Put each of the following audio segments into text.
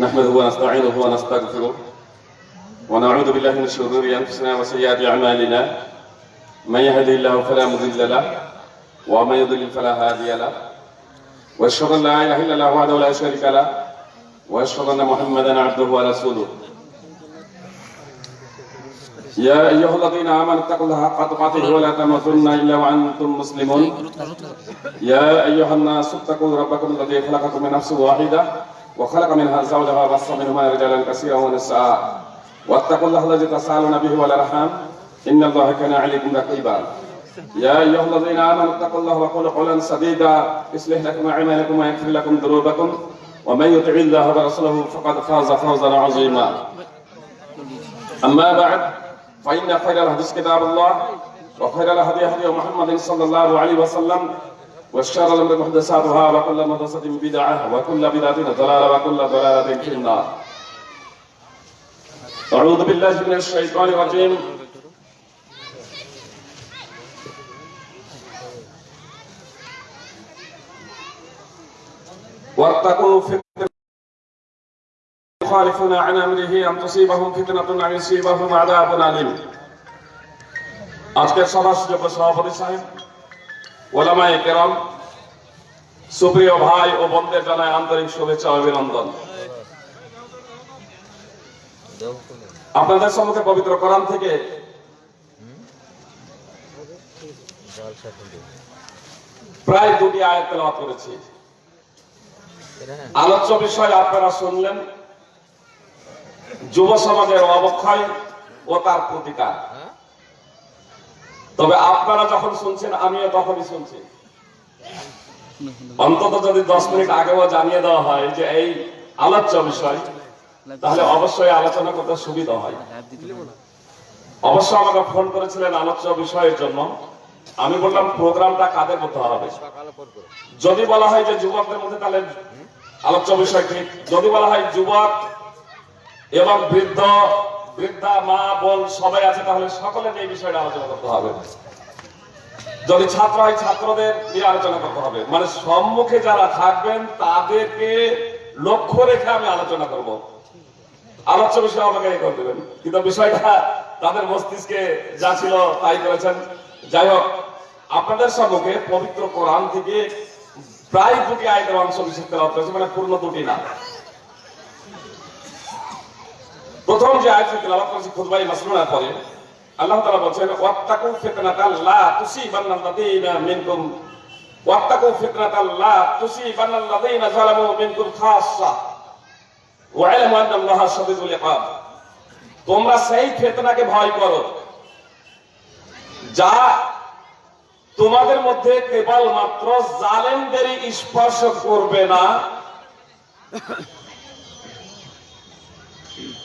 نحمده ونستعينه ونستغفره ونعوذ بالله من شرور أنفسنا وسيئات أعمالنا. من يهده الله فلا مضل له ومن يضلل فلا هادي له. وأشهد أن لا إله إلا الله وحده لا شريك له وأشهد أن محمدا عبده ورسوله. يا أيها الذين آمنوا اتقوا الله حق تقاته ولا تموتن إلا وأنتم مسلمون. يا أيها الناس اتقوا ربكم الذي خلقكم من نفس واحدة وخلق منها زوجها وبص منهما رجالا كثيرا ونساء. واتقوا الله الذي تسالون به والأرحام. إن الله كان عليكم رقيبا. يا أيها الذين آمنوا اتقوا الله وقولوا قولا سديدا. يصلح لكم أعمالكم ويغفر لكم ذنوبكم. ومن يطع الله ورسوله فقد فاز فوزا عظيما. أما بعد فإن خير الحديث كتاب الله وخير الهدي هدي محمد صلى الله عليه وسلم والشر الامر محدثاتها وكل محدثه بدعه وكل بدعه ضلاله وكل ضلاله في النار أعوذ بالله من الشيطان الرجيم واتقوا فتنة يخالفون عن أمره أن تصيبهم فتنة أو يصيبهم عذاب أليم আজকের সভা সুযোগ্য সভাপতি সাহেব ওলামায়ে কেরাম, সুপ্রিয় ভাই ও বোনদের জানায় আন্তরিক শুভেচ্ছা অভিনন্দন। আপনাদের সম্মুখে পবিত্র কোরআন থেকে প্রায় দুটি আয়াত তেলাওয়াত করেছি। আলোচ্য বিষয় আপনারা শুনলেন, যুব সমাজের অবক্ষয় ও তার প্রতিকার। তবে আপনারা যখন শুনছেন, আমিও তখনই শুনছি। অন্তত যদি দশ মিনিট আগেও জানিয়ে দেওয়া হয় যে এই আলোচ্য বিষয়, তাহলে অবশ্যই আলোচনা করতে সুবিধা হয়। অবশ্য আমাকে ফোন করেছিলেন আলোচ্য বিষয়ের জন্য। আমি বললাম, প্রোগ্রামটা কাদের মধ্যে হবে? যদি বলা হয় যে যুবকদের মধ্যে, তাহলে আলোচ্য বিষয় ঠিক যদি বলা হয় যুবক এবং বৃদ্ধ বৃদ্ধা, মা, বোন, সবাই আছে, তাহলে সকলের এই বিষয়টা আলোচনা করতে হবে। যদি ছাত্র হয়, ছাত্রদের নিয়ে আলোচনা করতে হবে। মানে সম্মুখে যারা থাকবেন, তাদেরকে লক্ষ্য রেখে আমি আলোচনা করব। আলোচ্য বিষয় আমাকে করে দেবেন। কিন্তু বিষয়টা তাদের মস্তিষ্কে যা ছিল তাই করেছেন। যাই হোক, আপনাদের সম্মুখে পবিত্র কোরআন থেকে প্রায় দুটি আয়তের অংশ বিশেষ তেলাওয়াত করেছে মানে পূর্ণ দুটি না। প্রথম যে আয়াত তেলাওয়াত করেছি খুতবাই মাসনুনার পরে, আল্লাহ তাআলা বলছেন, ওয়াত্তাকু ফিতনাতাল লা তুসিবান্নাল্লাযীনা মিনকুম। ওয়াত্তাকু ফিতনাতাল লা তুসিবান্নাল্লাযীনা যালামু মিনকুম খাসসা। ওয়াইলামু আন্নাল্লাহা শাদীদুল ইকাব। তোমরা সেই ফিতনাকে ভয় করো, যা তোমাদের মধ্যে কেবল মাত্র জালেমদেরই স্পর্শ করবে না।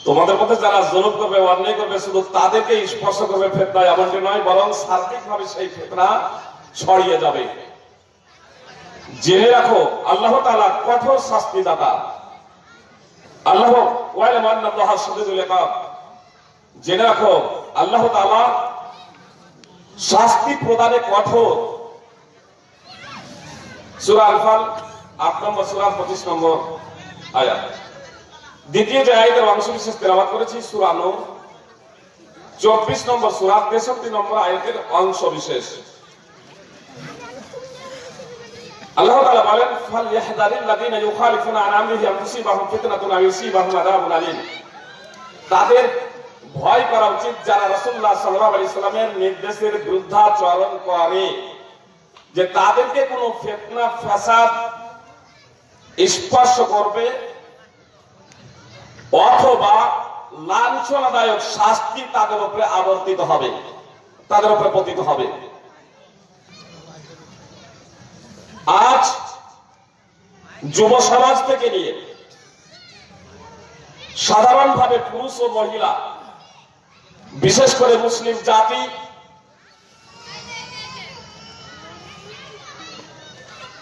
তোমাদের মধ্যে যারা জরুর করবে, অন্যায় করবে, শুধু তাদেরকে স্পর্শ করবে ফেতনা এমনটি নয়, বরং সার্বিক ভাবে সেই ফেতনা ছড়িয়ে যাবে। জেনে রাখো, আল্লাহ তালা কঠোর শাস্তি দাতা আল্লাহ ওয়াইল মান্নাল্লাহ শাদীদুল জেনে রাখো, আল্লাহ তাআলা শাস্তি প্রদানে কঠোর। সূরা আল-ফাল 8 নম্বর, সূরা 25 নম্বর আয়াত। দ্বিতীয় যে আয়াতের অংশ বিশেষ তেলাওয়াত করেছি, সূরা নূর। 24 নম্বর সূরা 63 নম্বর আয়াতের অংশ বিশেষ। আল্লাহ তাআলা বলেন ফাল ইয়াহদারিল লাযিনা ইউখালিফুনা আন আমরিহি আন ফিতনাতুন আও ইউসিবাহুম আযাবুন আলীম। তাদের ভয় করা উচিত যারা রাসূলুল্লাহ সাল্লাল্লাহু আলাইহি সাল্লামের নির্দেশের বিরুদ্ধাচরণ করে, যে তাদেরকে কোনো ফিতনা, ফাসাদ স্পর্শ করবে অথবা লাঞ্ছনাদায়ক শাস্তি তাদের উপরে আবর্তিত হবে, তাদের উপরে পতিত হবে। আজ যুব সমাজ থেকে নিয়ে সাধারণভাবে পুরুষ ও মহিলা, বিশেষ করে মুসলিম জাতি,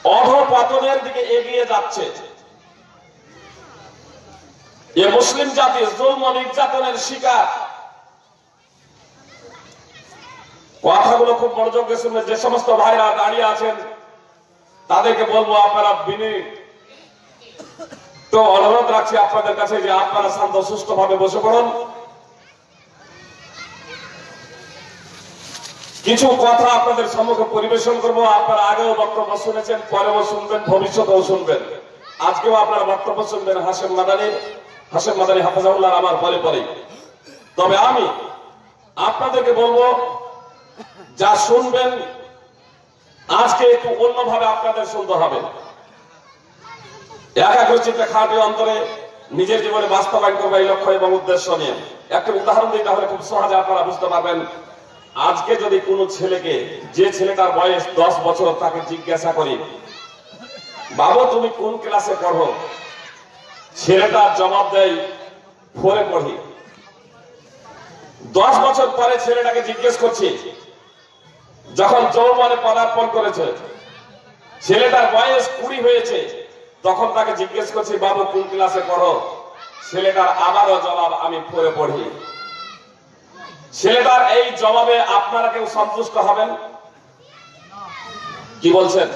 অধপতনের দিকে এগিয়ে যাচ্ছে। এ মুসলিম জাতি জুলম নির্যাতনের শিকার। কথাগুলো খুব মনোযোগ দিয়ে যে সমস্ত ভাইরা দাঁড়িয়ে আছেন, তাদেরকে বলব আপনারা বিনি তো অনুরোধ রাখছি আপনাদের কাছে যে আপনারা শান্ত সুস্থ ভাবে বসে পড়ুন। কিছু কথা আপনাদের সম্মুখে পরিবেশন করব। আপনারা আগেও বক্তব্য শুনেছেন, পরেও শুনবেন, ভবিষ্যতেও শুনবেন। আজকেও আপনারা বক্তব্য শুনবেন হাসেম মাদানি। হাসেম মাদানি হাফাজাউল্লাহ আমার পরে পরে। তবে আমি আপনাদেরকে বলব, যা শুনবেন, আজকে একটু অন্যভাবে আপনাদের শুনতে হবে। একাগ্রচিত্তে খাটে অন্তরে নিজের জীবনে বাস্তবায়ন করবে এই লক্ষ্য এবং উদ্দেশ্য নিয়ে। একটা উদাহরণ দিই তাহলে খুব সহজে আপনারা বুঝতে পারবেন। আজকে যদি কোনো ছেলেকে, যে ছেলেটার বয়স দশ বছর, তাকে জিজ্ঞাসা করি, বাবু, তুমি কোন ক্লাসে পড়ো? ছেলেটা জবাব দেয় ফোরে পড়ি। দশ বছর পরে ছেলেটাকে জিজ্ঞেস করছি, যখন যৌবনে পদার্পণ করেছে, ছেলেটার বয়স কুড়ি হয়েছে, তখন তাকে জিজ্ঞেস করছি, বাবু, কোন ক্লাসে পড়ো? ছেলেটার আবারও জবাব, আমি পড়ে পড়ি। ছেলেটার এই জবাবে আপনারা কেউ সন্তুষ্ট হবেন? কি বলছেন?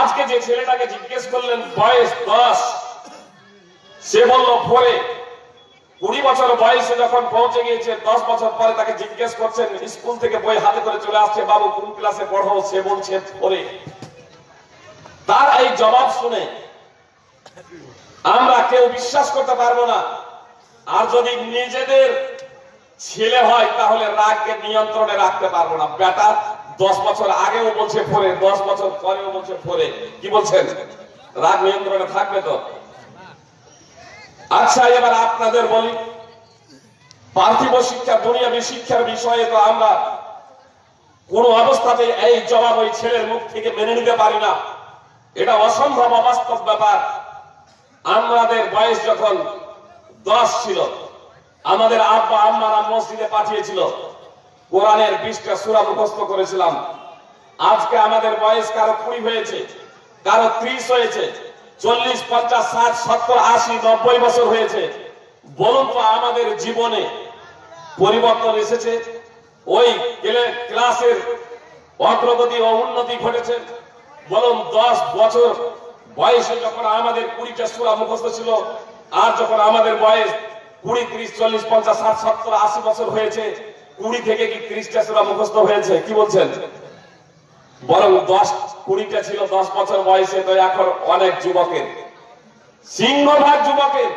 আজকে যে ছেলেটাকে জিজ্ঞেস করলেন, বয়স দশ। সে বলল পরে কুড়ি বছর বয়সে যখন পৌঁছে গিয়েছে, দশ বছর পরে তাকে জিজ্ঞেস করছেন, স্কুল থেকে বই হাতে করে চলে আসছে, বাবু, কোন ক্লাসে পড়ো? সে বলছে পরে তার এই জবাব শুনে আমরা কেউ বিশ্বাস করতে পারব না। আর যদি নিজেদের ছেলে হয়, তাহলে রাগকে নিয়ন্ত্রণে রাখতে পারব না। বেটা দশ বছর আগেও বলছে পরে দশ বছর পরেও বলছে পরে কি বলছেন? রাগ নিয়ন্ত্রণে থাকবে তো? আচ্ছা এবার আপনাদের বলি, পার্থিব শিক্ষা, দুনিয়াবী শিক্ষার বিষয়ে তো আমরা কোন অবস্থাতে এই জবাব ওই ছেলের মুখ থেকে মেনে নিতে পারি না। এটা অসম্ভব, অবাস্তব ব্যাপার। আমাদের বয়স যখন দশ ছিল, আমাদের আব্বা আম্মারা মসজিদে পাঠিয়েছিল। কোরআনের বিশটা সুরা মুখস্থ করেছিলাম। আজকে আমাদের বয়স কারও কুড়ি হয়েছে, কারও ত্রিশ হয়েছে। চল্লিশ, পঞ্চাশ, ষাট, সত্তর, আশি, নব্বই বছর হয়েছে। বলুন তো আমাদের জীবনে পরিবর্তন এসেছে? ওই ক্লাসের অগ্রগতি ও উন্নতি ঘটেছে। বলুন, দশ বছর বয়সে যখন আমাদের কুড়িটা সুরা মুখস্থ ছিল, আর যখন আমাদের বয়স কুড়ি, ত্রিশ, চল্লিশ, পঞ্চাশ, ষাট, সত্তর, আশি বছর হয়েছে, কুড়ি থেকে কি ত্রিশটা সুরা মুখস্থ হয়েছে? কি বলছেন? বরং দশ কুড়িটা ছিল, দশ বছর বয়সে তো এখন অনেক যুবকের। সিংহভাগ যুবকের।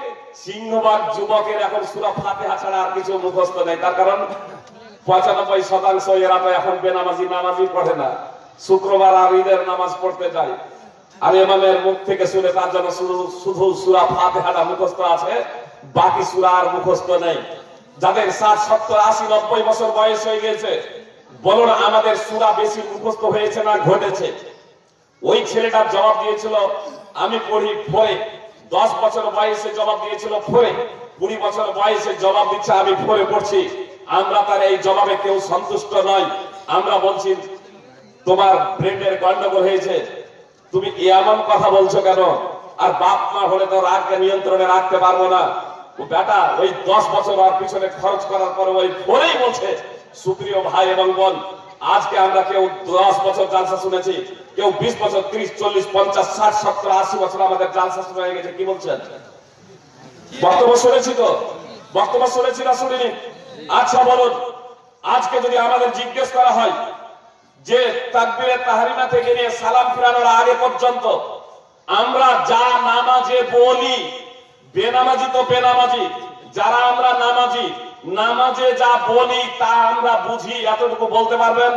সিংহভাগ যুবকের এখন সুরা ফাতেহা ছাড়া আর কিছু মুখস্থ নেই। তার কারণ পঁচানব্বই শতাংশ এরা তো এখন বেনামাজি, নামাজি পড়ে না। শুক্রবার আর ঈদের নামাজ পড়তে যায়। আর এমামের মুখ থেকে শুনে তার জন্য শুধু সুরা ফাতেহাটা মুখস্থ আছে, বাকি সুরা আর মুখস্থ নেই। যাদের ষাট, সত্তর, আশি, নব্বই বছর বয়স হয়ে গেছে বলুন আমাদের সুরা বেশি মুখস্থ হয়েছে না ঘটেছে? ওই ছেলেটার জবাব দিয়েছিল, আমি পড়ি ফোরে দশ বছর বয়সে জবাব দিয়েছিল ফোরে কুড়ি বছর বয়সে জবাব দিচ্ছে, আমি ফোরে পড়ছি। আমরা তার এই জবাবে কেউ সন্তুষ্ট নয় আমরা বলছি, তোমার ব্রেনের গন্ডগোল হয়েছে। তুমি এমন কথা বলছো কেন? আর বাপ মা হলে তো রাগকে নিয়ন্ত্রণে রাখতে পারব না। ও বেটা, ওই দশ বছর আর পিছনে খরচ করার পরে ওই ফোরেই বলছে সুপ্রিয় ভাই এবং বোন, আজকে আমরা কেউ দশ বছর জালসা শুনেছি, কেউ বিশ বছর, ত্রিশ, চল্লিশ, পঞ্চাশ, ষাট, সত্তর, আশি বছর আমাদের জালসা শুনে হয়ে গেছে। কি বলছেন? বক্তব্য শুনেছি তো? বক্তব্য শুনেছি না শুনিনি? আচ্ছা বলুন, আজকে যদি আমাদের জিজ্ঞেস করা হয় যে তাকবীরে তাহারিমা থেকে নিয়ে সালাম ফিরানোর আগে পর্যন্ত আমরা যা নামাজে বলি, বেনামাজি তো বেনামাজি, যারা আমরা নামাজি নামাজে যা বলি তা আমরা বুঝি, এতটুকু বলতে পারবেন?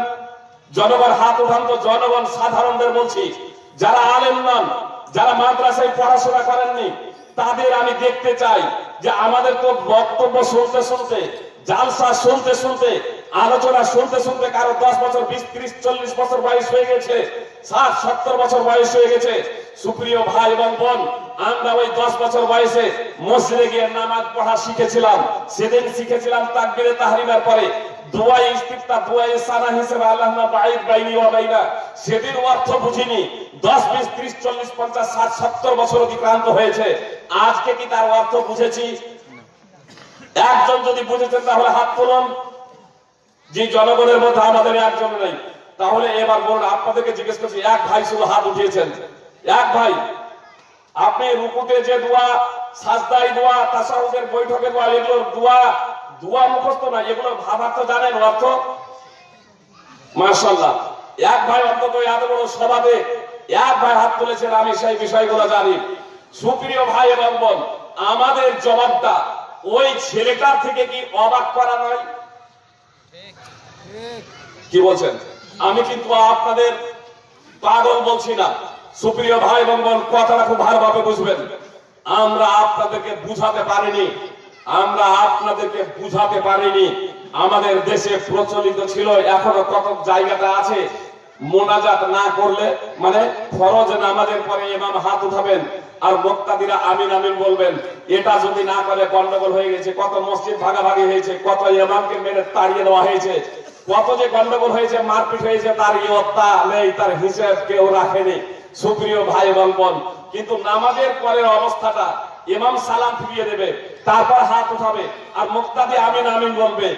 জনগণ হাত উঠান তো জনগণ সাধারণদের বলছি, যারা আলেম নন, যারা মাদ্রাসায় পড়াশোনা করেননি, তাদের আমি দেখতে চাই যে আমাদের তো বক্তব্য শুনতে শুনতে জালসা শুনতে শুনতে, আলোচনা শুনতে শুনতে কারও দশ বছর, বিশ, ত্রিশ, চল্লিশ বছর বয়স হয়ে গেছে, ষাট, সত্তর বছর বয়স হয়ে গেছে। সুপ্রিয় ভাই এবং বোন, আমরা ওই দশ বছর বয়সে মসজিদে গিয়ে নামাজ পড়া শিখেছিলাম। সেদিন শিখেছিলাম তাকবিরে তাহরিমার পরে, দোয়া ইস্তিফতা দোয়া সানা হিসেবে আল্লাহ না বাইদ বাইনি ওয়া বাইনা। সেদিন অর্থ বুঝিনি, দশ, বিশ, ত্রিশ, চল্লিশ, পঞ্চাশ, ষাট, সত্তর বছর অতিক্রান্ত হয়েছে। আজকে কি তার অর্থ বুঝেছি? একজন যদি বুঝেছেন তাহলে হাত তুলুন। যে জনগণের মধ্যে আমাদের একজন নেই, তাহলে এবার বলুন, আপনাদেরকে জিজ্ঞেস করছি, এক ভাই শুধু হাত উঠিয়েছেন? এক ভাই, আপনি রুকুতে যে দোয়া সাজদাই দোয়া, তাসাউদের বৈঠকে দোয়া, এগুলো দোয়া দোয়া মুখস্থ না, এগুলো ভাবার্থ জানেন অর্থ? মাশাল্লাহ এক ভাই অন্তত এত বড় সভাতে এক ভাই হাত তুলেছেন, আমি সেই বিষয়গুলো জানি। সুপ্রিয় ভাই এবং বোন, আমাদের জবাবটা ওই ছেলেটার থেকে কি অবাক করা নয়? কি বলছেন? আমি কিন্তু আপনাদের পাগল বলছি না। সুপ্রিয় ভাই এবং কথাটা খুব ভালোভাবে বুঝবেন। আমরা আপনাদেরকে বুঝাতে পারিনি। আমরা আপনাদেরকে বুঝাতে পারিনি। আমাদের দেশে প্রচলিত ছিল, এখনও কত জায়গাটা আছে। মোনাজাত না করলে মানে ফরজ নামাজের পরে ইমাম হাত উঠাবেন। আর মোক্তাদিরা আমিন আমিন বলবেন, এটা যদি না করে গন্ডগোল হয়ে গেছে, কত মসজিদ ভাগাভাগি হয়েছে, কত ইমামকে মেরে তাড়িয়ে দেওয়া হয়েছে, কত যে গন্ডগোল হয়েছে, মারপিট হয়েছে, তার ইয়ত্তা নেই, তার হিসেব কেউ রাখেনি। সুপ্রিয় ভাই এবং বোন, কিন্তু নামাজের পরের অবস্থাটা ইমাম সালাম ফিরিয়ে দেবে, তারপর হাত উঠাবে, আর মুক্তাদি আমিন আমিন বলবে,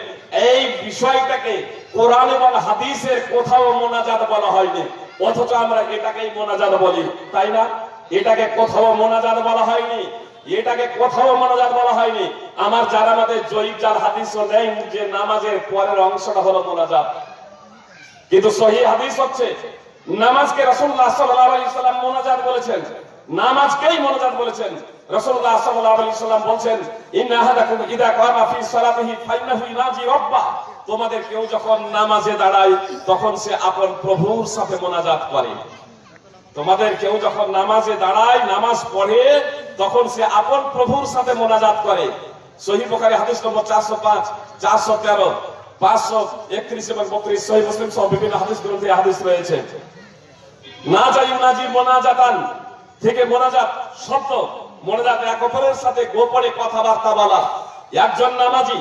এই বিষয়টাকে কোরআন এবং হাদিসের কোথাও মোনাজাত বলা হয়নি, অথচ আমরা এটাকেই মোনাজাত বলি, তাই না? এটাকে কোথাও মোনাজাত বলা হয়নি। এটাকে কোথাও মোনাজাত বলা হয়নি। আমার যারা আমাদের জয়ীব, যার হাদিসও নেই যে নামাজের পরের অংশটা হলো মোনাজাত। কিন্তু সহি হাদিস হচ্ছে, নামাজকে আলাইহি সাল্লাম মোনাজাত বলেছেন। নামাজকেই মোনাজাত বলেছেন। আলাইহি সাল্লাম বলেন ইন্না আহাদাকুম ইদা কামা ফি সালাতিহি ফাইন্নাহু ইনাজি রাব্বা তোমাদের কেউ যখন নামাজে দাঁড়ায়, তখন সে আপন প্রভুর সাথে মোনাজাত করে। তোমাদের কেউ যখন নামাজে দাঁড়ায়, নামাজ পড়ে, তখন সে আপন প্রভুর সাথে মোনাজাত করে। সহি হাদিস নম্বর চারশো পাঁচ, চারশো তেরো, পাঁচশো একত্রিশ এবং বত্রিশ। সহি মুসলিম সহ বিভিন্ন হাদিস গ্রন্থে হাদিস রয়েছে। না যাই উনাজি মোনাজাতান, থেকে মোনাজাত শব্দ মোনাজাত এক অপরের সাথে গোপনে কথাবার্তা বলা। একজন নামাজি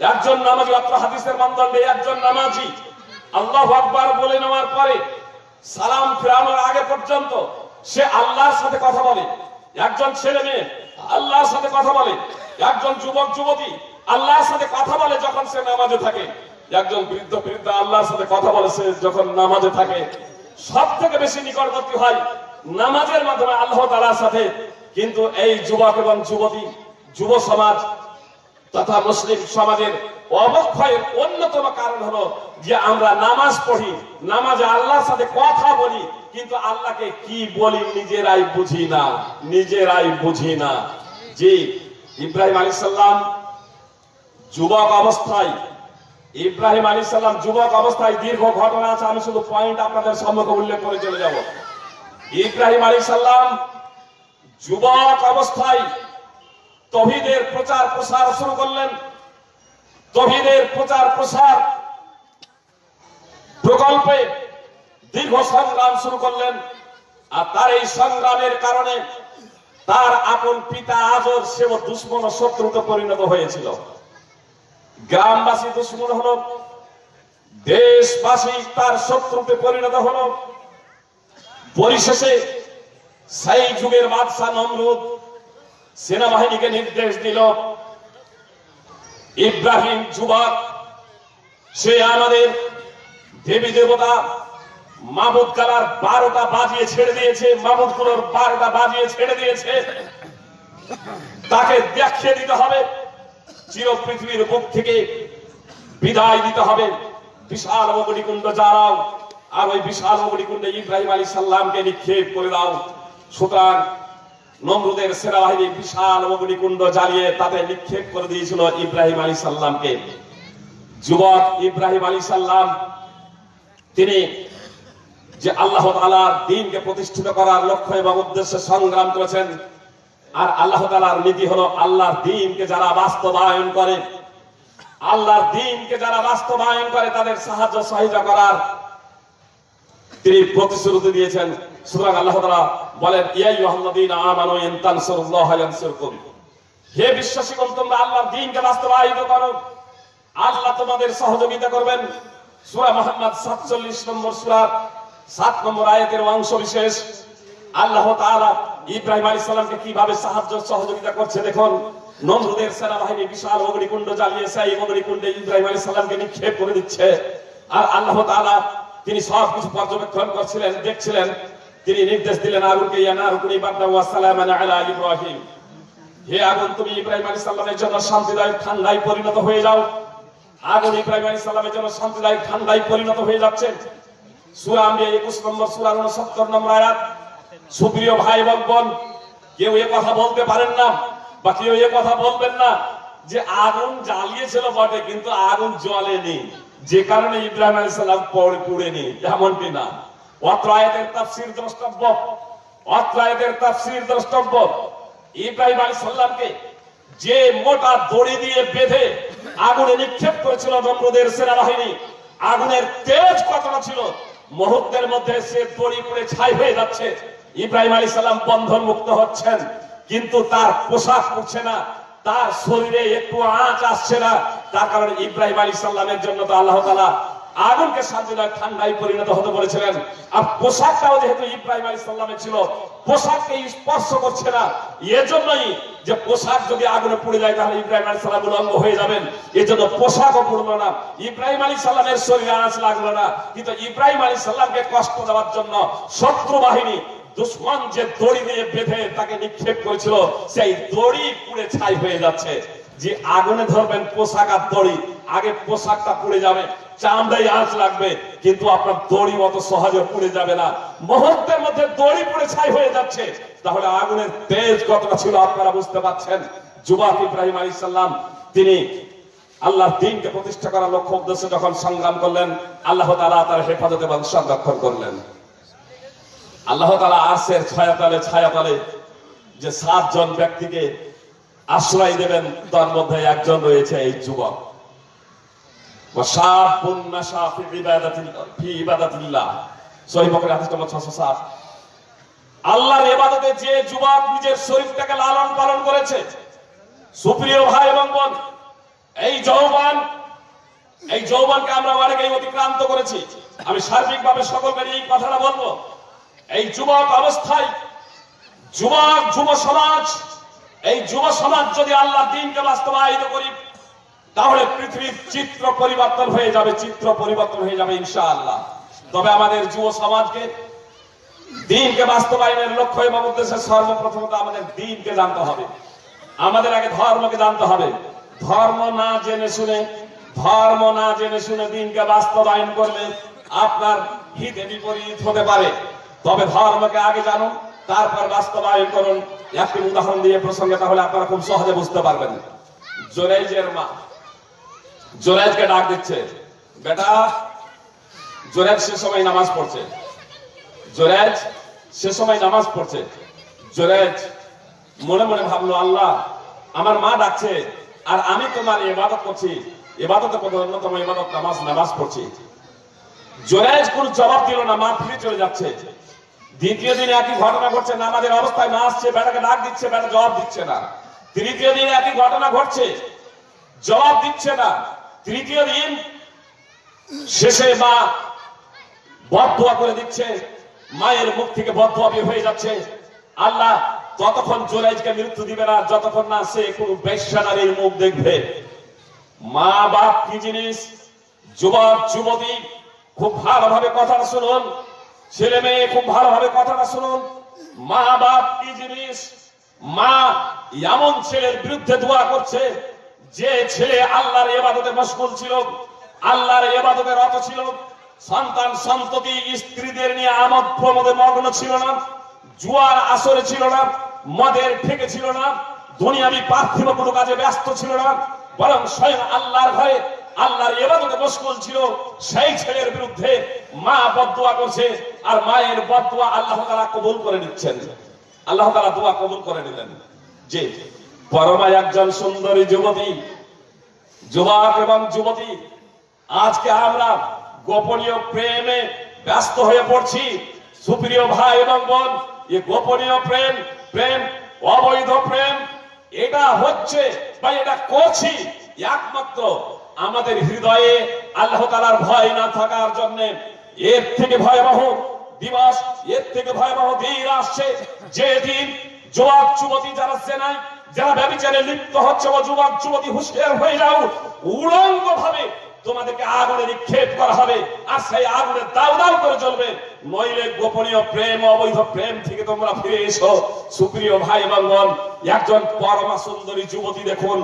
একজন নামাজি, অত্র হাদিসের মানদণ্ডে একজন নামাজি। আল্লাহ আকবার বলে নেওয়ার পরে সালাম ফেরানোর আগে পর্যন্ত সে আল্লাহর সাথে কথা বলে। একজন ছেলে মেয়ে, আল্লাহর সাথে কথা বলে। একজন যুবক, যুবতী, আল্লাহর সাথে কথা বলে যখন সে নামাজে থাকে। একজন বৃদ্ধ, বৃদ্ধা আল্লাহর সাথে কথা বলে সে যখন নামাজে থাকে। সব থেকে বেশি নিকটবর্তী হয় নামাজের মাধ্যমে আল্লাহ তালার সাথে। কিন্তু এই যুবক এবং যুবতী, যুব সমাজ তথা মুসলিম সমাজের অবক্ষয়ের অন্যতম কারণ হলো যে আমরা নামাজ পড়ি, নামাজে আল্লাহর সাথে কথা বলি, কিন্তু আল্লাহকে কি বলি নিজেরাই বুঝি না, নিজেরাই বুঝি না। জি, ইব্রাহিম আলী সাল্লাম যুবক অবস্থায়, ইব্রাহিম আলী সাল্লাম যুবক অবস্থায় দীর্ঘ ঘটনা আছে, আমি শুধু পয়েন্ট আপনাদের সম্মুখে উল্লেখ করে চলে যাব। ইব্রাহিম আলী সাল্লাম যুবক অবস্থায় তহিদের প্রচার প্রসার শুরু করলেন। তহিদের প্রচার প্রসার প্রকল্পে দীর্ঘ সংগ্রাম শুরু করলেন, আর তার এই সংগ্রামের কারণে তার আপন পিতা আজর সেও দুশ্মন শত্রুতে পরিণত হয়েছিল। গ্রামবাসী দুশ্মন হলো, দেশবাসী তার শত্রুতে পরিণত হলো। পরিশেষে সেই যুগের বাদশাহ নমরুদ সেনাবাহিনীকে নির্দেশ দিল ইব্রাহিম যুবক, সে আমাদের দেবী দেবতা মাবুদ কালার বারোটা বাজিয়ে ছেড়ে দিয়েছে, মাবুদগুলোর বারোটা বাজিয়ে ছেড়ে দিয়েছে। তাকে দেখিয়ে দিতে হবে, চির পৃথিবীর বুক থেকে বিদায় দিতে হবে। বিশাল অবনিকুণ্ড যারাও আর ওই বিশাল অবনিকুণ্ডে ইব্রাহিম আলী সাল্লামকে নিক্ষেপ করে দাও। সুতরাং নমরুদের সেনাবাহিনী বিশাল অগ্নিকুণ্ড জ্বালিয়ে তাতে নিক্ষেপ করে দিয়েছিল ইব্রাহিম আলী সাল্লামকে। যুবক ইব্রাহিম আলী সাল্লাম, তিনি যে আল্লাহ তালার দিনকে প্রতিষ্ঠিত করার লক্ষ্য এবং উদ্দেশ্যে সংগ্রাম করেছেন, আর আল্লাহ তালার নীতি হলো আল্লাহর দিনকে যারা বাস্তবায়ন করে, আল্লাহর দিনকে যারা বাস্তবায়ন করে তাদের সাহায্য সহায়তা করার। তিনি প্রতিশ্রুতি দিয়েছেন সুতরাং আল্লাহ তাআলা বলেন, ইয়া আইয়ুহাল্লাযীনা আমানু ইন তানসুরুল্লাহ ইয়ানসুরকুম। হে বিশ্বাসীগণ, তোমরা আল্লাহর দ্বীনকে বাস্তবায়িত করো। আল্লাহ তোমাদের সহযোগিতা করবেন। সূরা মুহাম্মদ 47 নম্বর সূরা 7 নম্বর আয়াতের অংশ বিশেষ। আল্লাহ তাআলা ইব্রাহিম আলাইহিস সালামকে কীভাবে সাহায্য সহযোগিতা করছে দেখুন। নমরুদের সেনাবাহিনী বিশাল অগ্নিকুণ্ড জ্বালিয়ে সেই অগ্নিকুণ্ডে ইব্রাহিম আলাইহিস সালামকে নিক্ষেপ করে দিচ্ছে। আর আল্লাহ তাআলা, তিনি সব কিছু পর্যবেক্ষণ করছিলেন, দেখছিলেন। তিনি নির্দেশ দিলেন আগুনকে আলা ইব্রাহিম। হে আগুন, তুমি ইব্রাহিম আলাইহিস সালামের জন্য শান্তিদায়ক ঠান্ডায় পরিণত হয়ে যাও। আগুন ইব্রাহিম আলাইহিস সালামের জন্য শান্তিদায়ক ঠান্ডায় পরিণত হয়ে যাচ্ছে। সূরা আম্বিয়া 21 নম্বর, সূরা 69 নম্বর আয়াত। সুপ্রিয় ভাই এবং বোন, কেউ এ কথা বলতে পারেন না বা কেউ এ কথা বলবেন না যে আগুন জ্বালিয়েছিল বটে, কিন্তু আগুন জ্বলেনি। যে কারণে ইব্রাহিম আলাইহিস সালাম পড়ে পুড়েনি এমনটি না। অত্র আয়াতের তাফসীর দ্রষ্টব্য। অত্র আয়াতের তাফসীর দ্রষ্টব্য। ইব্রাহিম আলাইহিস সালামকে যে মোটা দড়ি দিয়ে বেঁধে আগুনে নিক্ষেপ করেছিল নমরুদের সেনাবাহিনী, আগুনের তেজ কতটা ছিল, মুহূর্তের মধ্যে সে দড়ি পড়ে ছাই হয়ে যাচ্ছে। ইব্রাহিম আলী সাল্লাম বন্ধন মুক্ত হচ্ছেন, কিন্তু তার পোশাক পড়ছে না, তার শরীরে একটু আঁচ আসছে না, তার কারণে ইব্রাহিম আলী সাল্লামের জন্য তো আল্লাহ তালা আগুনকে শান্তিদায়ক ঠান্ডায় পরিণত হতে বলেছিলেন। আর পোশাকটাও যেহেতু ইব্রাহিম আলী সাল্লামের ছিল, পোশাককে স্পর্শ করছে না। এজন্যই যে পোশাক যদি আগুনে পুড়ে যায়, তাহলে ইব্রাহিম আলী সাল্লাম উলঙ্গ হয়ে যাবেন। এই জন্য পোশাকও পুড়লো না। ইব্রাহিম আলী সাল্লামের শরীরে আঁচ লাগল না। কিন্তু ইব্রাহিম আলী সাল্লামকে কষ্ট দেওয়ার জন্য শত্রু বাহিনী, দুশ্মন যে দড়ি দিয়ে বেঁধে তাকে নিক্ষেপ করেছিল, সেই দড়ি পুড়ে ছাই হয়ে যাচ্ছে। যে আগুনে ধরবেন পোশাক আর দড়ি, আগে পোশাকটা পুড়ে যাবে। চামড়াই আঁচ লাগবে, কিন্তু আপনার দড়ি মতো সহজে পুড়ে যাবে না। মুহূর্তের মধ্যে দড়ি পুড়ে ছাই হয়ে যাচ্ছে। তাহলে আগুনের তেজ কতটা ছিল আপনারা বুঝতে পারছেন? যুবক ইব্রাহিম আলী সাল্লাম তিনি আল্লাহ দিনকে প্রতিষ্ঠা করার লক্ষ্য উদ্দেশ্যে যখন সংগ্রাম করলেন, আল্লাহ তালা তার হেফাজত এবং সংরক্ষণ করলেন। আল্লাহ তালা আর্শের ছায়াতলে ছায়াতলে যে সাতজন ব্যক্তিকে আশ্রয় দেবেন, তার মধ্যে একজন রয়েছে এই যুবক। وشاب نشا في عبادة في عبادة الله সহিহ বকরি হাদিস নম্বর 607 আল্লাহর ইবাদতে যে যুবক নিজের শরীরটাকে লালন পালন করেছে সুপ্রিয় ভাই এবং বোন এই যৌবন এই যৌবনকে আমরা অনেকেই অতিক্রান্ত করেছি আমি সার্বিকভাবে সকলকে নিয়ে এই কথাটা বলবো এই যুবক অবস্থায় যুবক যুব সমাজ এই যুব সমাজ যদি আল্লাহ দিনকে বাস্তবায়িত করি তাহলে পৃথিবীর চিত্র পরিবর্তন হয়ে যাবে, চিত্র পরিবর্তন হয়ে যাবে ইনশাআল্লাহ। তবে আমাদের যুব সমাজকে, দিনকে বাস্তবায়নের লক্ষ্য এবং উদ্দেশ্যে সর্বপ্রথমত আমাদের দিনকে জানতে হবে। আমাদের আগে ধর্মকে জানতে হবে। ধর্ম না জেনে শুনে, ধর্ম না জেনে শুনে দিনকে বাস্তবায়ন করলে আপনার হিতে বিপরীত হতে পারে। তবে ধর্মকে আগে জানুন, তারপর বাস্তবায়ন করুন। একটি উদাহরণ দিয়ে প্রসঙ্গে তাহলে আপনারা খুব সহজে বুঝতে পারবেন। জোরাইজের মা জোরাইজকে ডাক দিচ্ছে, বেটা জোরাইজ সে সময় নামাজ পড়ছে। জোরাইজ সে সময় নামাজ পড়ছে। জোরাইজ মনে মনে ভাবলো, আল্লাহ, আমার মা ডাকছে, আর আমি তোমার ইবাদত করছি। ইবাদতের মধ্যে অন্যতম ইবাদত নামাজ নামাজ পড়ছি। জোরাইজ কোন জবাব দিল না, মা ফিরে চলে যাচ্ছে। দ্বিতীয় দিনে একই ঘটনা ঘটছে, নামাজের অবস্থায় মা আসছে, বেটাকে ডাক দিচ্ছে, বেটা জবাব দিচ্ছে না। তৃতীয় দিনে একই ঘটনা ঘটছে, জবাব দিচ্ছে না। তৃতীয় দিন শেষে মা বদুয়া করে দিচ্ছে। মায়ের মুখ থেকে বদুয়া বের হয়ে যাচ্ছে। আল্লাহ ততক্ষণ জোরাইজকে মৃত্যু দিবে না, যতক্ষণ না সে কোন বেশ্যানারীর মুখ দেখবে। মা বাপ কি জিনিস? যুবক, যুবতী, খুব ভালোভাবে কথাটা শুনুন। ছেলে মেয়ে, খুব ভালোভাবে কথাটা শুনুন। মা বাপ কি জিনিস? মা এমন ছেলের বিরুদ্ধে দোয়া করছে যে ছেলে আল্লাহর এবাদতে মশগুল ছিল, আল্লাহর এবাদতে রত ছিল, সন্তান, সন্ততি, স্ত্রীদের নিয়ে আমদ প্রমোদে মগ্ন ছিল না, জুয়ার আসরে ছিল না, মদের ঠেকে ছিল না, দুনিয়াবি পার্থিব কোনো কাজে ব্যস্ত ছিল না, বরং স্বয়ং আল্লাহর ঘরে আল্লাহর এবাদতে মশগুল ছিল, সেই ছেলের বিরুদ্ধে মা বদুয়া করছে আর মায়ের বদুয়া আল্লাহ তাআলা কবুল করে নিচ্ছেন। আল্লাহ তাআলা দোয়া কবুল করে নিলেন। যে পরমা একজন সুন্দরী যুবতী, যুবক এবং যুবতী, আজকে আমরা গোপনীয় প্রেমে ব্যস্ত হয়ে পড়ছি। সুপ্রিয় ভাই এবং বোন, এই গোপনীয় প্রেম প্রেম, অবৈধ প্রেম, এটা হচ্ছে বা এটা করছি একমাত্র আমাদের হৃদয়ে আল্লাহ তালার ভয় না থাকার জন্য। এর থেকে ভয়াবহ দিবস, এর থেকে ভয়াবহ দিন আসছে। যে দিন যুবক, যুবতী যারা সেনায় যারা ব্যবচারে লিপ্ত হচ্ছে, ও যুবক, যুবতী হুশিয়ার হয়ে যাও। উলঙ্গ ভাবে তোমাদেরকে আগুনে নিক্ষেপ করা হবে। আর সেই আগুনে দাউ দাউ করে জ্বলবে। নইলে গোপনীয় প্রেম, অবৈধ প্রেম থেকে তোমরা ফিরে এসো। সুপ্রিয় ভাই এবং বোন একজন পরমা সুন্দরী যুবতী দেখুন।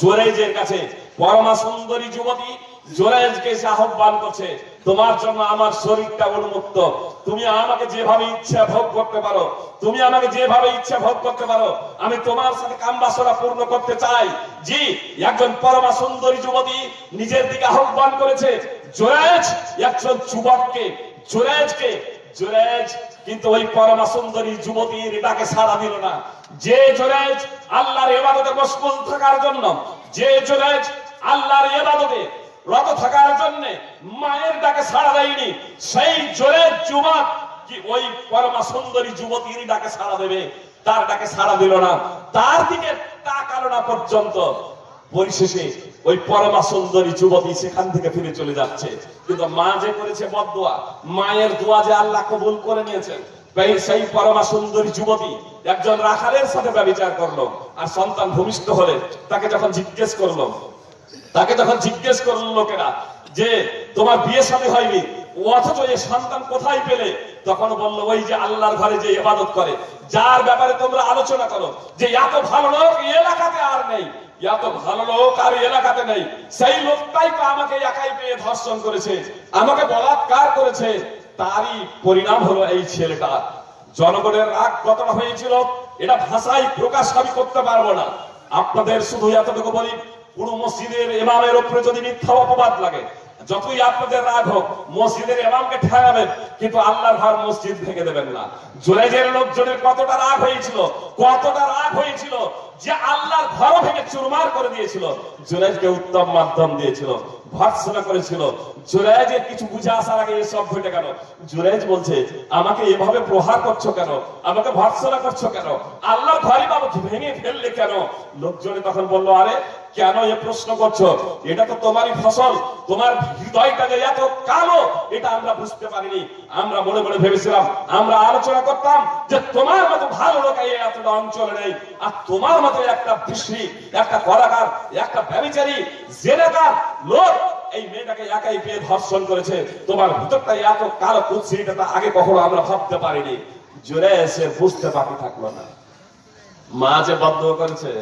জোরেজের কাছে পরমা সুন্দরী যুবতী জোরেজকে এসে আহ্বান করছে, তোমার জন্য আমার শরীরটা উন্মুক্ত। তুমি আমাকে যেভাবে ইচ্ছা ভোগ করতে পারো, তুমি আমাকে যেভাবে ইচ্ছা ভোগ করতে পারো, আমি তোমার সাথে কামবাসনা পূর্ণ করতে চাই। জি, একজন পরমা সুন্দরী যুবতী নিজের দিকে আহ্বান করেছে জোরেজ একজন যুবককে জোরেজকে জোরেজ কিন্তু ওই পরমা সুন্দরী যুবতীর ডাকে সাড়া দিল না। যে জোরেজ আল্লাহর এবাদতে মশগুল থাকার জন্য, যে জোরেজ আল্লাহর এবাদতে রত থাকার জন্য মায়ের ডাকে সাড়া দেয়নি। সেই জোরেজ যুবক কি ওই পরমা সুন্দরী যুবতীর ডাকে সাড়া দেবে? তার ডাকে সাড়া দিল না। তার দিকে তাকালো না পর্যন্ত। পরিশেষে ওই পরমা সুন্দরী যুবতী সেখান থেকে ফিরে চলে যাচ্ছে। কিন্তু মা যে করেছে বদুয়া মায়ের দোয়া যে আল্লাহ কবুল করে নিয়েছেন সেই পরমা সুন্দরী যুবতী একজন রাখালের সাথে ব্যবচার করল। আর সন্তান ভূমিষ্ঠ হলে তাকে যখন জিজ্ঞেস করল তাকে যখন জিজ্ঞেস করল লোকেরা যে, তোমার বিয়ে সাথে হয়নি? অথচ এই সন্তান কোথায় পেলে? তখন বলল, ওই যে আল্লাহর ঘরে যে ইবাদত করে। যার ব্যাপারে তোমরা আলোচনা করো যে, এত ভালো লোক এলাকাতে আর নেই। এত ভালো লোক আর এলাকাতে নেই। সেই লোকটাই তো আমাকে একাই পেয়ে ধর্ষণ করেছে। আমাকে বলাৎকার করেছে। তারই পরিণাম হলো এই ছেলেটা। জনগণের রাগ কতটা হয়েছিল, এটা ভাষায় প্রকাশ আমি করতে পারব না। আপনাদের শুধু এতটুকু বলি পুরো মসজিদের ইমামের উপরে যদি মিথ্যা অপবাদ লাগে, যতই আপনাদের রাগ হোক, মসজিদের ইমামকে ঠেকাবেন, কিন্তু আল্লাহর ঘর মসজিদ ভেঙে দেবেন না। জুরাইজের লোকজনের কতটা রাগ হয়েছিল, কতটা রাগ হয়েছিল, যে আল্লাহর ঘর ভেঙে চুরমার করে দিয়েছিল। জুরাইজকে উত্তম মাধ্যম দিয়েছিল ভর্সনা করেছিল। জুরাইজের কিছু বুঝে আসার আগে এসব ঘটে গেল জুরাইজ বলছে, আমাকে এভাবে প্রহার করছ কেন? আমাকে ভর্সনা করছ কেন? আল্লাহর ঘরই বাবা ভেঙে ফেললে কেন? লোকজনে তখন বলল, আরে কেন এ প্রশ্ন করছ? এটা তো তোমারই ফসল। তোমার হৃদয়টা যে এত কালো, এটা আমরা বুঝতে পারিনি। আমরা মনে মনে ভেবেছিলাম, আমরা আলোচনা করতাম যে তোমার মতো ভালো লোক এতটা অঞ্চলে নেই। আর তোমার মতো একটা বিশ্রী, একটা কলাকার, একটা ব্যবচারী জেনেকার লোক এই মেয়েটাকে একাই পেয়ে ধর্ষণ করেছে। তোমার ভিতরটা এত কালো কুৎসি, এটা আগে কখনো আমরা ভাবতে পারিনি। জোরে এসে বুঝতে বাকি থাকল না। মা যে বদ্ধ করেছে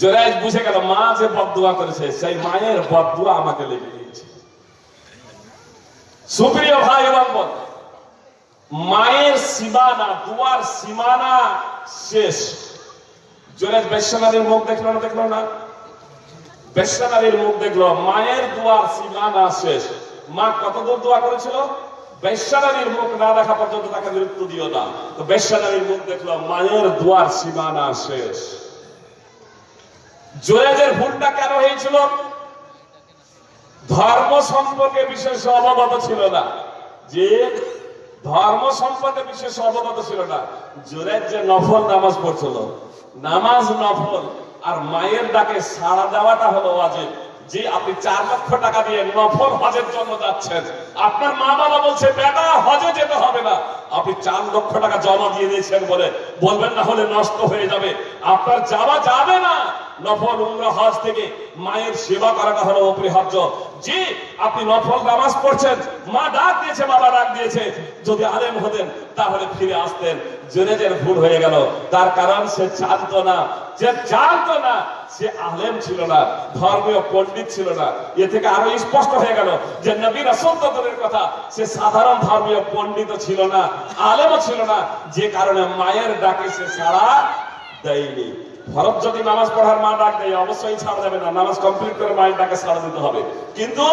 জোরাইজ বুঝে গেল, মা যে বদুয়া করেছে, সেই মায়ের বদুয়া আমাকে লেগে দিয়েছে সুপ্রিয় ভাই এবং মায়ের সীমানা, দুয়ার সীমানা শেষ। জোরাইজ বেশ্যনারীর মুখ দেখল না দেখল না? বেশ্যনারীর মুখ দেখল, মায়ের দুয়ার সীমানা শেষ। মা কত দূর দোয়া করেছিল? বেশ্যনারীর মুখ না দেখা পর্যন্ত তাকে গুরুত্ব দিও না। তো বেশ্যনারীর মুখ দেখল, মায়ের দুয়ার সীমানা শেষ। জোরেজের ভুলটা কেন হয়েছিল? ধর্ম সম্পর্কে বিশেষ অবগত ছিল না। যে ধর্ম সম্পর্কে বিশেষ অবগত ছিল না, জোরেজ যে নফল নামাজ পড়ছিল। নামাজ নফল আর মায়ের ডাকে সাড়া দেওয়াটা হলো ওয়াজিব। যে আপনি চার লক্ষ টাকা দিয়ে নফল হজের জন্য যাচ্ছেন, আপনার মা বাবা বলছে, বেটা, হজে যেতে হবে না। আপনি চার লক্ষ টাকা জমা দিয়ে দিয়েছেন বলে বলবেন, না হলে নষ্ট হয়ে যাবে। আপনার যাওয়া যাবে না। নফল উমরা হজ থেকে মায়ের সেবা করাটা হলো অপরিহার্য। যে আপনি নফল নামাজ পড়ছেন, মা ডাক দিয়েছে, বাবা ডাক দিয়েছে। যদি আলেম হতেন, তাহলে ফিরে আসতেন। জেনেজের ভুল হয়ে গেল। তার কারণ সে জানতো না। যে জানতো না, সে আলেম ছিল না, ধর্মীয় পণ্ডিত ছিল না। এ থেকে আরও স্পষ্ট হয়ে গেল যে নবী রাসূল তো কথা, সে সাধারণ ধর্মীয় পণ্ডিত ছিল না, আলেমও ছিল না। যে কারণে মায়ের ডাকে সে সাড়া দেয়নি। ফরজ যদি নামাজ পড়ার মা ডাক দেয়, অবশ্যই ছাড় দেবে না। নামাজ কমপ্লিট করে মায়ের ডাকে ছাড় দিতে হবে। কিন্তু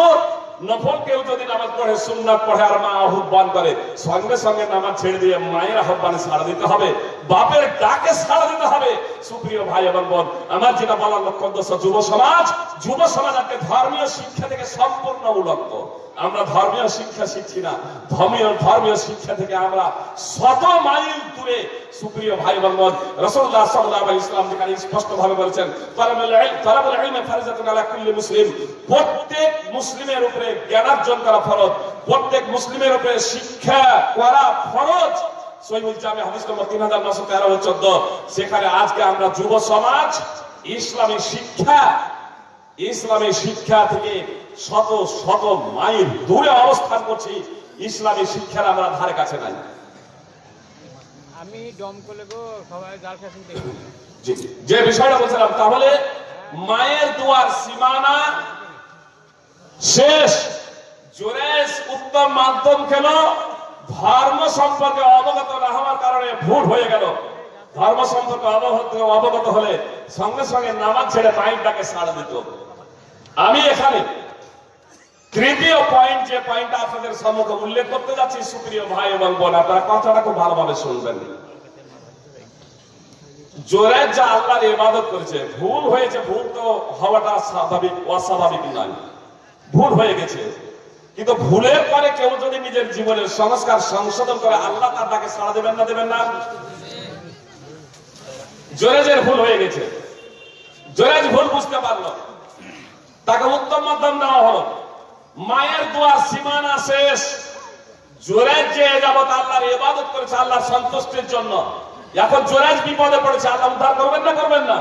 নফল কেউ যদি নামাজ পড়ে, সুন্নাত পড়ে আর মা আহ্বান করে, সঙ্গে সঙ্গে নামাজ ছেড়ে দিয়ে মায়ের আহ্বানে ছাড় দিতে হবে। বাপের ডাকে সাড়া দিতে হবে। সুপ্রিয় ভাই এবং বোন, আমার যেটা বলার লক্ষ্য উদ্দেশ্য যুব সমাজ যুব সমাজ আজকে ধর্মীয় শিক্ষা থেকে সম্পূর্ণ উলঙ্গ। আমরা ধর্মীয় শিক্ষা শিখছি না। ধর্মীয় ধর্মীয় শিক্ষা থেকে আমরা শত মাইল দূরে, সুপ্রিয় ভাই এবং বোন, রাসূলুল্লাহ সাল্লাল্লাহু আলাইহি ইসলাম যেখানে স্পষ্ট ভাবে বলেছেন মুসলিম। প্রত্যেক মুসলিমের উপরে জ্ঞানার্জন করা ফরজ। প্রত্যেক মুসলিমের উপরে শিক্ষা করা ফরজ। সহিহুল জামে হাদিস নম্বর 3913 ও 14 সেখানে আজকে আমরা যুব সমাজ ইসলামী শিক্ষা ইসলামী শিক্ষা থেকে শত শত মাইল দূরে অবস্থান করছি। ইসলামী শিক্ষার আমরা ধারে কাছে নাই। আমি গো সবাই যে বিষয়টা বলছিলাম তাহলে মায়ের দুয়ার সীমানা শেষ। জোরেশ উত্তম মাধ্যম কেন? ধর্ম সম্পর্কে অবগত না হওয়ার কারণে ভুল হয়ে গেল। ধর্ম সম্পর্কে অবগত অবগত হলে সঙ্গে সঙ্গে নামাজ ছেড়ে মাইন্ডটাকে ছাড়া দিত। আমি এখানে তৃতীয় পয়েন্ট যে পয়েন্টটা আপনাদের সম্মুখে উল্লেখ করতে যাচ্ছি, সুপ্রিয় ভাই এবং বোন, আপনারা কথাটা খুব ভালোভাবে শুনবেন। জোরে যা আল্লাহর ইবাদত করেছে, ভুল হয়েছে, ভুল তো হওয়াটা স্বাভাবিক অস্বাভাবিক নয়। ভুল হয়ে গেছে। কিন্তু ভুলের পরে কেউ যদি নিজের জীবনের সংস্কার সংশোধন করে, আল্লাহ তার তাকে সাড়া দেবেন না দেবেন না? জোরেজের ভুল হয়ে গেছে। জোরেজ ভুল বুঝতে পারল। তাকে উত্তম মাধ্যম দেওয়া হলো। মায়ের দোয়ার সীমানা শেষ। জোরেজ যে এ যাবত আল্লাহর ইবাদত করেছে, আল্লাহর সন্তুষ্টির জন্য। এখন জোরেজ বিপদে পড়েছে, আল্লাহ উদ্ধার করবেন না করবেন না?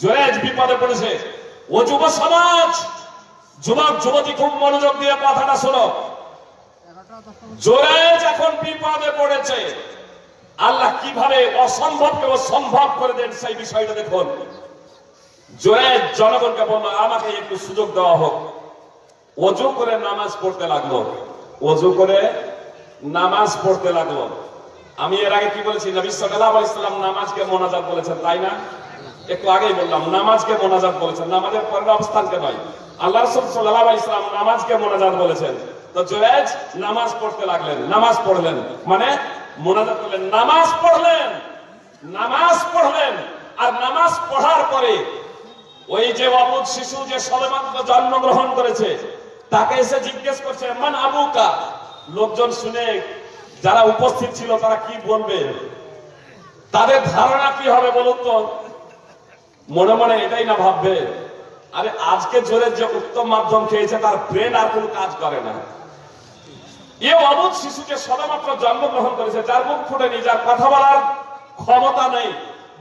জোরেজ বিপদে পড়েছে। ও যুব সমাজ যুবক, যুবতী, খুব মনোযোগ দিয়ে কথাটা শোনো। জোরেজ এখন বিপদে পড়েছে, আল্লাহ কীভাবে অসম্ভবকে ও সম্ভব করে দেন সেই বিষয়টা দেখুন। জোরেজ জনগণকে বলল, আমাকে একটু সুযোগ দেওয়া হোক। অজু করে নামাজ পড়তে লাগল। অজু করে নামাজ পড়তে লাগল। আমি এর আগে কি বলেছি, নবী সাল্লাল্লাহু আলাইহি সাল্লাম নামাজকে মোনাজাত বলেছেন, তাই না? একটু আগেই বললাম, নামাজকে মোনাজাত বলেছেন। নামাজের পরের অবস্থানকে নয় আল্লাহ রাসূল সাল্লাল্লাহু আলাইহি সাল্লাম নামাজকে মোনাজাত বলেছেন। তো জুরাইজ, নামাজ পড়তে লাগলেন, নামাজ পড়লেন। মানে মোনাজাত করলেন, নামাজ পড়লেন নামাজ পড়লেন। আর নামাজ পড়ার পরে ওই যে অবুধ শিশু যে সবেমাত্র জন্মগ্রহণ করেছে, তাকে এসে জিজ্ঞেস করছে, মান আবুকা? লোকজন শুনে যারা উপস্থিত ছিল, তারা কি বলবে? তাদের ধারণা কি হবে বলুন তো? মনে মনে এটাই না ভাববে। আরে আজকে জোরে যে উত্তম মাধ্যম খেয়েছে, তার ব্রেন আর কোন কাজ করে না। এ অবুধ শিশুকে সবেমাত্র জন্মগ্রহণ করেছে, যার মুখ ফুটেনি, যার কথা বলার ক্ষমতা নেই।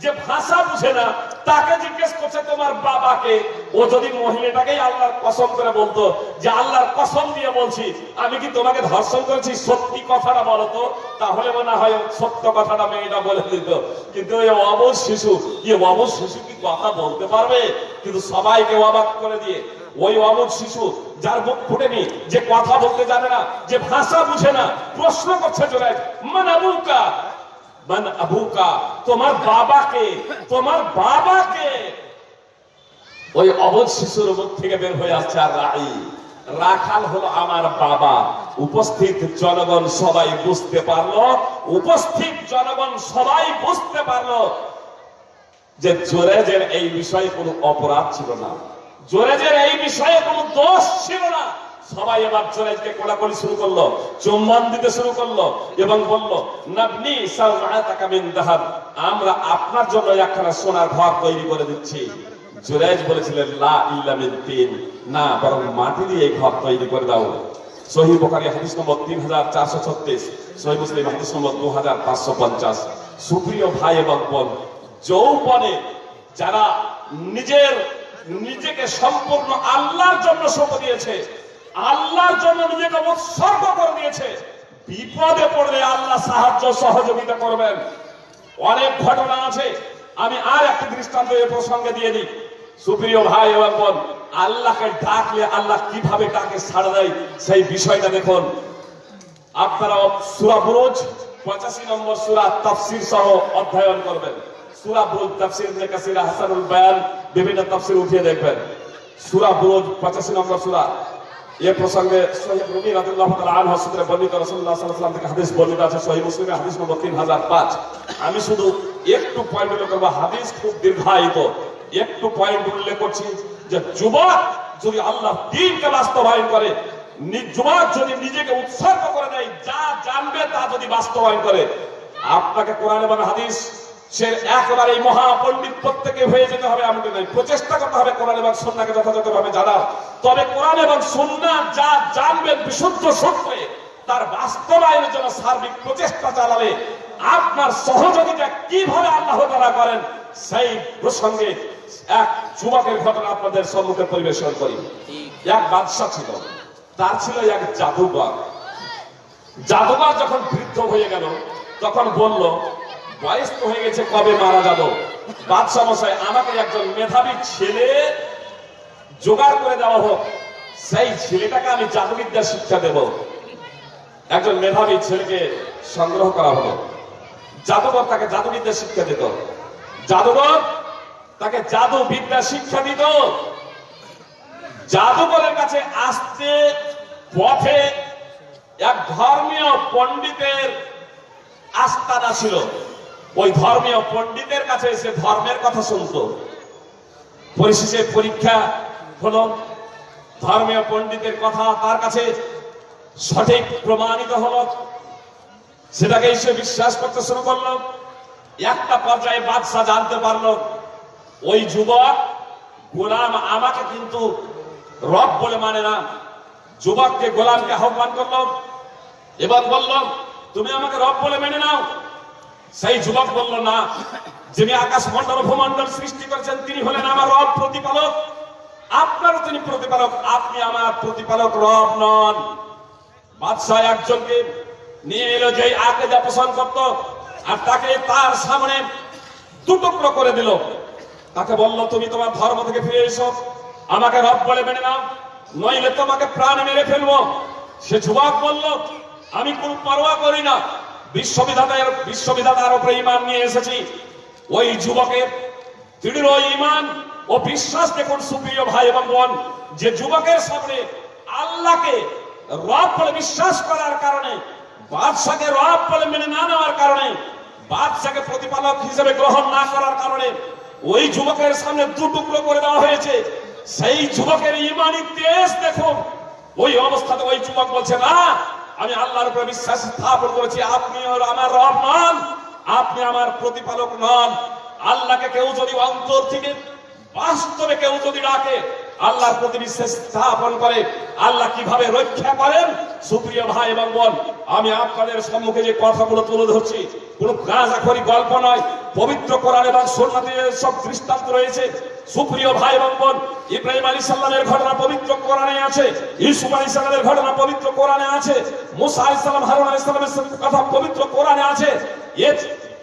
যে ভাষা বুঝে না, তাকে জিজ্ঞেস করছে তোমার বাবাকে। ও যদি মহিলাটাকেই আল্লাহর কসম করে বলতো, যে আল্লাহর কসম দিয়ে বলছি, আমি কি তোমাকে ধর্ষণ করেছি? সত্যি কথাটা বলো তো। তাহলে মনে হয় সত্য কথাটা মেয়েটা বলে দিত। কিন্তু এই অবশ শিশু এ অবশ শিশু কি কথা বলতে পারবে? কিন্তু সবাইকে অবাক করে দিয়ে, ওই অবধ শিশু যার মুখ ফুটেনি, যে কথা বলতে জানে না, যে ভাষা বুঝে না, প্রশ্ন করছে জোরাই মান মান আবুকা, তোমার বাবাকে তোমার বাবাকে। ওই অবধ শিশুর মুখ থেকে বের হয়ে আসছে আর রাই। রাখাল হলো আমার বাবা। উপস্থিত জনগণ সবাই বুঝতে পারল, উপস্থিত জনগণ সবাই বুঝতে পারল যে জোরেজের এই বিষয়ে কোনো অপরাধ ছিল না। জোরেজের এই বিষয়ে কোনো দোষ ছিল না। সবাই এবার জোরেজকে কোলাকুলি শুরু করল চুম্বন দিতে শুরু করল এবং বলল, নাবনি মিন দাহাব, আমরা আপনার জন্য একখানা সোনার ঘর তৈরি করে দিচ্ছি। জোরেজ বলেছিলেন, লা ইল্লা মিন তিন, না, বরং মাটি দিয়ে ঘর তৈরি করে দাও। সহি বোখারি, হাদিস নম্বর তিন হাজার চারশো ছত্রিশ সহি মুসলিম, হাদিস নম্বর দু হাজার পাঁচশো পঞ্চাশ। সুপ্রিয় ভাই এবং বোন, যৌবনে যারা নিজের, নিজেকে সম্পূর্ণ আল্লাহর জন্য সঁপ দিয়েছে আল্লাহর জন্য নিজেকে উৎসর্গ করে দিয়েছে। বিপদে পড়লে আল্লাহ সাহায্য সহযোগিতা করবেন। অনেক ঘটনা আছে। আমি আর একটি দৃষ্টান্ত এ প্রসঙ্গে দিয়ে দিই। সুপ্রিয় ভাই এবং বোন, আল্লাহকে ডাকলে আল্লাহ কীভাবে ডাকে ছাড়া দেয় সেই বিষয়টা দেখুন। আপনারা সুরা বুরুজ পঁচাশি নম্বর সুরা তাফসির সহ অধ্যয়ন করবেন। সুরা বুরুজ তাফসির কাসির হাসানুল বায়ান বিভিন্ন তাফসির উঠিয়ে দেখবেন। সুরা বুরুজ পঁচাশি নম্বর সুরা এ প্রসঙ্গে সহিহ রুমি রাদিয়াল্লাহু তাআলা আনহু বর্ণিত রাসূলুল্লাহ সাল্লাল্লাহু থেকে হাদিস বর্ণিত আছে, সহিহ মুসলিমে হাদিস নম্বর 3005 আমি শুধু একটু পয়েন্ট উল্লেখ করব, হাদিস খুব দীর্ঘায়িত। একটু পয়েন্ট উল্লেখ করছি যে যুবক যদি আল্লাহ দ্বীনকে বাস্তবায়ন করে যুবক যদি নিজেকে উৎসর্গ করে দেয়, যা জানবে তা যদি বাস্তবায়ন করে, আপনাকে কোরআন এবং হাদিস সে একেবারে এই মহাপণ্ডিত প্রত্যেকে হয়ে যেতে হবে এমনটি নয়। প্রচেষ্টা করতে হবে কোরআন এবং সন্নাকে যথাযথভাবে জানার। তবে কোরআন এবং সন্না যা জানবেন বিশুদ্ধ সত্যে তার বাস্তবায়নের জন্য সার্বিক প্রচেষ্টা চালালে আপনার সহযোগিতা কীভাবে আল্লাহ তারা করেন সেই প্রসঙ্গে এক যুবকের ঘটনা আপনাদের সম্মুখে পরিবেশন করি। এক বাদশা ছিল তার ছিল এক জাদুঘর জাদুঘর যখন বৃদ্ধ হয়ে গেল তখন বলল বয়স তো হয়ে গেছে, কবে মারা যাব? বাদশাহ মশাই আমাকে একজন মেধাবী ছেলে জোগাড় করে দেওয়া হোক। সেই ছেলেটাকে আমি জাদুবিদ্যা শিক্ষা দেব। একজন মেধাবী ছেলেকে সংগ্রহ করা হলো জাদুঘর তাকে জাদুবিদ্যা শিক্ষা দিত। জাদুঘর তাকে জাদু বিদ্যা শিক্ষা দিত। জাদুঘরের কাছে আসতে পথে এক ধর্মীয় পণ্ডিতের আস্তানা ছিল। ওই ধর্মীয় পণ্ডিতের কাছে এসে ধর্মের কথা শুনতো। পরিশেষে পরীক্ষা হলো, ধর্মীয় পণ্ডিতের কথা তার কাছে সঠিক প্রমাণিত হলো। সেটাকে সে বিশ্বাস করতে শুরু করল। একটা পর্যায়ে বাদশাহ জানতে পারল, ওই যুবক গোলাম আমাকে কিন্তু রব বলে মানে না। যুবককে গোলামকে আহ্বান করল এবং বলল, তুমি আমাকে রব বলে মেনে নাও। সেই যুবক বলল, না, যিনি আকাশ মন্ডল ভূমন্ডল সৃষ্টি করেছেন, তিনি হলেন আমার রব প্রতিপালক। আপনারও তিনি প্রতিপালক, আপনি আমার প্রতিপালক রব নন। বাদশাহ একজনকে নিয়ে এলো যে আকেদা পোষণ করত, আর তাকে তার সামনে দুটুকরো করে দিল। তাকে বলল, তুমি তোমার ধর্ম থেকে ফিরে এসো, আমাকে রব বলে মেনে নাও, নইলে তোমাকে প্রাণ মেরে ফেলব। সে যুবক বলল, আমি কোন পরোয়া করি না বিশ্ববিধাতার বিশ্ববিধাতার উপরে ইমান নিয়ে এসেছি। ওই যুবকের দৃঢ় ইমান ও বিশ্বাস দেখুন সুপ্রিয় ভাই এবং বোন, যে যুবকের সামনে আল্লাহকে রব বলে বিশ্বাস করার কারণে, বাদশাকে রব বলে মেনে না নেওয়ার কারণে, বাদশাকে প্রতিপালক হিসেবে গ্রহণ না করার কারণে ওই যুবকের সামনে দু টুকরো করে দেওয়া হয়েছে। সেই যুবকের ইমানি তেজ দেখুন। ওই অবস্থাতে ওই যুবক বলছে, না আমি আল্লাহর উপরে বিশ্বাস স্থাপন করেছি, আপনি আমার রব নন আপনি আমার প্রতিপালক নন। আল্লাহকে কেউ যদি অন্তর থেকে বাস্তবে কেউ যদি ডাকে আল্লাহর প্রতি বিশ্বাস স্থাপন করে। আল্লাহ কীভাবে রক্ষা করেন? সুপ্রিয় ভাই এবং বোন, আমি আপনাদের সম্মুখে যে কথাগুলো তুলে ধরছি, কোন গাঁজাখড়ি গল্প নয়, পবিত্র কোরআন এবং সোনাতে সব দৃষ্টান্ত রয়েছে। সুপ্রিয় ভাই এবং বোন, ইব্রাহিম আলী সাল্লামের ঘটনা পবিত্র কোরআনে আছে, ইউসুফ আলী সাল্লামের ঘটনা পবিত্র কোরআনে আছে, মুসা আলী সাল্লাম, হারুন আলী সাল্লামের কথা পবিত্র কোরআনে আছে। এ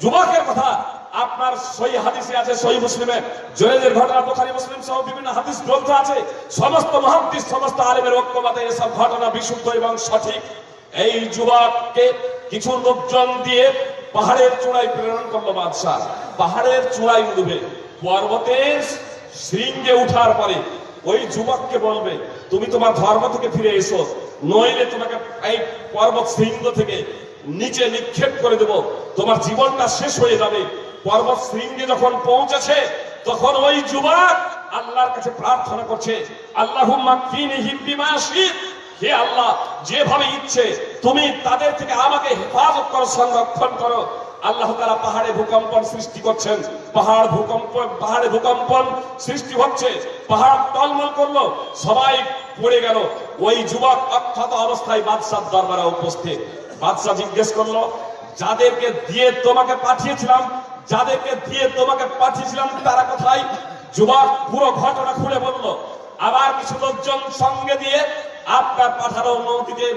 যুবকের কথা আপনার সই হাদিসে আছে সই মুসলিমে। জয়েদের ঘটনা, বোখারি, মুসলিম সহ বিভিন্ন হাদিস গ্রন্থ আছে। সমস্ত মহাদিস সমস্ত আলেমের ঐক্যমতে এসব ঘটনা বিশুদ্ধ এবং সঠিক। এই যুবককে কিছু লোকজন দিয়ে পাহাড়ের চূড়ায় প্রেরণ করল বাদশাহ। পাহাড়ের চূড়ায় উঠবে পর্বতের শৃঙ্গে উঠার পরে ওই যুবককে বলবে, তুমি তোমার ধর্ম থেকে ফিরে এসো। নইলে তোমাকে এই পর্বত শৃঙ্গ থেকে নিচে নিক্ষেপ করে দেব। তোমার জীবনটা শেষ হয়ে যাবে। পর্বত শৃঙ্গে যখন পৌঁছেছে, তখন ওই যুবক আল্লাহর কাছে প্রার্থনা করছে আল্লাহ হে আল্লাহ, যেভাবে ইচ্ছে, তুমি তাদের থেকে আমাকে হেফাজত করো, সংরক্ষণ করো। আল্লাহ তারা পাহাড়ে ভূকম্পন সৃষ্টি করছেন। পাহাড় ভূকম্প পাহাড়ে ভূকম্পন সৃষ্টি হচ্ছে। পাহাড় টলমল করল, সবাই পড়ে গেল। ওই যুবক অক্ষত অবস্থায় বাদশাহ দরবারে উপস্থিত। বাদশাহ জিজ্ঞেস করল, যাদেরকে দিয়ে তোমাকে পাঠিয়েছিলাম যাদেরকে দিয়ে তোমাকে পাঠিয়েছিলাম, তারা কোথায়? যুবক, পুরো ঘটনা খুলে বলল। আবার কিছু লোকজন সঙ্গে দিয়ে আপনার পাঠানো নৌকিতে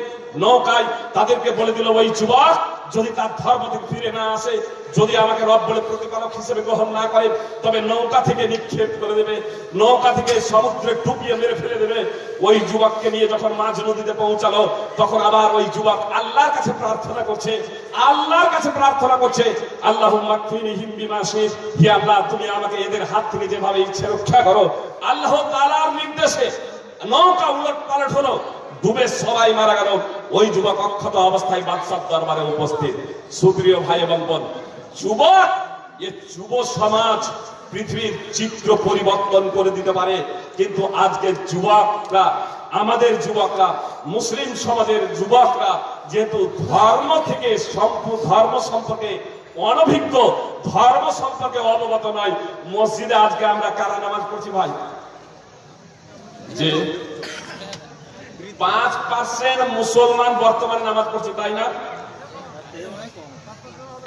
নৌকায় তাদেরকে বলে দিল, ওই যুবক, যদি তার ধর্ম থেকে ফিরে না আসে, যদি আমাকে রব বলে প্রতিপালক হিসেবে গ্রহণ না করে, তবে নৌকা থেকে নিক্ষেপ করে দেবে, নৌকা থেকে সমুদ্রে ডুবিয়ে মেরে ফেলে দেবে। ওই যুবককে নিয়ে যখন মাঝ নদীতে পৌঁছালো, তখন আবার ওই যুবক আল্লাহর কাছে প্রার্থনা করছে, আল্লাহর কাছে প্রার্থনা করছে আল্লাহ হি আল্লাহ, তুমি আমাকে এদের হাত থেকে যেভাবে ইচ্ছে রক্ষা করো, আল্লাহ তাআলার নির্দেশে নৌকা উলট পালট হলো, ডুবে সবাই মারা গেল। ওই যুবক অক্ষত অবস্থায় বাদশার দরবারে উপস্থিত। সুপ্রিয় ভাই এবং বোন যুবক এ যুব সমাজ পৃথিবীর চিত্র পরিবর্তন করে দিতে পারে। কিন্তু আজকে যুবকরা, আমাদের যুবকরা, মুসলিম সমাজের যুবকরা, যেহেতু ধর্ম থেকে সম্পূর্ণ ধর্ম সম্পর্কে অনভিজ্ঞ, ধর্ম সম্পর্কে অবগত নয়, মসজিদে আজকে আমরা কারা নামাজ পড়ছি ভাই? যে পাঁচ পার্সেন্ট মুসলমান বর্তমানে নামাজ পড়ছে, তাই না?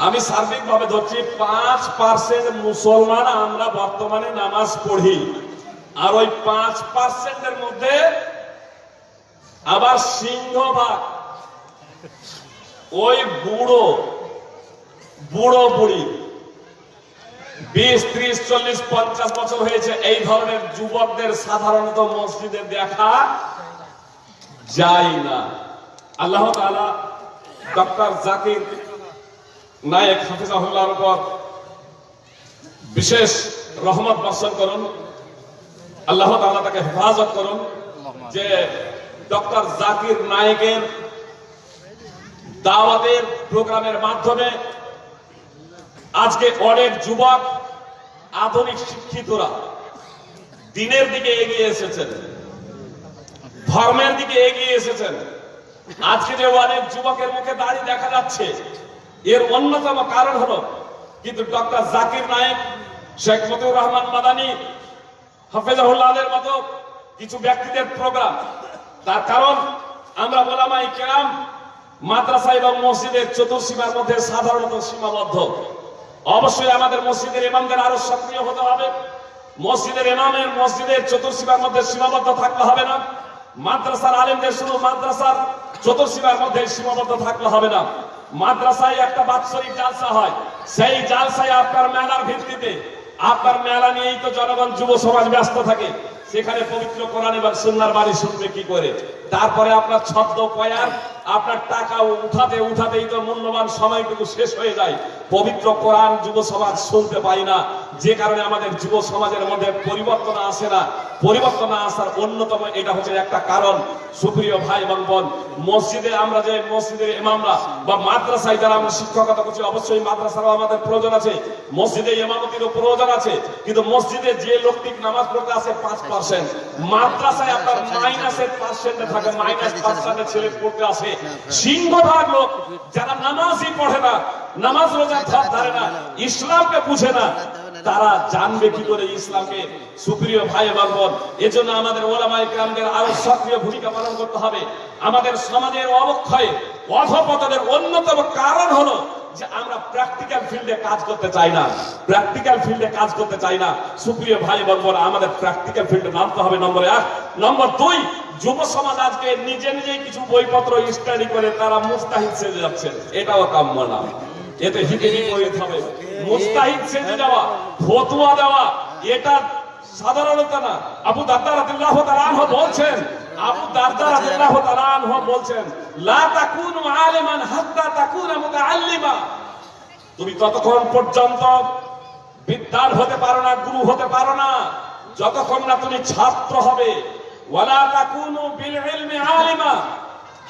আমি সার্বিক ভাবে ধরছি, পাঁচ পার্সেন্ট মুসলমান আমরা বর্তমানে নামাজ পড়ি। আর ওই পাঁচ পার্সেন্টের মধ্যে আবার সিংহভাগ ওই বুড়ো বুড়ো বুড়ি বিশ, ত্রিশ, চল্লিশ, পঞ্চাশ বছর হয়েছে, এই ধরনের যুবকদের সাধারণত মসজিদে দেখা যায় না। আল্লাহ ডক্টর জাকির নায়েক হাফিজাহুল্লাহর উপর বিশেষ রহমত বর্ষণ করুন। আল্লাহ তাআলা তাকে হেফাজত করুন যে ডক্টর জাকির নায়েকের দাওয়াতের প্রোগ্রামের মাধ্যমে আজকে অনেক যুবক, আধুনিক শিক্ষিতরা দিনের দিকে এগিয়ে এসেছেন, ধর্মের দিকে এগিয়ে এসেছেন। আজকে যে অনেক যুবকের মুখে দাড়ি দেখা যাচ্ছে, এর অন্যতম কারণ হলো কিন্তু ডক্টর জাকির নায়েক, শেখ মতিউর রহমান মাদানী হাফেজাহুল্লাহের মতো কিছু ব্যক্তিদের প্রোগ্রাম। তার কারণ, আমরা বলামাই কেরাম মাদ্রাসা এবং মসজিদের চতুর্সীমার মধ্যে সাধারণত সীমাবদ্ধ। অবশ্যই আমাদের মসজিদের ইমামদের আরও সক্রিয় হতে হবে। মসজিদের ইমামের মসজিদের চতুর্সীমার মধ্যে সীমাবদ্ধ থাকতে হবে না। মাদ্রাসার আলেমদের শুধু মাদ্রাসার চতুর্সীমার মধ্যে সীমাবদ্ধ থাকলে হবে না। মাদ্রাসায় একটা বাৎসরিক জালসা হয়। সেই জালসায় আপনার মেলার ভিত্তিতে, আপনার মেলা নিয়েই তো জনগণ যুব সমাজ ব্যস্ত থাকে। সেখানে পবিত্র কোরআন এবং সুন্নার বাড়ি শুনবে কি করে? তারপরে আপনার ছদ্ম পয়ার আপনার টাকা উঠাতে উঠাতেই তো মূল্যবান সময়টুকু শেষ হয়ে যায়। পবিত্র কোরআন যুব সমাজ শুনতে পাই না। যে কারণে আমাদের যুব সমাজের মধ্যে পরিবর্তন আসে না। পরিবর্তন আসার অন্যতম এটা হচ্ছে একটা কারণ। সুপ্রিয় ভাই এবং বোন, মসজিদে আমরা যে মসজিদের ইমামরা বা মাদ্রাসায় যারা আমরা শিক্ষকতা করছি, অবশ্যই মাদ্রাসারও আমাদের প্রয়োজন আছে। মসজিদে ইমামতিরও প্রয়োজন আছে। কিন্তু মসজিদে যে লোকটি নামাজ পড়তে আসে পাঁচ পার্সেন্ট মাদ্রাসায় আপনার মাইনাসের পার্সেন্টে থাকে মাইনাস পার্সেন্টের ছেলে পড়তে আসে। সিংহভাগ লোক যারা নামাজই পড়ে না নামাজ রোজা ধার ধারে না ইসলামকে বুঝে না তারা জানবে কি করে ইসলামকে সুপ্রিয় ভাই এবং বোন এজন্য আমাদের ওলামাই গ্রামদের আরও সক্রিয় ভূমিকা পালন করতে হবে। আমাদের সমাজের অবক্ষয়ে অধপতনের অন্যতম কারণ হলো যে আমরা প্র্যাকটিক্যাল ফিল্ডে কাজ করতে চাই না। প্র্যাকটিক্যাল ফিল্ডে কাজ করতে চাই না। সুপ্রিয় ভাই বোন আমাদের প্র্যাকটিক্যাল ফিল্ডে নামতে হবে। নম্বর এক। নম্বর দুই যুব সমাজ আজকে নিজে নিজেই কিছু বইপত্র স্টাডি করে তারা মুস্তাহিদ সেজে যাচ্ছেন। এটাও কাম্য না। এতে হিতে বিপরীত হবে মুস্তাহিদ সেজে যাওয়া, ফতুয়া দেওয়া, এটা সাধারণত না। আবু রাদিয়াল্লাহু তাআলা আনহু বলছেন, আবু দারদা রাদিয়াল্লাহু তাআলা আনহু বলছেন, লা তাকুনু আলিমান হাত্তা তাকুনা মুতাআল্লিমা। তুমি ততক্ষণ পর্যন্ত বিদ্যান হতে পারো না, গুরু হতে পারো না। যতক্ষণ না তুমি ছাত্র হবে ওয়ালা তাকুনু বিল ইলমি আলিমা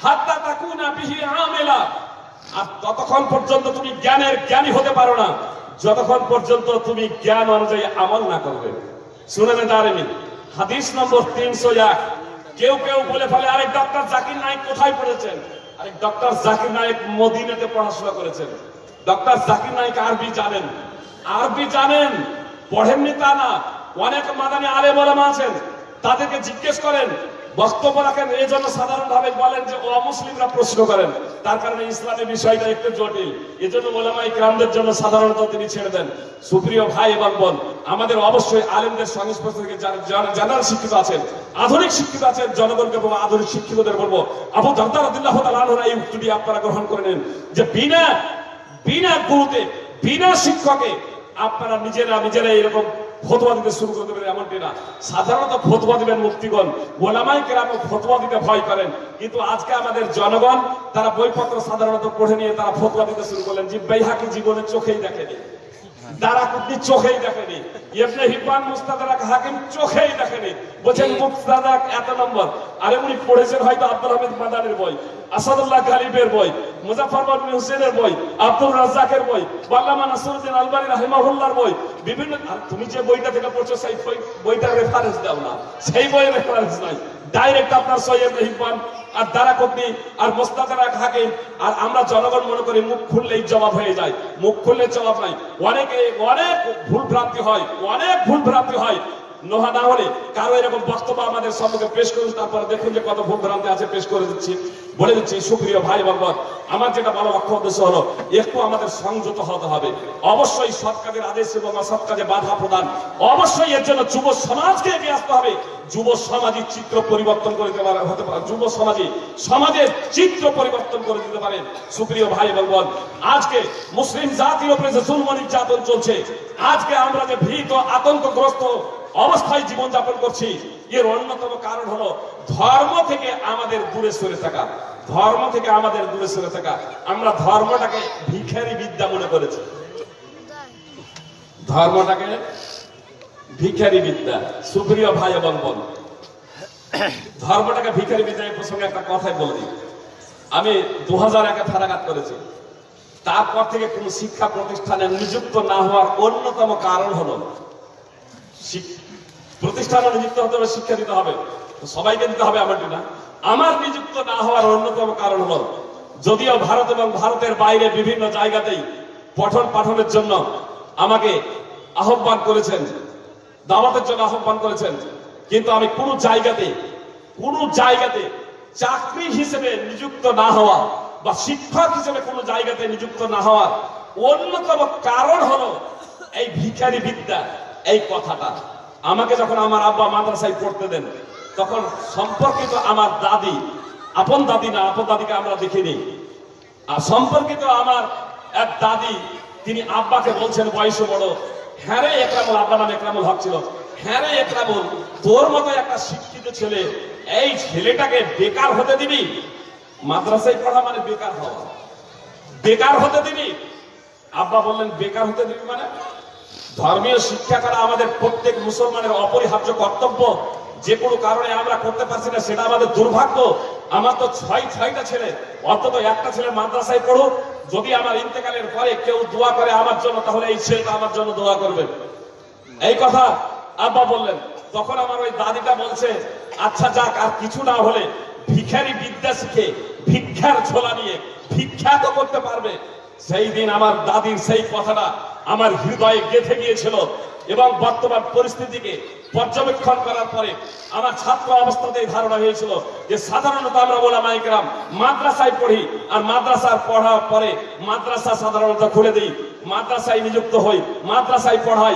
হাত্তা তাকুনা বিহি আমিলা। আর ততক্ষণ পর্যন্ত তুমি জ্ঞানের জ্ঞানী হতে পারো না, যতক্ষণ পর্যন্ত তুমি জ্ঞান অনুযায়ী আমল না করবে। শুনেন দারেমি হাদিস নম্বর তিনশো এক। কেউ কেউ বলে ফেলে, আরেক ডক্টর জাকির নায়েক কোথায় পড়েছেন? আরেক ডক্টর জাকির নায়েক মদিনাতে পড়াশোনা করেছেন। ডক্টর জাকির নায়েক আরবি জানেন। আরবি জানেন, পড়েননি তা না। অনেক মাদানি বলামা আছেন। তাদেরকে জিজ্ঞেস করেন, বক্তব্য রাখেন, এই জন্য সাধারণভাবে বলেন যে অমুসলিমরা প্রশ্ন করেন। তার কারণে ইসলামের বিষয়টা একটু জটিল। এই জন্য ওলামাই গ্রামদের জন্য সাধারণত তিনি ছেড়ে দেন। সুপ্রিয় ভাই এবং বোন, আমাদের অবশ্যই আলেমদের সংস্পর্শ থেকে জেনারেল শিক্ষিত আছেন, আধুনিক শিক্ষিত আছেন জনগণকে বলব আধুনিক শিক্ষিতদের বলব, আবু দারদা রাদিল্লাহ তাআলার এই উক্তিটি আপনারা গ্রহণ করে নেন যে বিনা বিনা গুরুতে, বিনা শিক্ষকে আপনারা নিজেরা নিজেরা এরকম ফতোয়া দিতে শুরু করে দেবেন, এমনটি না। সাধারণত ফতোয়া দিবেন মুক্তিগণ গোলামাই কেরাম ফতোয়া দিতে ভয় করেন। কিন্তু আজকে আমাদের জনগণ, তারা বইপত্র সাধারণত পড়ে নিয়ে তারা ফতোয়া দিতে শুরু করলেন। যে বেহাকি জীবনে চোখেই দেখেনি। চোখেই দেখেনি। হাকিম চোখেই দেখেনি। এত নম্বর। আরে উনি পড়েছেন হয়তো আব্দুল হামিদ মাদানের বই, আসাদুল্লাহ গালিবের বই। মুজাফর বিন হুসেনের বই আব্দুল রাজ্জাকের বই, বাল্লামা নাসরুদ্দিন আলবানী রাহিমাহুল্লাহর বই, বিভিন্ন তুমি যে বইটা থেকে পড়ছো, সেই বই- বইটার রেফারেন্স দাও না। সেই বইয়ের রেফারেন্স নাই। ডাইরেক্ট আপনার সৈয়দ হিব্বান আর দ্বারা কর্মী আর মোস্তাদারাক হাকিম। আর আমরা জনগণ মনে করি মুখ খুললেই জবাব হয়ে যায়। মুখ খুললে জবাব নাই। অনেকে অনেক ভুল ভ্রান্তি হয়। অনেক ভুল ভ্রান্তি হয়। নোহা না হলে কারও এরকম বক্তব্য আমাদের সম্মুখে পেশ করুন তারপরে দেখুন যে কত ভুল ভ্রান্তি আছে পেশ করে দিচ্ছি। বলে দিচ্ছি সুপ্রিয় ভাই এবং বোন, আমার যেটা বড় লক্ষ্য উদ্দেশ্য হলো একটু আমাদের সংযত হতে হবে। অবশ্যই সৎ কাজের আদেশ এবং অসৎ কাজে বাধা প্রদান অবশ্যই এর জন্য যুব সমাজকে এগিয়ে আসতে হবে। যুব সমাজের চিত্র পরিবর্তন করে দিতে পারে হতে পারে। যুব সমাজে সমাজের চিত্র পরিবর্তন করে দিতে পারে। সুপ্রিয় ভাই এবং বোন আজকে মুসলিম জাতির উপরে যে জুলম নির্যাতন চলছে আজকে আমরা যে ভীত আতঙ্কগ্রস্ত অবস্থায় জীবনযাপন করছি। এর অন্যতম কারণ হলো ধর্ম থেকে আমাদের দূরে সরে থাকা। ধর্ম থেকে আমাদের দূরে সরে থাকা। আমরা ধর্মটাকে ভিখারি বিদ্যা মনে করেছি। ধর্মটাকে ভিখারি বিদ্যা। সুপ্রিয় ভাই এবং বোন, ধর্মটাকে ভিখারি বিদ্যা প্রসঙ্গে একটা কথাই বলে আমি দু হাজার একে ফেরাঘাত করেছি। তারপর থেকে কোন শিক্ষা প্রতিষ্ঠানে নিযুক্ত না হওয়ার অন্যতম কারণ হলো প্রতিষ্ঠানে নিযুক্ত হতে হবে শিক্ষা দিতে হবে। সবাইকে দিতে হবে আমারটি না আমার নিযুক্ত না হওয়ার অন্যতম কারণ হলো, যদিও ভারত এবং ভারতের বাইরে বিভিন্ন জায়গাতেই পঠন পাঠনের জন্য আমাকে আহ্বান করেছেন, দাওয়াতের জন্য আহ্বান করেছেন, কিন্তু আমি কোনো জায়গাতে কোনো জায়গাতে চাকরি হিসেবে নিযুক্ত না হওয়া বা শিক্ষক হিসেবে কোনো জায়গাতে নিযুক্ত না হওয়ার অন্যতম কারণ হলো এই ভিখারি বিদ্যা এই কথাটা। আমাকে যখন আমার আব্বা মাদ্রাসায় পড়তে দেন, তখন সম্পর্কিত আমার দাদি, আপন দাদি না, আপন দাদিকে আমরা দেখিনি। আর সম্পর্কিত আমার এক দাদি, তিনি আব্বাকে বলছেন, বয়সে বড়। হ্যাঁ রে একরামুল, আব্বা নাম একরামুল হক ছিল। হ্যাঁ রে একরামুল, তোর মতো একটা শিক্ষিত ছেলে, এই ছেলেটাকে বেকার হতে দিবি? মাদ্রাসায় পড়া মানে বেকার হওয়া। বেকার হতে দিবি? আব্বা বললেন, বেকার হতে দিবি মানে? ধর্মীয় শিক্ষা করা আমাদের প্রত্যেক মুসলমানের অপরিহার্য কর্তব্য, যে কোনো কারণে আমরা করতে পারছি না, সেটা আমাদের দুর্ভাগ্য। আমার তো ছয়, ছয়টা ছেলে, অন্তত একটা ছেলে মাদ্রাসায় পড়ুক যদি আমার ইন্তেকালের পরে কেউ দোয়া করে আমার জন্য, তাহলে এই ছেলেটা আমার জন্য দোয়া করবে। এই কথা আব্বা বললেন। তখন আমার ওই দাদিটা বলছে আচ্ছা যাক, আর কিছু না হলে ভিখারি বিদ্যা শিখে, ভিক্ষার ছোলা নিয়ে ভিক্ষা তো করতে পারবে। সেই দিন আমার দাদির সেই কথাটা আমার হৃদয়ে গেঁথে গিয়েছিল এবং বর্তমান পরিস্থিতিকে পর্যবেক্ষণ করার পরে আমার ছাত্র অবস্থাতেই ধারণা হয়েছিল যে সাধারণত আমরা বলা মাইকরাম মাদ্রাসায় পড়ি আর মাদ্রাসার পড়ার পরে মাদ্রাসা সাধারণত খুলে দিই। মাদ্রাসায় নিযুক্ত হই, মাদ্রাসায় পড়াই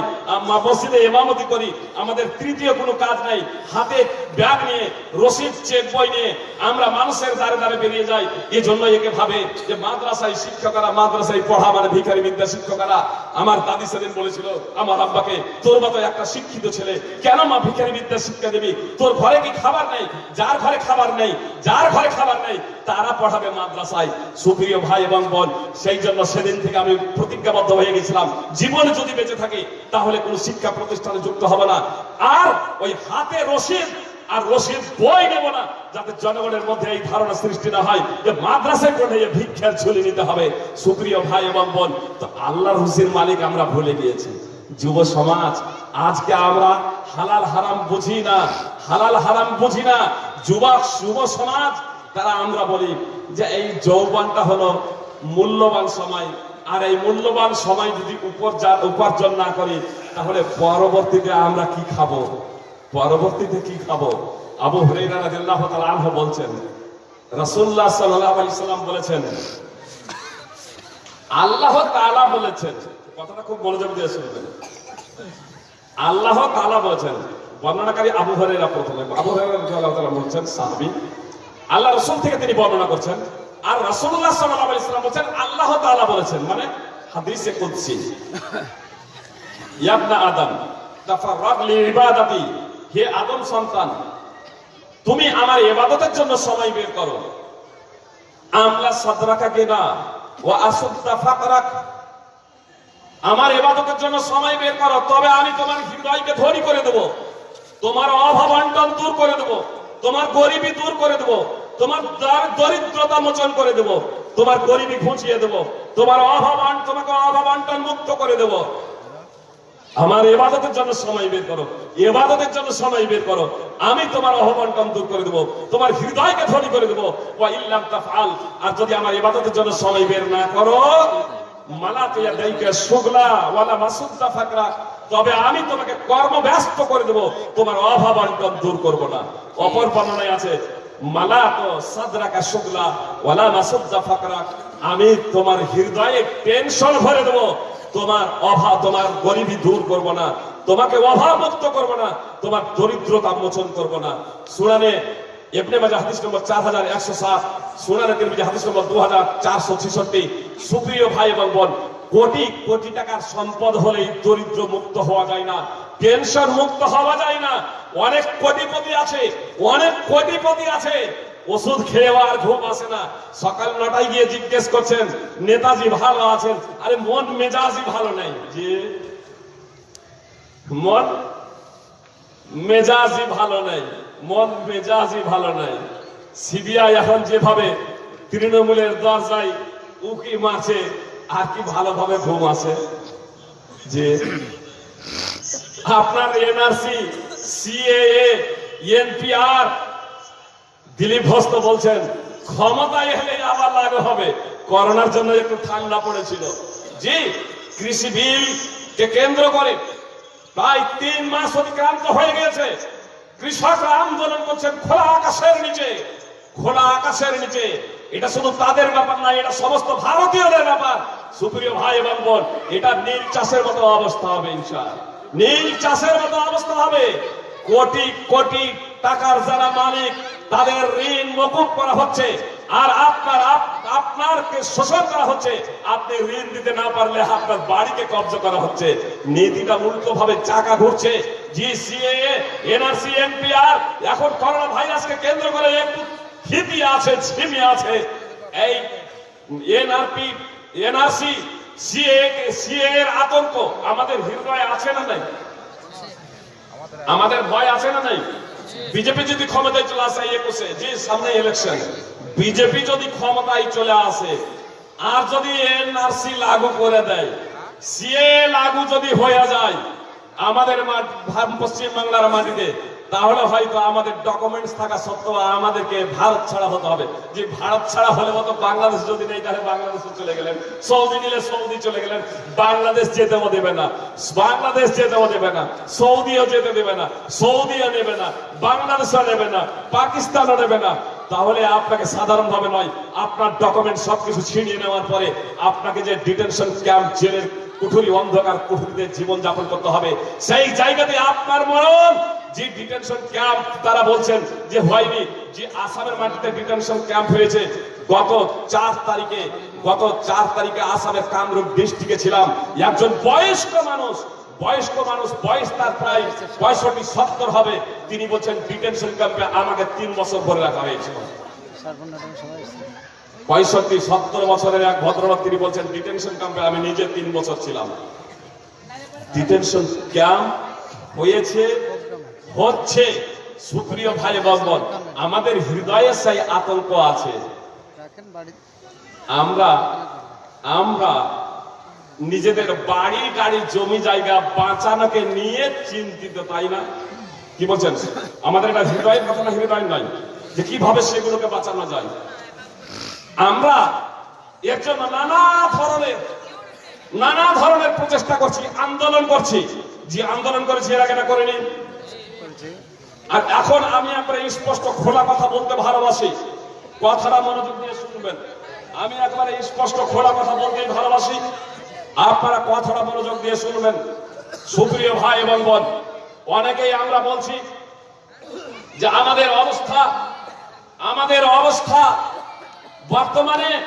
মসজিদে ইমামতি করি, আমাদের তৃতীয় কোনো কাজ নাই। হাতে ব্যাগ নিয়ে, রসিদ, চেক বই নিয়ে আমরা মানুষের দ্বারে দ্বারে বেরিয়ে যাই। এই জন্য একে ভাবে যে মাদ্রাসায় শিক্ষকরা, মাদ্রাসায় পড়া মানে ভিখারি বিদ্যা শিক্ষকরা। আমার দাদি সেদিন বলেছিল, আমার আব্বাকে, তোর মতো একটা শিক্ষিত ছেলে, কেন মা ভিখারি বিদ্যা শিক্ষা দিবি? তোর ঘরে কি খাবার নেই? যার ঘরে খাবার নেই, যার ঘরে খাবার নেই তারা পড়াবে মাদ্রাসায়। সুপ্রিয় ভাই এবং বোন, সেই জন্য সেদিন থেকে আমি প্রতিজ্ঞাবদ্ধ হয়ে গেছিলাম। জীবনে যদি বেঁচে থাকি, তাহলে কোনো শিক্ষা প্রতিষ্ঠানে যুক্ত হবে না। আর ওই হাতে রসিদ আর রসিদ বই নেব না, যাতে জনগণের মধ্যে এই ধারণা সৃষ্টি না হয় যে মাদ্রাসায় পড়ে এই ভিক্ষার ঝুলি নিতে হবে। সুপ্রিয় ভাই এবং বোন, তো আল্লাহর হুসির মালিক আমরা ভুলে গিয়েছি। যুব সমাজ, আজকে আমরা হালাল হারাম বুঝি না, হালাল হারাম বুঝি না। যুবক, যুব সমাজ তারা আমরা বলি যে এই যৌবনটা হলো মূল্যবান সময়। আর এই মূল্যবান সময় যদি উপর- উপার্জন না করি, তাহলে পরবর্তীতে আমরা কি খাব? পরবর্তীতে কি খাব? আবু তাআলা আনহু বলছেন আলাইহি সাল্লাম বলেছেন, আল্লাহ তাআলা বলেছেন, কথাটা খুব মনোযোগ দিয়ে শুনবেন। আল্লাহ তাআলা বলেছেন, বর্ণনাকারী আবু হুরাইরা প্রথমে, আবু তাআলা বলছেন, সাহাবী আল্লাহ রসুল থেকে তিনি বর্ণনা করছেন। আর রাসূলুল্লাহ সাল্লাল্লাহু আলাইহি সাল্লাম বলেছেন, আল্লাহ তাআলা বলেছেন মানে হাদিসে কুদসি। ইয়াবনা আদম লিইবাদাতি হে আদম সন্তান, তুমি আমার ইবাদতের জন্য সময় বের করো। আমলা সাদরাকা কিনা ও আসুদ্দা ফাকরাক। আমার ইবাদতের জন্য সময় বের করো, তবে আমি তোমার হৃদয়কে ধনী করে দেব। তোমার অভাব দূর করে দেব। তোমার গরিবি দূর করে দেব। তোমার দার- দরিদ্রতা মোচন করে দেব। তোমার গরিবি ঘুচিয়ে দেব। তোমার অভাবান, তোমাকে অভাব মুক্ত করে দেব। আমার এবাদতের জন্য সময় বের করো। এবাদতের জন্য সময় বের করো। আমি তোমার অহবন্টন দূর করে দেবো। তোমার হৃদয়কে ধনী করে দেবো। তাফআল। আর যদি আমার এবাদতের জন্য সময় বের না করো মালা তুইয়া দাইকে সুগলা ওয়ালা মাসুদ্দা ফাকরা। তবে আমি তোমাকে কর্মব্যস্ত করে দেব। তোমার অভাব অনটন দূর করব না। অপর বর্ণনায় আছে আমি তোমার হৃদয়ে টেনশন ভরে দেব। তোমার অভাব, তোমার গরিবী দূর করব না। তোমাকে অভাব মুক্ত করব না। তোমার দরিদ্রতা মোচন করব না। সুরানে ইবনে মাজাহ হাদিস নম্বর 4107 সুনানে তিরমিজি হাদিস নম্বর 2466 সুপ্রিয় ভাই এবং বোন কোটি কোটি টাকার সম্পদ হলেই দরিদ্র মুক্ত হওয়া যায় না টেনশন মুক্ত হওয়া যায় না, অনেক কোটিপতি আছে, অনেক কোটিপতি আছে, ওষুধ খেয়ে আর ঘুম আসে না। সকাল নটায় গিয়ে জিজ্ঞেস করছেন, নেতাজি ভালো আছেন? আরে, মন মেজাজই ভালো নাই। যে মন মেজাজই ভালো নাই, মন মেজাজই ভালো নাই। সিবিআই এখন যেভাবে তৃণমূলের দরজায় উকি মারছে আর কি ভালোভাবে ঘুম আছে? যে আপনার NRC, CAA, NPR, Dilip Ghosh তো বলছেন, ক্ষমতায় এলে আবার লাগু হবে। করোনার জন্য একটু ঠান্ডা পড়েছিল। জি, কৃষি বিল কে কেন্দ্র করে প্রায় তিন মাস অতিক্রান্ত হয়ে গেছে কৃষকরা আন্দোলন করছেন খোলা আকাশের নিচে, খোলা আকাশের নিচে। এটা শুধু তাদের ব্যাপার না, এটা সমস্ত ভারতীয়দের ব্যাপার। সুপ্রিয় ভাই এবং বোন এটা নীল চাষের মতো অবস্থা হবে, ইনশাআল্লাহ। নীল চাষের মতো অবস্থা হবে। কোটি কোটি টাকার যারা মালিক, তাদের ঋণ মকুব করা হচ্ছে। আর আপনার, আপ- আপনারকে শোষণ করা হচ্ছে। আপনি ঋণ দিতে না পারলে আপনার বাড়িকে কব্জা করা হচ্ছে। নীতিটা উল্টো ভাবে চাকা ঘুরছে। জি সিএ এনআরসি এনপিআর এখন করোনা ভাইরাসকে কেন্দ্র করে একটু ভীতি আছে, ঝিমি আছে। এই এনআরপি, এনআরসি, সিএ সিএ এর আতঙ্ক আমাদের হৃদয়ে আছে না নাই? আমাদের ভয় আছে না নাই? বিজেপি যদি ক্ষমতায় চলে আসে একুশে যে সামনে ইলেকশন বিজেপি যদি ক্ষমতায় চলে আসে, আর যদি এনআরসি লাগু করে দেয়, সিএ লাগু যদি হয়ে যায়, আমাদের পশ্চিম বাংলার মাটিতে তাহলে হয়তো আমাদের ডকুমেন্টস থাকা সত্ত্বেও আমাদেরকে ভারত ছাড়া হতে হবে। যে ভারত ছাড়া হলে মতো বাংলাদেশ যদি নেই, তাহলে বাংলাদেশে চলে গেলেন। সৌদি নিলে সৌদি চলে গেলেন। বাংলাদেশ যেতেও দেবে না। বাংলাদেশ যেতেও দেবে না। সৌদিও যেতে দেবে না। সৌদিও নেবে না। বাংলাদেশও নেবে না। পাকিস্তানও নেবে না। তাহলে আপনাকে সাধারণভাবে নয়, আপনার ডকুমেন্ট সবকিছু ছিনিয়ে নেওয়ার পরে আপনাকে যে ডিটেনশন ক্যাম্প জেলের কুঠুরি অন্ধকার কুঠুরিতে জীবন যাপন করতে হবে, সেই জায়গাতে আপনার মরণ। যে ডিটেনশন ক্যাম্প তারা বলছেন যে হয়নি, যে আসামের মাটিতে ডিটেনশন ক্যাম্প হয়েছে, গত চার তারিখে, গত চার তারিখে আসামের কামরূপ ডিস্ট্রিক্টে ছিলাম। একজন বয়স্ক মানুষ বয়স্ক মানুষ বয়স তার প্রায় পঁয়ষট্টি, সত্তর হবে। তিনি বলছেন, ডিটেনশন ক্যাম্পে আমাকে তিন বছর ভরে রাখা হয়েছিল পঁয়ষট্টি, সত্তর বছরের এক ভদ্রলোক, তিনি বলছেন, ডিটেনশন ক্যাম্পে আমি নিজে তিন বছর ছিলাম। ডিটেনশন ক্যাম্প হয়েছে, হচ্ছে। সুপ্রিয় ভাই বন্ধন, আমাদের হৃদয়ে সেই আতঙ্ক আছে। আমরা আমরা নিজেদের বাড়ি গাড়ি, জমি জায়গা বাঁচানোকে নিয়ে চিন্তিত, তাই না? কি বলছেন? আমাদের এটা হৃদয়ের কথা না, হৃদয় নয় যে কীভাবে সেগুলোকে বাঁচানো যায়। আমরা এর জন্য নানা ধরনের নানা ধরনের প্রচেষ্টা করছি, আন্দোলন করছি। যে আন্দোলন করেছি, এর আগে করিনি। আর এখন আমি একবারে স্পষ্ট খোলা কথা বলতে ভালোবাসি। কথাটা মনোযোগ দিয়ে শুনবেন। আমি একবারে স্পষ্ট খোলা কথা বলতে ভালোবাসি। আপনারা কথাটা মনোযোগ দিয়ে শুনবেন। সুপ্রিয় ভাই এবং বোন, অনেকেই আমরা বলছি যে আমাদের অবস্থা আমাদের অবস্থা বর্তমানে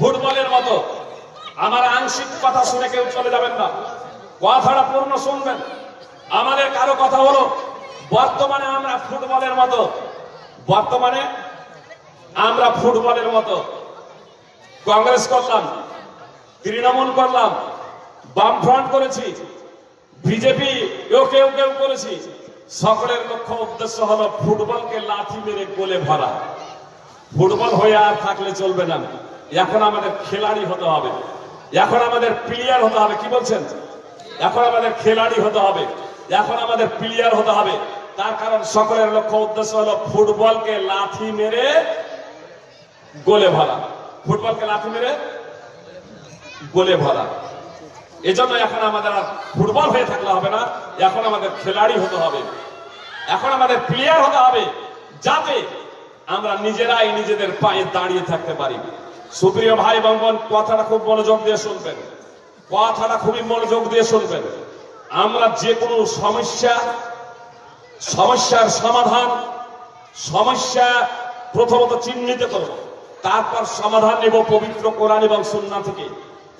ফুটবলের মতো। আমার আংশিক কথা শুনে কেউ চলে যাবেন না। কথাটা পূর্ণ শুনবেন। আমাদের কারও কথা হলো, বর্তমানে আমরা ফুটবলের মতো। বর্তমানে আমরা ফুটবলের মতো। কংগ্রেস করলাম তৃণমূল করলাম, বামফ্রন্ট করেছি, বিজেপি, কেউ কেউ কেউ করেছি। সকলের লক্ষ্য উদ্দেশ্য হলো ফুটবলকে লাথি মেরে গোলে ভরা। ফুটবল হয়ে আর থাকলে চলবে না। এখন আমাদের খেলাড়ি হতে হবে। এখন আমাদের প্লেয়ার হতে হবে, কি বলছেন? এখন আমাদের খেলাড়ি হতে হবে। এখন আমাদের প্লেয়ার হতে হবে। তার কারণ সকলের লক্ষ্য উদ্দেশ্য হলো ফুটবলকে লাথি মেরে গোলে ভরা। ফুটবলকে লাথি মেরে গোলে ভরা। এজন্য এখন আমাদের আর ফুটবল হয়ে থাকলে হবে না, এখন আমাদের খেলাড়ি হতে হবে। এখন আমাদের প্লেয়ার হতে হবে, যাতে আমরা নিজেরাই নিজেদের পায়ে দাঁড়িয়ে থাকতে পারি। সুপ্রিয় ভাই এবং বোন, কথাটা খুব মনোযোগ দিয়ে শুনবেন। কথাটা খুবই মনোযোগ দিয়ে শুনবেন। আমরা যে কোনো সমস্যা, সমস্যার সমাধান, সমস্যা প্রথমত চিহ্নিত করব। তারপর সমাধান নেব পবিত্র কোরআন এবং সুন্না থেকে।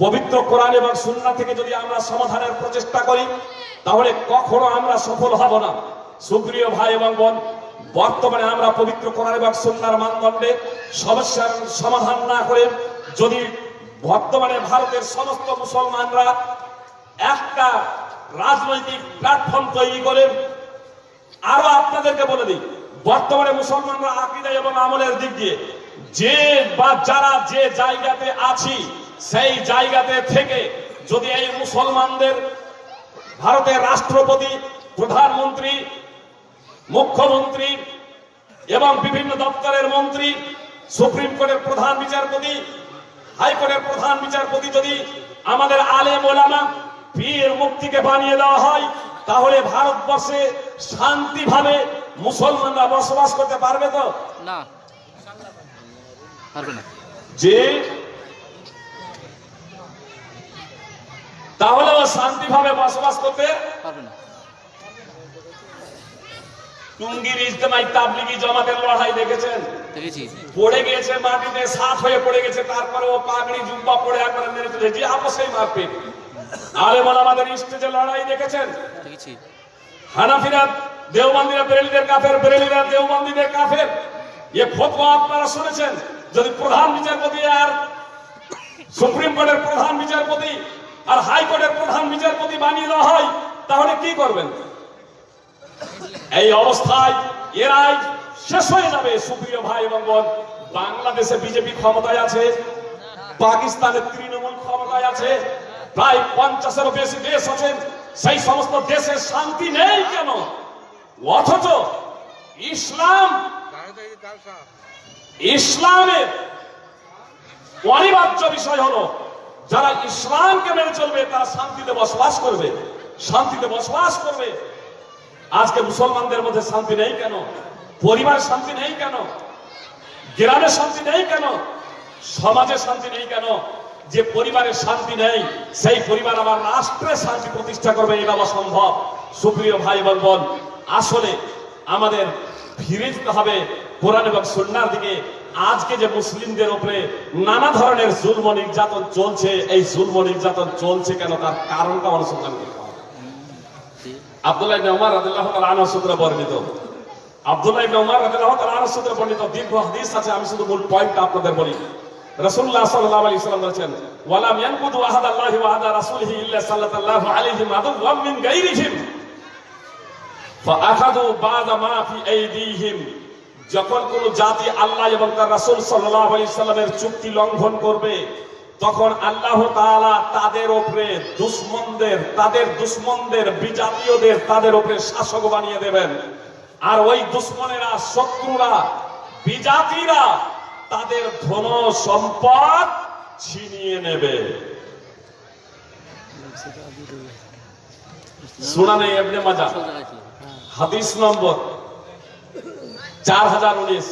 পবিত্র কোরআন এবং সুন্না থেকে যদি আমরা সমাধানের প্রচেষ্টা করি, তাহলে কখনো আমরা সফল হব না। সুপ্রিয় ভাই এবং বোন, বর্তমানে আমরা পবিত্র কোরআন এবং সুন্নার মানদণ্ডে সমস্যার সমাধান না করে যদি বর্তমানে ভারতের সমস্ত মুসলমানরা একটা রাজনৈতিক প্ল্যাটফর্ম তৈরি করে, আরও আপনাদেরকে বলে দিই, বর্তমানে মুসলমানরা আকিদা এবং আমলের দিক দিয়ে যে বা যারা যে জায়গাতে আছি সেই জায়গাতে থেকে যদি এই মুসলমানদের ভারতের রাষ্ট্রপতি প্রধানমন্ত্রী মুখ্যমন্ত্রী এবং বিভিন্ন দপ্তরের মন্ত্রী সুপ্রিম কোর্টের প্রধান বিচারপতি হাইকোর্টের প্রধান বিচারপতি যদি আমাদের আলে ওলামা পীর মুক্তিকে বানিয়ে দেওয়া হয় তাহলে ভারতবর্ষে শান্তিভাবে মুসলমানরা বসবাস করতে পারবে তো? না পারবে না। যে তাহলে ও শান্তিভাবে বসবাস করতে পারবে না। টুঙ্গির ইজতেমাই তাবলিগি জমাতের লড়াই দেখেছেন? দেখেছি। পড়ে গিয়েছে মাটিতে সাফ হয়ে পড়ে গেছে তারপরে ও পাগড়ি জুব্বা পড়ে একবারে মেরে যে আপসেই মারবে আরে আমাদের স্টেজে লড়াই দেখেছেন? দেখেছি। হানাফিরা দেওবন্দিরা বেরেলিদের কাফের বেরেলিরা দেওবন্দিদের কাফের। এ ফতোয়া আপনারা শুনেছেন? যদি প্রধান বিচারপতি আর সুপ্রিম কোর্টের প্রধান বিচারপতি আর হাইকোর্টের প্রধান বিচারপতি বানিয়ে দেওয়া হয়, তাহলে কি করবেন? এই অবস্থায় এরাই শেষ হয়ে যাবে, সুপ্রিয় ভাই এবং বোন। বাংলাদেশে বিজেপি ক্ষমতায় আছে পাকিস্তানের তৃণমূল ক্ষমতায় আছে, প্রায় পঞ্চাশেরও বেশি দেশ আছেন সেই সমস্ত দেশে শান্তি নেই কেন? অথচ ইসলাম, ইসলামের অনিবার্য বিষয় হলো যারা ইসলামকে মেনে চলবে, তারা শান্তিতে বসবাস করবে। শান্তিতে বসবাস করবে। আজকে মুসলমানদের মধ্যে শান্তি নেই কেন? পরিবার শান্তি নেই কেন? গ্রামে শান্তি নেই কেন? সমাজে শান্তি নেই কেন? যে পরিবারের শান্তি নেই, সেই পরিবার আবার রাষ্ট্রে শান্তি প্রতিষ্ঠা করবে, এই বাবা সম্ভব। সুপ্রিয় ভাই এবং বোন, আসলে আমাদের ফিরে যেতে হবে কোরআন এবং সন্ন্যার দিকে। আজকে যে মুসলিমদের উপরে নানা ধরনের জুলম নির্যাতন চলছে, এই জুলম নির্যাতন চলছে কেন? তার কারণটা অনুসন্ধান করতে হবে আব্দুল্লাহ ইবনে উমর রাদিয়াল্লাহু তাআলা আনহু সূত্রে বর্ণিত। আব্দুল্লাহ ইবনে উমর রাদিয়াল্লাহু তাআলা আনহু সূত্রে বর্ণিত দীর্ঘ হাদিস আছে, আমি শুধু মূল পয়েন্টটা আপনাদের বলি। রাসূলুল্লাহ সাল্লাল্লাহু আলাইহি সাল্লাম বলেছেন, ওয়ালাম ইয়ানকুদু আহাদাল্লাহি ওয়া আহাদা রাসূলিহি ইল্লা সাল্লাল্লাহু আলাইহি আদুওয়াম মিন গায়রিহিম যখন কোন জাতি আল্লাহ এবং তার রাসূল সাল্লাল্লাহু আলাইহি সাল্লামের চুক্তি লঙ্ঘন করবে, তখন আল্লাহ তাআলা তাদের ওপরে দুশমনদের, তাদের দুশমনদের বিজাতীয়দের তাদের ওপরে শাসক বানিয়ে দেবেন। আর ওই দুশমনেরা, শত্রুরা, বিজাতিরা তাদের ধন সম্পদ ছিনিয়ে নেবে। সুনানে ইবনে মাজাহ আসল হাদিস নম্বর চার হাজার উনিশ।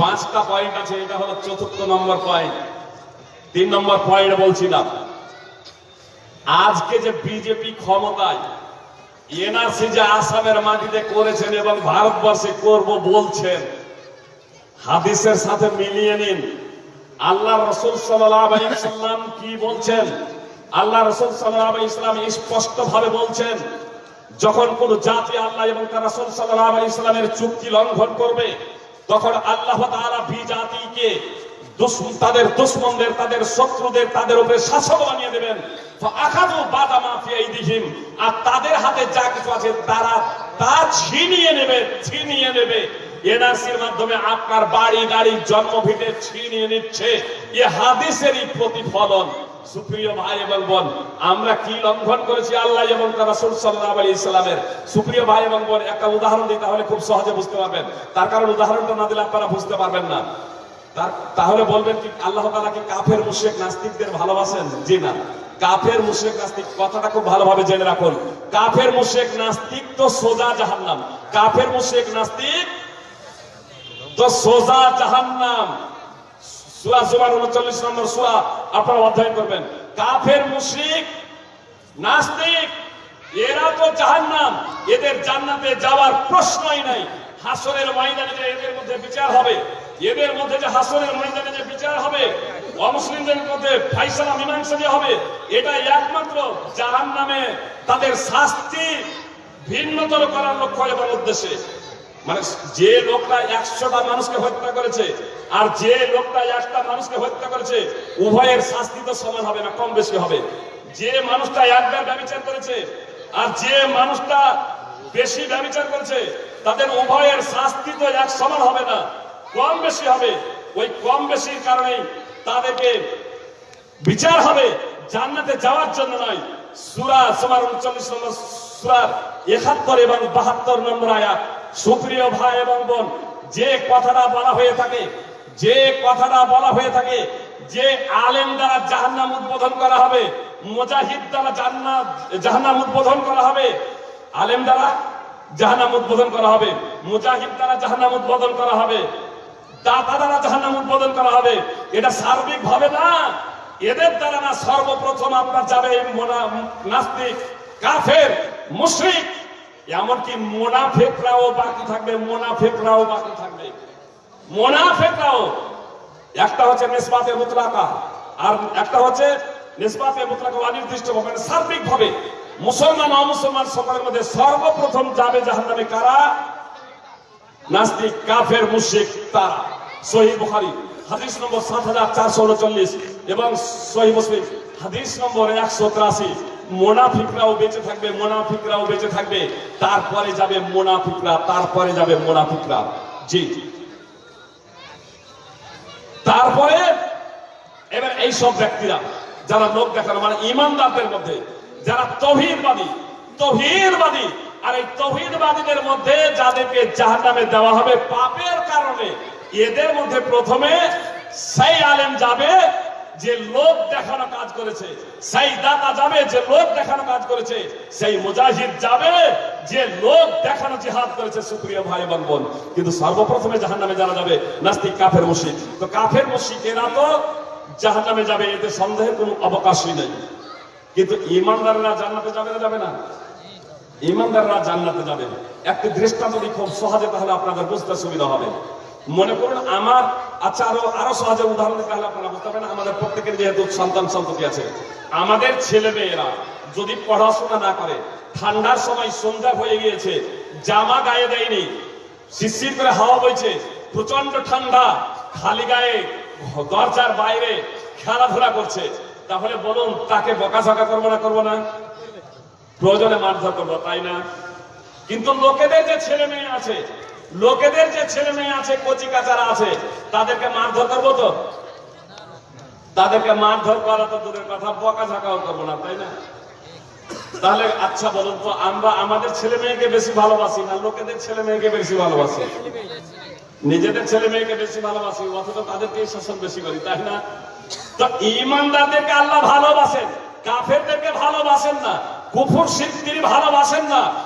পাঁচটা পয়েন্ট আছে, এটা হলো চতুর্থ নম্বর পয়েন্ট তিন নম্বর পয়েন্ট বলছিলাম। আজকে যে বিজেপি ক্ষমতায় এনআরসি যে আসামের মাটিতে করেছেন এবং ভারতবর্ষে করব বলছেন, হাদিসের সাথে মিলিয়ে নিন। আল্লাহ রসুল সাল্লাম কি বলছেন? আল্লাহ রসুল সাল্লাম স্পষ্ট ভাবে বলছেন যখন কোন জাতি আল্লাহ এবং তার রাসূল আলাইহি ইসলামের চুক্তি লঙ্ঘন করবে, তখন আল্লাহ বি জাতিকে তাদের দুশ্মনদের, তাদের শত্রুদের, তাদের উপরে শাসক বানিয়ে দেবেন। আর তাদের হাতে যা কিছু আছে, তারা তা ছিনিয়ে নেবে ছিনিয়ে নেবে। এনআরসির মাধ্যমে আপনার বাড়ি গাড়ি জন্মভিটে ছিনিয়ে নিচ্ছে। এ হাদিসেরই প্রতিফলন। সুপ্রিয় ভাই এবং বোন, আমরা কি লঙ্ঘন করেছি? আল্লাহ এবং তার রাসূল আলাইহি সাল্লামের। সুপ্রিয় ভাই এবং বোন, একটা উদাহরণ দিই তাহলে খুব সহজে বুঝতে পারবেন। তার কারণ উদাহরণটা না দিলে আপনারা বুঝতে পারবেন না। তাহলে বলবেন কি, আল্লাহ তাআলা কি কাফের, মুশরিক, নাস্তিকদের ভালোবাসেন? জি না। কাফের, মুশরিক, নাস্তিক, কথাটা খুব ভালোভাবে জেনে রাখুন। কাফের, মুশরিক, নাস্তিক তো সোজা জাহান্নাম। কাফের, মুশরিক, নাস্তিক তো সোজা জাহান্নাম। সূরা জুমার 39 নম্বর সূরা আপনারা অধ্যয়ন করবেন। কাফের, মুশরিক, নাস্তিক, এরা তো জাহান্নাম। এদের জান্নাতে যাওয়ার প্রশ্নই নাই। হাসরের ময়দানে যে এদের মধ্যে বিচার হবে, এদের মধ্যে যে হাসরের ময়দানে যে বিচার হবে, অমুসলিমদের মধ্যে ফাইসালা, মীমাংসা যে হবে এটা একমাত্র জাহান্নামে তাদের শাস্তি ভিন্নতর করার লক্ষ্য এবং উদ্দেশ্যে। মানে যে লোকটা একশোটা মানুষকে হত্যা করেছে আর যে লোকটা একটা মানুষকে হত্যা করেছে, উভয়ের শাস্তি তো সমান হবে না, কম বেশি হবে। যে মানুষটা একবার ব্যবচার করেছে আর যে মানুষটা বেশি ব্যবচার করেছে, তাদের উভয়ের শাস্তি তো এক সমান হবে না, কম বেশি হবে। ওই কম বেশির কারণেই তাদেরকে বিচার হবে জান্নাতে যাওয়ার জন্য নয়। সুরা সমার উনচল্লিশ নম্বর সুরার একাত্তর এবং বাহাত্তর নম্বর আয়াত। সুপ্রিয় ভাই এবং বোন, যে কথাটা বলা হয়ে থাকে, যে কথাটা বলা হয়ে থাকে, যে আলেম দ্বারা জাহান্নাম উদ্বোধন করা হবে, মুজাহিদ দ্বারা জান্নাত, জাহান্নাম উদ্বোধন করা হবে, আলেম দ্বারা জাহান্নাম উদ্বোধন করা হবে, মুজাহিদ দ্বারা জাহান্নাম উদ্বোধন করা হবে, দাতা দ্বারা জাহান্নাম উদ্বোধন করা হবে, এটা সার্বিক ভাবে না, এদের দ্বারা না সর্বপ্রথম আপনার যাবে নাস্তিক, কাফের, মুশরিক এমনকি মোনাফেকরাও বাকি থাকবে, মোনাফেকরাও বাকি থাকবে। মোনাফেকরাও, একটা হচ্ছে নিসবাতে মুতলাকা, আর একটা হচ্ছে নিসবাতে মুতলাকা অনির্দিষ্ট মানে সার্বিক ভাবে মুসলমান, অমুসলমান সকলের মধ্যে সর্বপ্রথম যাবে জাহান্নামে কারা? নাস্তিক, কাফের, মুশরিক, তারা। সহি বুখারী, হাদিস নম্বর সাত হাজার চারশো উনচল্লিশ এবং সহি মুসলিম, হাদিস নম্বর একশো তিরাশি। মোনাফিকরাও বেঁচে থাকবে, মোনাফিকরাও বেঁচে থাকবে। তারপরে যাবে মোনাফিকরা, তারপরে যাবে মোনাফিকরা। জি। তারপরে এবার এই সব ব্যক্তিরা, যারা লোক দেখানো মানে ইমানদারদের মধ্যে, যারা তহিদবাদী তহিদবাদী, আর এই তহিদবাদীদের মধ্যে যাদেরকে জাহান্নামে দেওয়া হবে পাপের কারণে, এদের মধ্যে প্রথমে সেই আলেম যাবে যে লোক দেখানো কাজ করেছে, সেই দাতা যাবে, যে লোক দেখানো কাজ করেছে, সেই মুজাহিদ যাবে, যে লোক দেখানো জিহাদ করেছে, সুপ্রিয় ভাই এবং বোন। কিন্তু সর্বপ্রথমে জাহান্নামে যারা যাবে, নাস্তিক কাফের মুশরিক। তো কাফের মুশরিক এরা তো জাহান্নামে যাবে, এতে সন্দেহের কোনো অবকাশই নেই। কিন্তু ইমানদাররা জান্নাতে যাবে না যাবে না? ইমানদাররা জান্নাতে যাবে একটি দৃষ্টান্ত খুব সহজে তাহলে আপনাদের বুঝতে সুবিধা হবে। মনে করুন, আমার আচ্ছা আরও আরও সহজে উদাহরণ তাহলে আপনারা বুঝতে পারবেন, আমাদের প্রত্যেকের যেহেতু সন্তান সন্ততি আছে, আমাদের ছেলে মেয়েরা যদি পড়াশোনা না করে, ঠান্ডার সময় সন্ধ্যা হয়ে গিয়েছে, জামা গায়ে দেয়নি শিশির করে হাওয়া বইছে প্রচণ্ড ঠান্ডা, খালি গায়ে দরজার বাইরে খেলাধুলা করছে, তাহলে বলুন, তাকে বকাঝকা করব না করব না? প্রয়োজনে মারধর করব, তাই না? কিন্তু লোকেদের যে ছেলে মেয়ে আছে লোকেদের যে ছেলে মেয়ে আছে কচি কাচারা আছে, তাদেরকে মারধর করব তো? তাদেরকে মারধর করা তো দূরের কথা বকা ঝাঁকাও করব না, তাই না? তাহলে আচ্ছা বলুন তো, আমরা আমাদের ছেলে মেয়েকে বেশি ভালোবাসি না লোকেদের ছেলে মেয়েকে বেশি ভালোবাসি? নিজেদের ছেলে মেয়েকে বেশি ভালোবাসি, অথচ তাদেরকে শাসন বেশি করি, তাই না? তো ইমানদারদেরকে আল্লাহ ভালোবাসেন, কাফেরদেরকে ভালোবাসেন না, কুফর তিনি ভালোবাসেন না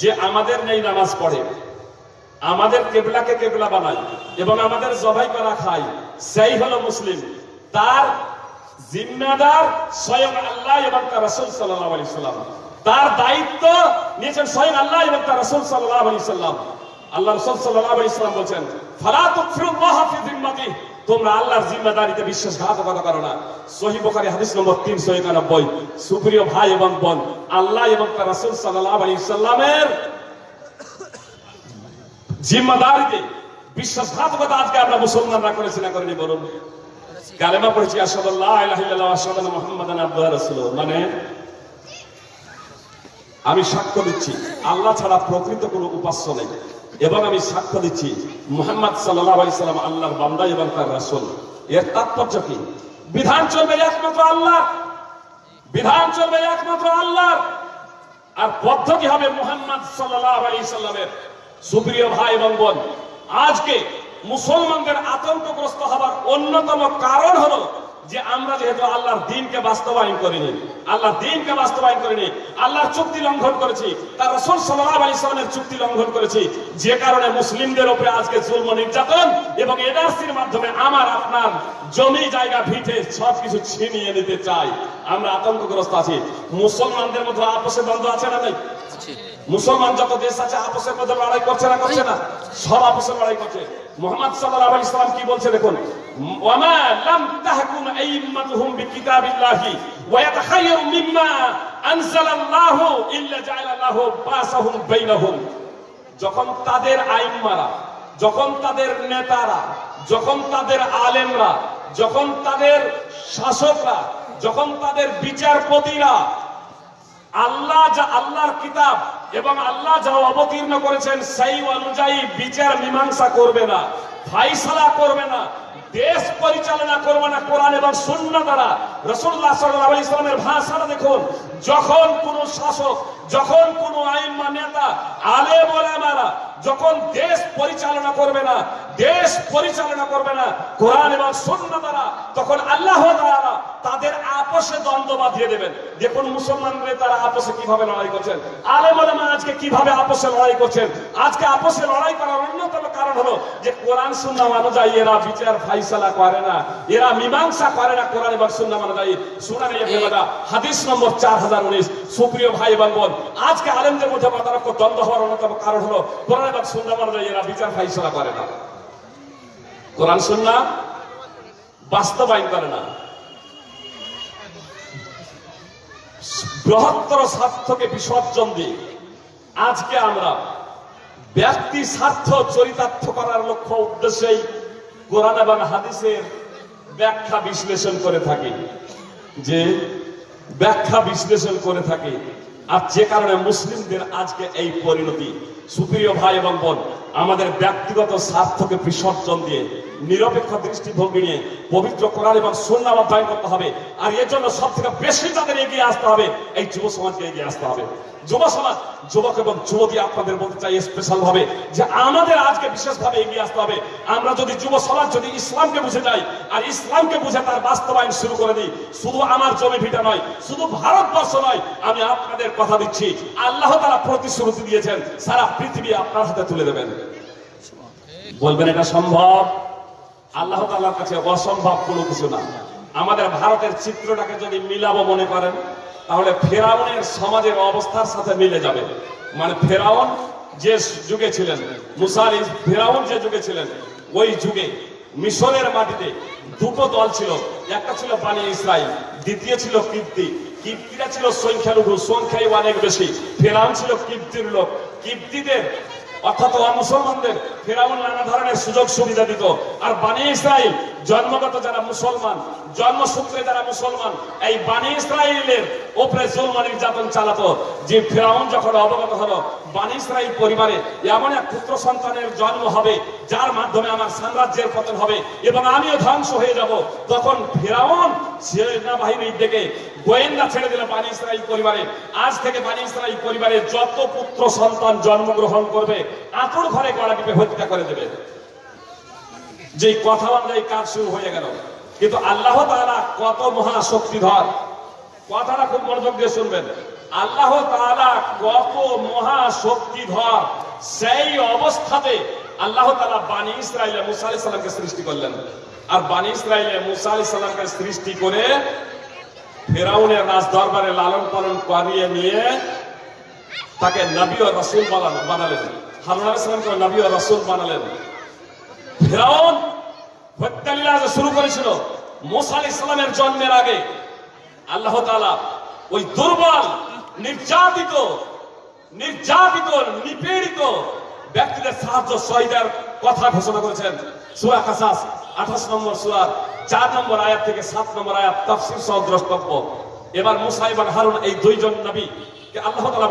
যে আমাদের নেই নামাজ পড়ে, আমাদের কেবলাকে কেবলা বানায় এবং আমাদের জবাই করা খায়, সেই হলো মুসলিম। তার জিম্মাদার স্বয়ং আল্লাহ এবং তার রাসূল সাল্লাল্লাহু আলাইহি সাল্লাম। তার দায়িত্ব নিয়েছেন স্বয়ং আল্লাহ এবং তার রাসূল সাল্লাল্লাহু আলাইহি সাল্লাম। আল্লাহ রসুল সাল্লাল্লাহু আলাইহি সাল্লাম বলেন ফালা তুকফিরুল্লাহ ফি জিম্মাতিহি। তোমরা আল্লাহর জিম্মাদারিতে বিশ্বাসঘাতকতা করো না। সহি বুখারী হাদিস নম্বর 391 সুপ্রিয় ভাই এবং বোন, আল্লাহ এবং তার রাসূল সাল্লাল্লাহু আলাইহি সাল্লামের জিম্মাদারিতে বিশ্বাসঘাতকতা আজকে আমরা মুসলমানরা করেছি না করিনি বলুন কালেমা পড়েছি আসাদুল্লাহ আসাদু মুহাম্মাদান আবদুল্লাহ মানে আমি সাক্ষ্য দিচ্ছি, আল্লাহ ছাড়া প্রকৃত কোনো উপাস্য নেই। এবং আমি সাক্ষ্য দিচ্ছি, মুহাম্মদ সাল্লাম আল্লাহর বান্দা এবং তার রাসূল। এর তাৎপর্য কি? বিধান চলবে একমাত্র আল্লাহ বিধান চলবে একমাত্র আল্লাহ আর পদ্ধতি হবে মোহাম্মদ সাল্লামের। সুপ্রিয় ভাই এবং বোন, আজকে মুসলমানদের আতঙ্কগ্রস্ত হবার অন্যতম কারণ হলো যে আমরা যেহেতু আল্লাহর দিনকে বাস্তবায়ন করিনি আল্লাহর দিনকে বাস্তবায়ন করিনি আল্লাহর চুক্তি লঙ্ঘন করেছি তার রসুল সাল্লাহ আলী ইসলামের চুক্তি লঙ্ঘন করেছি যে কারণে মুসলিমদের উপরে আজকে জুলম নির্যাতন এবং এনআরসির মাধ্যমে আমার আপনার জমি জায়গা ভিটে সবকিছু ছিনিয়ে নিতে চাই। আমরা আতঙ্কগ্রস্ত আছি। মুসলমানদের মধ্যে আপসে দ্বন্দ্ব আছে না নাই? মুসলমান যত দেশ আছে আপসের মধ্যে লড়াই করছে না করছে না? সব আপসের লড়াই করছে। মোহাম্মদ সাল্লাল্লাহু আলাইহি ইসলাম কি বলছে দেখুন? যখন তাদের আইম্মারা, যখন তাদের নেতারা, যখন তাদের আলেমরা, যখন তাদের শাসকরা, যখন তাদের বিচারপতিরা আল্লাহ যা আল্লাহর কিতাব এবং আল্লাহ যা অবতীর্ণ করেছেন, সেই অনুযায়ী বিচার মীমাংসা করবে না, ফাইসালা করবে না দেশ পরিচালনা করব না কোরআন এবং শূন্য দ্বারা। রসুল্লাহ সাল্লাহ ইসলামের ভাষাটা দেখুন, যখন কোন শাসক, যখন কোন আইম্মা নেতা আলে মারা যখন দেশ পরিচালনা করবে না, দেশ পরিচালনা করবে না, কোরআন এবং শূন্য দ্বারা, তখন আল্লাহ তাআলা তাদের আপসে দ্বন্দ্ব বাঁধিয়ে দেবেন। দেখুন মুসলমানদের তারা আপসে কীভাবে লড়াই করছেন? আলেম ওলামা আজকে কীভাবে আপসে লড়াই করছেন? আজকে আপসে লড়াই করার অন্যতম কারণ হলো যে কোরআন সুন্নাহ অনুযায়ী এরা বিচার ফাইসালা করে না, এরা মীমাংসা করে না কোরআন এবং সুন্নাহ অনুযায়ী শুনানি ইবনে হাদিস নম্বর চার হাজার উনিশ। সুপ্রিয় ভাই এবং বোন আজকে আলেমদের মধ্যে মতানক্য দ্বন্দ্ব হওয়ার অন্যতম কারণ হলো কোরআন এবং সুন্নাহ অনুযায়ী এরা বিচার ফাইসালা করে না। কোরআন সুন্নাহ বাস্তবায়ন করে না। বৃহত্তর স্বার্থকে বিসর্জন দিয়ে আজকে আমরা ব্যক্তি স্বার্থ চরিতার্থ করার লক্ষ্য উদ্দেশ্যেই কোরআন এবং হাদিসের ব্যাখ্যা বিশ্লেষণ করে থাকি। যে ব্যাখ্যা বিশ্লেষণ করে থাকে, আর যে কারণে মুসলিমদের আজকে এই পরিণতি। সুপ্রিয় ভাই এবং বোন, আমাদের ব্যক্তিগত স্বার্থকে বিসর্জন দিয়ে, নিরপেক্ষ দৃষ্টিভঙ্গি নিয়ে পবিত্র কোরআন এবং সুন্নাহ অধ্যয়ন করতে হবে। আর এর জন্য সব থেকে বেশি তাদের এগিয়ে আসতে হবে, এই যুব সমাজকে এগিয়ে আসতে হবে। যুব সমাজ, যুবক এবং যুবতী আপনাদের বলতে চাই স্পেশাল ভাবে যে আমাদের আজকে বিশেষ ভাবে এগিয়ে আসতে হবে। আমরা যদি যুব সমাজ, যদি ইসলামকে বুঝে যাই, আর ইসলামকে বুঝে তার বাস্তবায়ন শুরু করে দিই, শুধু আমার জমি ভিটা নয়, শুধু ভারতবর্ষ নয়, আমি আপনাদের কথা দিচ্ছি, আল্লাহ তারা প্রতিশ্রুতি দিয়েছেন, সারা পৃথিবী আপনার হাতে তুলে দেবেন। বলবেন, এটা সম্ভব? আল্লাহ তাআলার কাছে অসম্ভব কোনো কিছু না। আমাদের ভারতের চিত্রটাকে যদি মিলাবো মনে করেন তাহলে ফেরাউনের সমাজের অবস্থার সাথে মিলে যাবে। মানে ফেরাউন যে যুগে ছিলেন, মুসারি ফেরাউন যে যুগে ছিলেন, ওই যুগে মিশরের মাটিতে দুটো দল ছিল। একটা ছিল বানি ইসরাইল, দ্বিতীয় ছিল কীর্তি কীর্তিরা ছিল সংখ্যালঘু, সংখ্যাই অনেক বেশি। ফেরাউন ছিল কীর্তির লোক। কীর্তিদের অর্থাৎ মুসলমানদের ফেরাউন নানা ধরনের সুযোগ সুবিধা দিত। আর বানি ইসরাইল, জন্মগত যারা মুসলমান, জন্মসূত্রে যারা মুসলমান, এই বানি ইসরাইলের ওপরে জুলম নির্যাতন চালাতো। যে ফেরাউন যখন অবগত হলো, বানি ইসরাইল পরিবারে এমন এক পুত্র সন্তানের জন্ম হবে, যার মাধ্যমে আমার সাম্রাজ্যের পতন হবে এবং আমিও ধ্বংস হয়ে যাব। তখন ফেরাউন সেনাবাহিনীর দিকে গোয়েন্দা ছেড়ে দিল বানি ইসরাইল পরিবারে। আজ থেকে বানি ইসরাইল পরিবারে যত পুত্র সন্তান জন্মগ্রহণ করবে আতুর ঘরে গলা টিপে হত্যা করে দেবে। যে কথা অনুযায়ী কাজ শুরু হয়ে গেল। কিন্তু আল্লাহ তাআলা কত মহা শক্তিধর। কথাটা খুব মনোযোগ দিয়ে শুনবেন। আল্লাহ তাআলা কত মহা শক্তিধর। সেই অবস্থাতে আল্লাহ তাআলা বানি ইসরাইলে মুসা সালামকে সৃষ্টি করলেন। আর বানি ইসরাইলে মুসা সালামকে সৃষ্টি করে ফেরাউনের রাজ দরবারে লালন পালন করিয়ে নিয়ে তাকে নবী ও রাসূল বানালেন। হারুন আলাইহিস সালামকে নবী ও রাসূল বানালেন। ফেরাউন হত্যালীলা শুরু করেছিল, মোসা আলী ইসলামের জন্মের আগে, আল্লাহ তালা ওই দুর্বল, নির্যাতিত নির্যাতিত, নিপীড়িত ব্যক্তিদের সাহায্য সহিদার কথা ঘোষণা করেছেন। সুরা কাসাস, আঠাশ নম্বর সুরার চার নম্বর আয়াত থেকে সাত নম্বর আয়াত, তাফসির সহ দ্রষ্টব্য। এবার মুসা এবং হারুন এই দুইজন নবী যে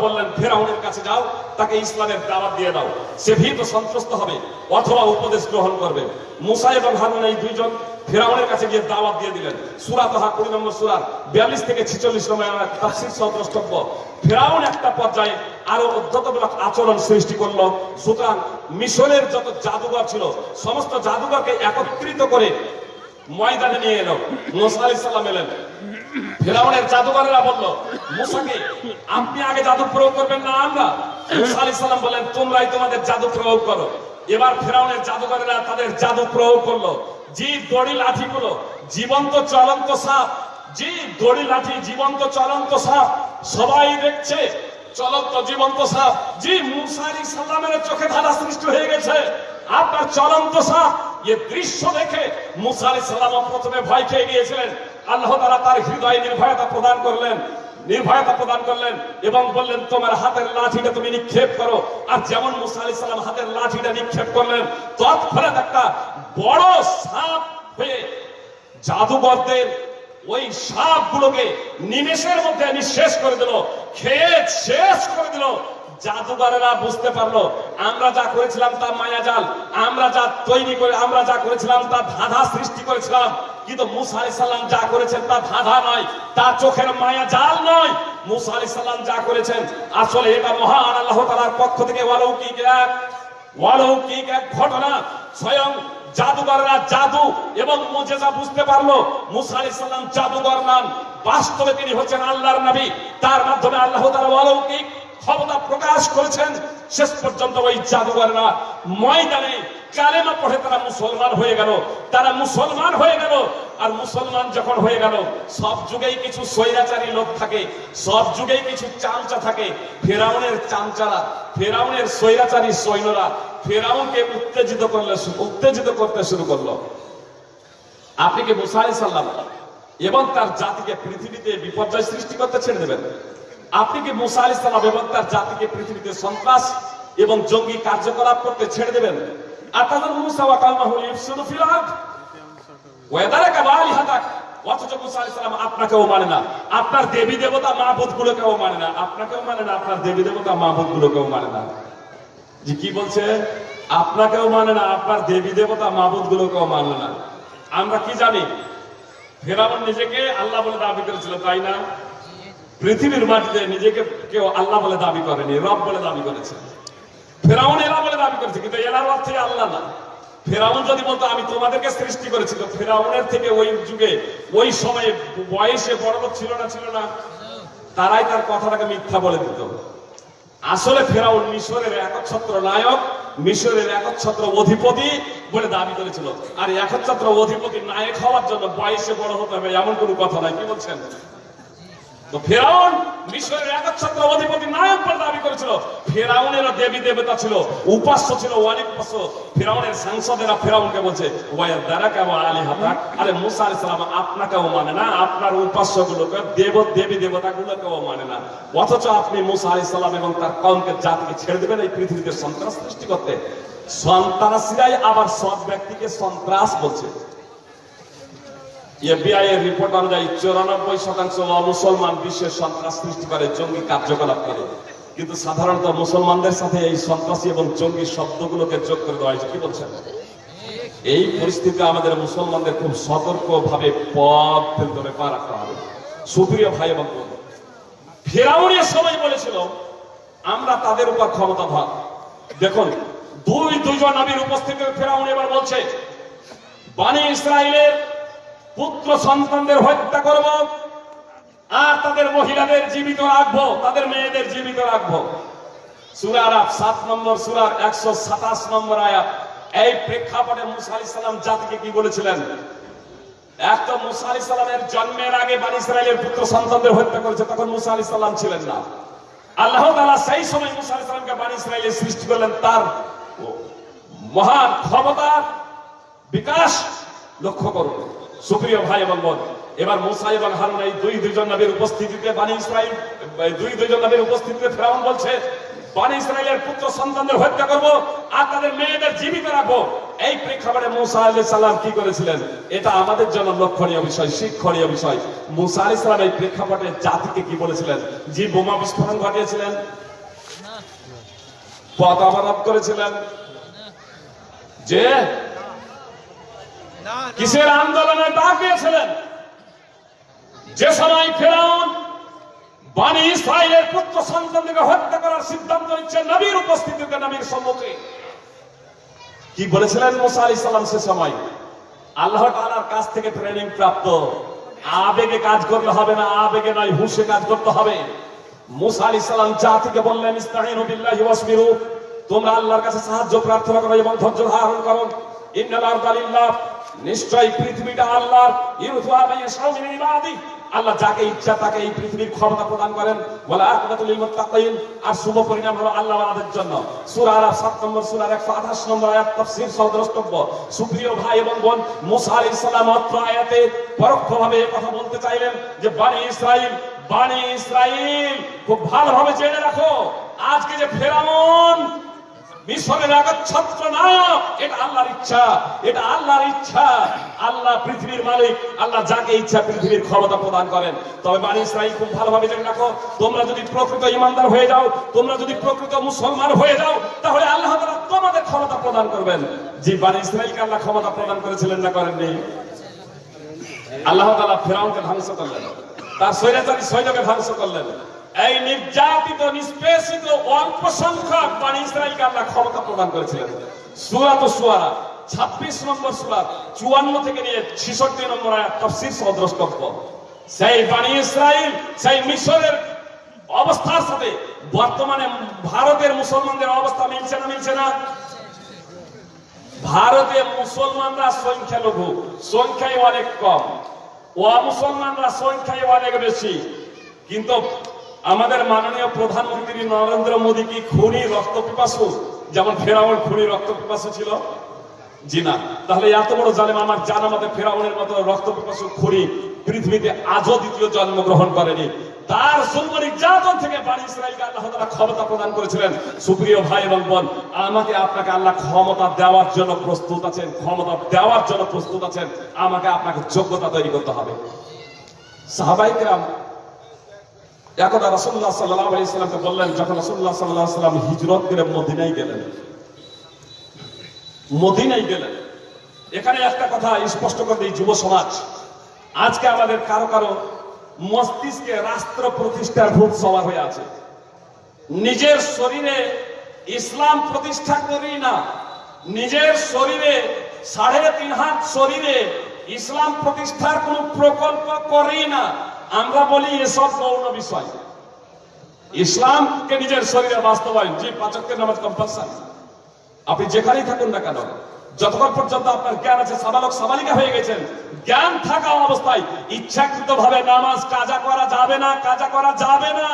বললেন, ফেরাউনের কাছে যাও, তাকে ইসলামের দাওয়াত দিয়ে দাও। সে ভীত সন্ত্রস্ত হবে, অথবা উপদেশ গ্রহণ করবে। মুসা এবং হারুন এই দুইজন ফেরাউনের কাছে গিয়ে দাওয়াত দিয়ে দিলেন। সূরা কুড়ি নম্বর বিয়াল্লিশ থেকে ছিচল্লিশ নম্বর ফেরাউন একটা পর্যায়ে আরও অধ্যতমূলক আচরণ সৃষ্টি করল, সুতরাং মিশরের যত জাদুঘর ছিল, সমস্ত জাদুঘরকে একত্রিত করে ময়দানে নিয়ে এলো। মুসা আলাইহিস সালাম এলেন। ফেরাউনের জাদুকরেরা বলল মুসাকে, আপনি আগে জাদু প্রয়োগ করবেন না আমরা? মুসা আলাইহিস সালাম বলেন, তোমরাই তোমাদের জাদু প্রয়োগ করো। এবার ফেরাউনের জাদুকরেরা তাদের জাদু প্রয়োগ করল। যে দড়ি লাঠিগুলো জীবন্ত, চলন্ত সাপ যে দড়ি, লাঠি, জীবন্ত, চলন্ত সাপ, সবাই দেখছে, চলন্ত, জীবন্ত সাপ। জি, মুসা আলাইহিস সালামের চোখে ধারা সৃষ্টি হয়ে গেছে। আপনার চলন্ত সাপ, এ দৃশ্য দেখে মুসা আলাইহিস সালাম প্রথমে ভয় খেয়ে গিয়েছিলেন। আল্লাহ তারা তার হৃদয়ে নির্ভয়তা প্রদান করলেন, নির্ভয়তা প্রদান করলেন এবং বললেন, তোমার হাতের লাঠিটা তুমি নিক্ষেপ করো। আর যেমন মুসা সালাম হাতের লাঠিটা নিক্ষেপ করলেন, তৎক্ষণাৎ একটা বড় সাপ হয়ে জাদুকরদের ওই সাপগুলোকে নিমেষের মধ্যে নিঃশেষ করে দিল খেয়ে শেষ করে দিল। জাদুঘরেরা বুঝতে পারল, আমরা যা করেছিলাম তা মায়াজাল, আমরা যা তৈরি করে, আমরা যা করেছিলাম তা ধাঁধা সৃষ্টি করেছিলাম। কিন্তু মুসা আলাইহিস সালাম যা করেছেন তা ধাঁধা নয়, তা চোখের মায়া জাল নয়। মুসা আলাইহিস সালাম যা করেছেন, আসলে এটা মহান আল্লাহ তাআলার পক্ষ থেকে অলৌকিক এক অলৌকিক এক ঘটনা। স্বয়ং জাদুকররা জাদু এবং মুজেজা বুঝতে পারল, মুসা আলাইহিস সালাম জাদুকর নাম। বাস্তবে তিনি হচ্ছেন আল্লাহর নবী। তার মাধ্যমে আল্লাহ তাআলা অলৌকিক ক্ষমতা প্রকাশ করেছেন, শেষ পর্যন্ত ওই জাদুকররা ময়দানে কালেমা পড়ে তারা মুসলমান হয়ে গেল, তারা মুসলমান হয়ে গেল, আর মুসলমান যখন হয়ে গেল, সব যুগেই কিছু স্বৈরাচারী লোক থাকে, সব যুগেই কিছু চামচা থাকে, ফেরাউনের চামচারা, ফেরাউনের স্বৈরাচারী সৈন্যরা ফেরাউনকে উত্তেজিত করলে উত্তেজিত করতে শুরু করল। আপনি কি মুসা আলাইহিস সালাম এবং তার জাতিকে পৃথিবীতে বিপর্যয় সৃষ্টি করতে ছেড়ে দেবেন? আপনি কি মুসা আলাইহিস সালাম এবং তার জাতিকে পৃথিবীতে সন্ত্রাস এবং জঙ্গি কার্যকলাপ করতে ছেড়ে দেবেন? মুসা ওয়া কালমাহু ইফসুদু ফিল আরদ। ওয়াদারাকা বালিহাতাক অথচ মুসা আপনাকেও মানে না। আপনার দেবী দেবতা মাহবুদ গুলোকেও মানে না। আপনাকেও মানে না, আপনার দেবী দেবতা মানে না। জি, কি বলছে? আপনাকেও মানে না, আপনার দেবী দেবতা মাহবুদ গুলোকেও মানে না। আমরা কি জানি? ফেরাউন নিজেকে আল্লাহ বলে দাবি করেছিল, তাই না? পৃথিবীর মাটিতে নিজেকে কেউ আল্লাহ বলে দাবি করেনি, রব বলে দাবি করেছে। ফেরাউন এলা বলে দাবি করেছে, কিন্তু এলার অর্থে আল্লাহ না। ফেরাউন যদি বলতো, আমি তোমাদেরকে সৃষ্টি করেছি তো ফেরাউনের থেকে ওই যুগে, ওই সময়ে বয়সে বড় লোক ছিল না ছিল না, তারাই তার কথাটাকে মিথ্যা বলে দিত। আসলে ফেরাউন মিশরের একচ্ছত্র নায়ক, মিশরের একচ্ছত্র অধিপতি বলে দাবি করেছিল। আর একচ্ছত্র অধিপতি নায়ক হওয়ার জন্য বয়সে বড় হতে হবে, এমন কোনো কথা নাই, কি বলছেন? তো ফেরাউন মিশরের একচ্ছত্র অধিপতি নায়ক দাবি করেছিল। দেবী দেবতা ছিল, উপাস্য ছিল ফেরাউনের সাংসদেরা ফেরাউনকে বলছে আরে মুসা সালাম মানে না, আপনার দেব, দেবী মানে না। অথচ আপনি মুসা আলি সালাম এবং তার কমকে জাতিকে ছেড়ে দেবেন এই পৃথিবীতে সন্ত্রাস সৃষ্টি করতে। সন্ত্রাসীরাই আবার সৎ ব্যক্তিকে সন্ত্রাস বলছে। এফবিআই এর রিপোর্ট অনুযায়ী চৌরানব্বই শতাংশ মুসলমান বিশ্বের সন্ত্রাস সৃষ্টি করে জঙ্গি কার্যকলাপ করে। কিন্তু সাধারণত মুসলমানদের সাথে এই সন্ত্রাসী এবং জঙ্গি শব্দগুলোকে যোগ করে দেওয়া হয়েছে। কি বলছেন? এই পরিস্থিতিতে আমাদের মুসলমানদের খুব সতর্ক ভাবে পথ ফেলতে পা রাখতে হবে। সুপ্রিয় ভাই এবং বোন ফেরাউনের সময় বলেছিল, আমরা তাদের উপর ক্ষমতাধর। দেখুন, দুই দুইজন নবীর উপস্থিতিতে ফেরাউন এবার বলছে, বানি ইসরায়েলের পুত্র সন্তানদের হত্যা করব আর তাদের মহিলাদের জীবিত রাখব, তাদের মেয়েদের জীবিত রাখব। সুরার সাত নম্বর সুরার একশো সাতাশ নম্বর আয়াত। এই প্রেক্ষাপটে মুসা সালাম জাতিকে কি বলেছিলেন? এক তো মুসা সালামের জন্মের আগে বানি ইসরায়েলের পুত্র সন্তানদের হত্যা করেছে, তখন মুসা সালাম ছিলেন না। আল্লাহ তাআলা সেই সময় মুসা বানি ইসরায়েলের সৃষ্টি করলেন। তার মহান ক্ষমতার বিকাশ লক্ষ্য করুন। সুপ্রিয় ভাই এবং বোন, এবার মুসা এবং হারুন এই দুই দুইজন নবীর উপস্থিতিতে বানি ইসরাইল দুই দুইজন নবীর উপস্থিতিতে ফেরাউন বলছে, বানি ইসরায়েলের পুত্র সন্তানদের হত্যা করব আর তাদের মেয়েদের জীবিত রাখব। এই প্রেক্ষাপটে মুসা আলি সাল্লাম কি করেছিলেন? এটা আমাদের জন্য লক্ষণীয় বিষয়, শিক্ষণীয় বিষয়। মুসা আলি সাল্লাম এই প্রেক্ষাপটে জাতিকে কি বলেছিলেন? যে বোমা বিস্ফোরণ ঘটিয়েছিলেন। পথ অবরোধ করেছিলেন। যে কিসের আন্দোলনে ডাক দিয়েছিলেন যে সময় ফেরাউন বাণী ইসরায়েলের পুত্র হত্যা করার সিদ্ধান্ত নিচ্ছে, নবীর উপস্থিতিতে নবীর সম্মুখে। কি বলেছিলেন মুসা আলি সাল্লাম সে সময়? আল্লাহ তাআলার কাছ থেকে ট্রেনিং প্রাপ্ত। আবেগে কাজ করলে হবে না, আবেগে নয়, হুশে কাজ করতে হবে। মুসা আলি সাল্লাম জাতিকে বললেন বিল্লাহি ওয়াসবিরু। তোমরা আল্লাহর কাছে সাহায্য প্রার্থনা করো এবং ধৈর্য ধারণ করো। ইন্নাল আরদা নিশ্চয়ই পৃথিবীটা ইবাদি। আল্লাহ যাকে ইচ্ছা তাকে এই পৃথিবীর ক্ষমতা প্রদান করেন। মুত্তাকিন আর শুভ পরিণাম হলো আল্লাহ ওয়ালাদের জন্য। সূরা আরাফ 7 নম্বর সূরার 128 নম্বর আয়াত, তাফসীর সহ দ্রষ্টব্য সুপ্রিয় ভাই এবং বোন, মুসা আলাইহিস অত্র আয়াতে কথা বলতে চাইলেন যে, বানি ইসরাইল বানি ইসরাইল খুব ভালোভাবে জেনে রাখো। আজকে যে ফেরাউন মিশরের আগচ্ছত্র না, এটা আল্লাহর ইচ্ছা, এটা আল্লাহর ইচ্ছা। আল্লাহ পৃথিবীর মালিক, আল্লাহ যাকে ইচ্ছা পৃথিবীর ক্ষমতা প্রদান করেন। তবে বাণী ইসরাইল খুব ভালোভাবে জেনে রাখো, তোমরা যদি প্রকৃত ইমানদার হয়ে যাও, তোমরা যদি প্রকৃত মুসলমান হয়ে যাও, তাহলে আল্লাহ তাআলা তোমাদের ক্ষমতা প্রদান করবেন। যে বাণী ইসরাইলকে আল্লাহ ক্ষমতা প্রদান করেছিলেন না করেননি? আল্লাহ তালা ফেরাউনকে ধ্বংস করলেন। তার স্বৈরাচারী সৈন্যকে ধ্বংস করলেন। এই নির্যাতিত, নিষ্পেষিত অল্প সংখ্যক বাণী ইসরায়েলকে আল্লাহ ক্ষমতা প্রদান করেছিলেন সুরা তো সুয়ারা ছাব্বিশ নম্বর সুরা, চুয়ান্ন থেকে নিয়ে ছিষট্টি নম্বর তফসির সহ সেই বাণী ইসরায়েল, সেই মিশরের অবস্থার সাথে বর্তমানে ভারতের মুসলমানদের অবস্থা মিলছে না মিলছে না? ভারতে মুসলমানরা সংখ্যালঘু সংখ্যায় অনেক কম। ও মুসলমানরা সংখ্যায় অনেক বেশি। কিন্তু আমাদের মাননীয় প্রধানমন্ত্রী নরেন্দ্র মোদী কি খুনি রক্ত পিপাসু যেমন ফেরাউন খুনি রক্ত পিপাসু ছিল? জি না। তাহলে এত বড় জালেম আমার জানা মতে ফেরাউনের মতো রক্ত পিপাসু খুনি পৃথিবীতে আজও দ্বিতীয় জন্মগ্রহণ করেনি। তার জন্ম নির্যাতন থেকে বাড়ি ইসরায়েলকে আল্লাহ তাআলা ক্ষমতা প্রদান করেছিলেন। সুপ্রিয় ভাই এবং বোন, আমাকে আপনাকে আল্লাহ ক্ষমতা দেওয়ার জন্য প্রস্তুত আছেন, ক্ষমতা দেওয়ার জন্য প্রস্তুত আছেন। আমাকে আপনাকে যোগ্যতা তৈরি করতে হবে। সাহাবাইকরাম একদা রাসূলুল্লাহ সাল্লাল্লাহু আলাইহি সাল্লামকে বললেন, যখন রাসূলুল্লাহ সাল্লাল্লাহু আলাইহি সাল্লাম হিজরত করে মদিনায় গেলেন মদিনায় গেলেন, এখানে একটা কথা স্পষ্ট করে দিই যুব সমাজ, আজকে আমাদের কারও কারও মস্তিষ্কে রাষ্ট্র প্রতিষ্ঠার ভূত সবার হয়ে আছে। নিজের শরীরে ইসলাম প্রতিষ্ঠা করি না, নিজের শরীরে সাড়ে তিন হাত শরীরে ইসলাম প্রতিষ্ঠার কোনো প্রকল্প করি না আমরা বলি এসব গৌণ বিষয়। ইসলামকে নিজের শরীরে বাস্তবায়ন যে পাচকের নামাজ কম্পালসারি আপনি যেখানেই থাকুন না কেন, যতক্ষণ পর্যন্ত আপনার জ্ঞান আছে, সাবালক, সাবালিকা হয়ে গেছেন, জ্ঞান থাকা অবস্থায় ইচ্ছাকৃত ভাবে নামাজ কাজা করা যাবে না, কাজা করা যাবে না।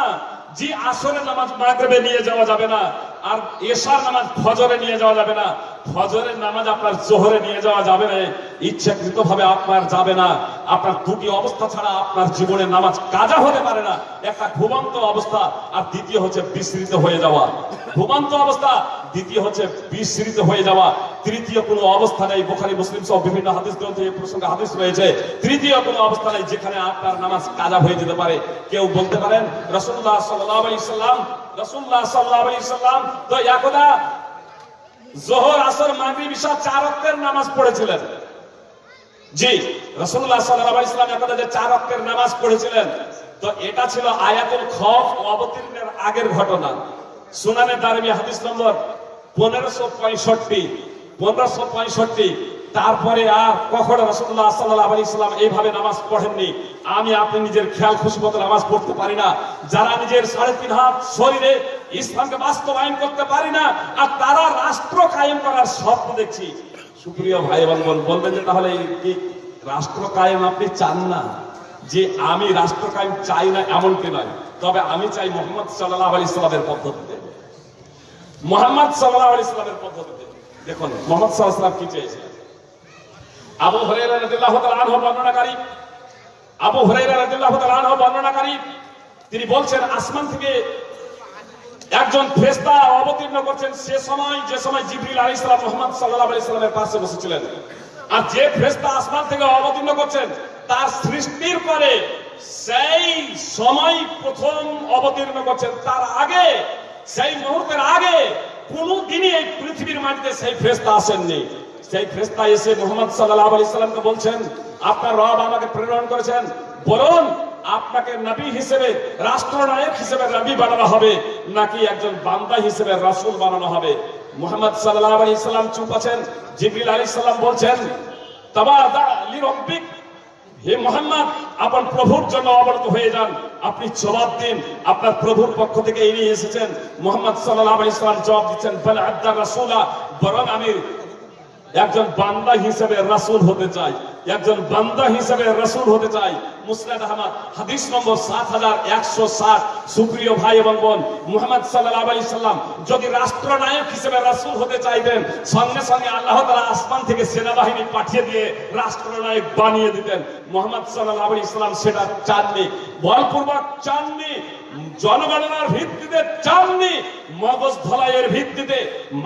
জি, আসরের নামাজ মাগরিবে নিয়ে যাওয়া যাবে না, আর এশার নামাজ ফজরে নিয়ে যাওয়া যাবে না। ফজরের নামাজ আপনার জোহরে নিয়ে যাওয়া যাবে না। ইচ্ছাকৃত ভাবে আপনার যাবে না। আপনার দুটি অবস্থা ছাড়া আপনার জীবনে নামাজ কাজা হতে পারে না। একটা ঘুমন্ত অবস্থা আর দ্বিতীয় হচ্ছে বিস্মৃত হয়ে যাওয়া। ঘুমন্ত অবস্থা, দ্বিতীয় হচ্ছে বিস্মৃত হয়ে যাওয়া। তৃতীয় কোনো অবস্থা নেই। বোখারি, মুসলিম সহ বিভিন্ন হাদিস গ্রন্থে এই প্রসঙ্গে হাদিস রয়েছে। তৃতীয় কোনো অবস্থা নেই যেখানে আপনার নামাজ কাজা হয়ে যেতে পারে। কেউ বলতে পারেন রসুল্লাহ সাল্লাহ আলাইহি সাল্লাম রসুল্লাহ সাল্লাহ আলাইহি সাল্লাম তো একদা জোহর, আসর, মাগরিব ইশা চার ওয়াক্তের নামাজ পড়েছিলেন। জি রসুল্লাহ সাল্লাহ আলাইহি সাল্লাম একদা যে চার ওয়াক্তের নামাজ পড়েছিলেন, তো এটা ছিল আয়াতুল খফ অবতীর্ণের আগের ঘটনা। সুনানে দারমি হাদিস নম্বর পনেরোশো পঁয়ষট্টি পনেরোশো পঁয়ষট্টি। তারপরে আর কখনো রসুল্লাহ সাল্লাহ আলী ইসলাম এইভাবে নামাজ পড়েননি। আমি আপনি নিজের খেয়াল খুশি মতো নামাজ পড়তে পারি না। যারা নিজের সাড়ে তিন হাত শরীরে ইসলামকে বাস্তবায়ন করতে পারি না, আর তারা রাষ্ট্র কায়েম করার স্বপ্ন দেখছি। সুপ্রিয় ভাই এবং বোন, বলবেন যে তাহলে কি রাষ্ট্র কায়েম আপনি চান না? যে আমি রাষ্ট্র কায়েম চাই না এমনটি নয়। তবে আমি চাই মোহাম্মদ সাল্লাহ আলী ইসলামের পদ্ধতিতে। মোহাম্মদ সাল্লাহ আলী ইসলামের পদ্ধতিতে। দেখুন, মোহাম্মদ সাল্লাহ কি চেয়েছিলেন? আবু হরাইরা রাদিয়াল্লাহু তাআলা বর্ণনাকারী, আবু হরাইরা রাদিয়াল্লাহু তাআলা বর্ণনাকারী, তিনি বলছেন, আসমান থেকে একজন ফেরেশতা অবতীর্ণ করছেন সে সময়, যে সময় জিবরিল আলাইহিস সালাম, মুহাম্মদ সাল্লাল্লাহু আলাইহি সাল্লামের পাশে বসেছিলেন। আর যে ফেরেশতা আসমান থেকে অবতীর্ণ করছেন, তার সৃষ্টির পরে সেই সময় প্রথম অবতীর্ণ করছেন। তার আগে, সেই মুহূর্তের আগে কোনদিনই এই পৃথিবীর মাটিতে সেই ফেরেশতা আসেননি। সেই ফেরেশতা এসে মুহাম্মদ সাল্লাল্লাহু আলাইহি সাল্লামকে বলছেন, আপনার রব আমাকে প্রেরণ করেছেন। বলুন, আপনাকে নবী হিসেবে, রাষ্ট্রনায়ক হিসেবে নবী বানানো হবে, নাকি একজন বান্দা হিসেবে রাসূল বানানো হবে? মুহাম্মদ সাল্লাল্লাহু আলাইহি সাল্লাম চুপ আছেন। জিবরিল আলাইহিস সালাম বলছেন হে মোহাম্মদ আপনার প্রভুর জন্য অবনত হয়ে যান। আপনি জবাব দিন। আপনার প্রভুর পক্ষ থেকে এড়িয়ে এসেছেন। মোহাম্মদ আলাইহি সাল্লাম জবাব দিচ্ছেন, বল আদ্দা রাসূলা। বরং আমি একজন বান্দা হিসেবে রাসূল হতে চাই, একজন বান্দা হিসেবে রাসূল হতে চাই। মুসনাদ আহমদ, হাদিস নম্বর সাত হাজার একশো ষাট। সুপ্রিয় ভাই এবং বোন, মুহাম্মদ সাল্লাল্লাহু আলাইহি সাল্লাম যদি রাষ্ট্রনায়ক হিসেবে রাসূল হতে চাইতেন, সঙ্গে সঙ্গে আল্লাহ তাআলা আসমান থেকে সেনাবাহিনী পাঠিয়ে দিয়ে রাষ্ট্রনায়ক বানিয়ে দিতেন। মোহাম্মদ সাল্লাল্লাহু আলাইহি সাল্লাম সেটা চাননি। বলপূর্বক চাননি। জনগণনার ভিত্তিতে চাননি, মগজ ধলাইয়ের ভিত্তিতে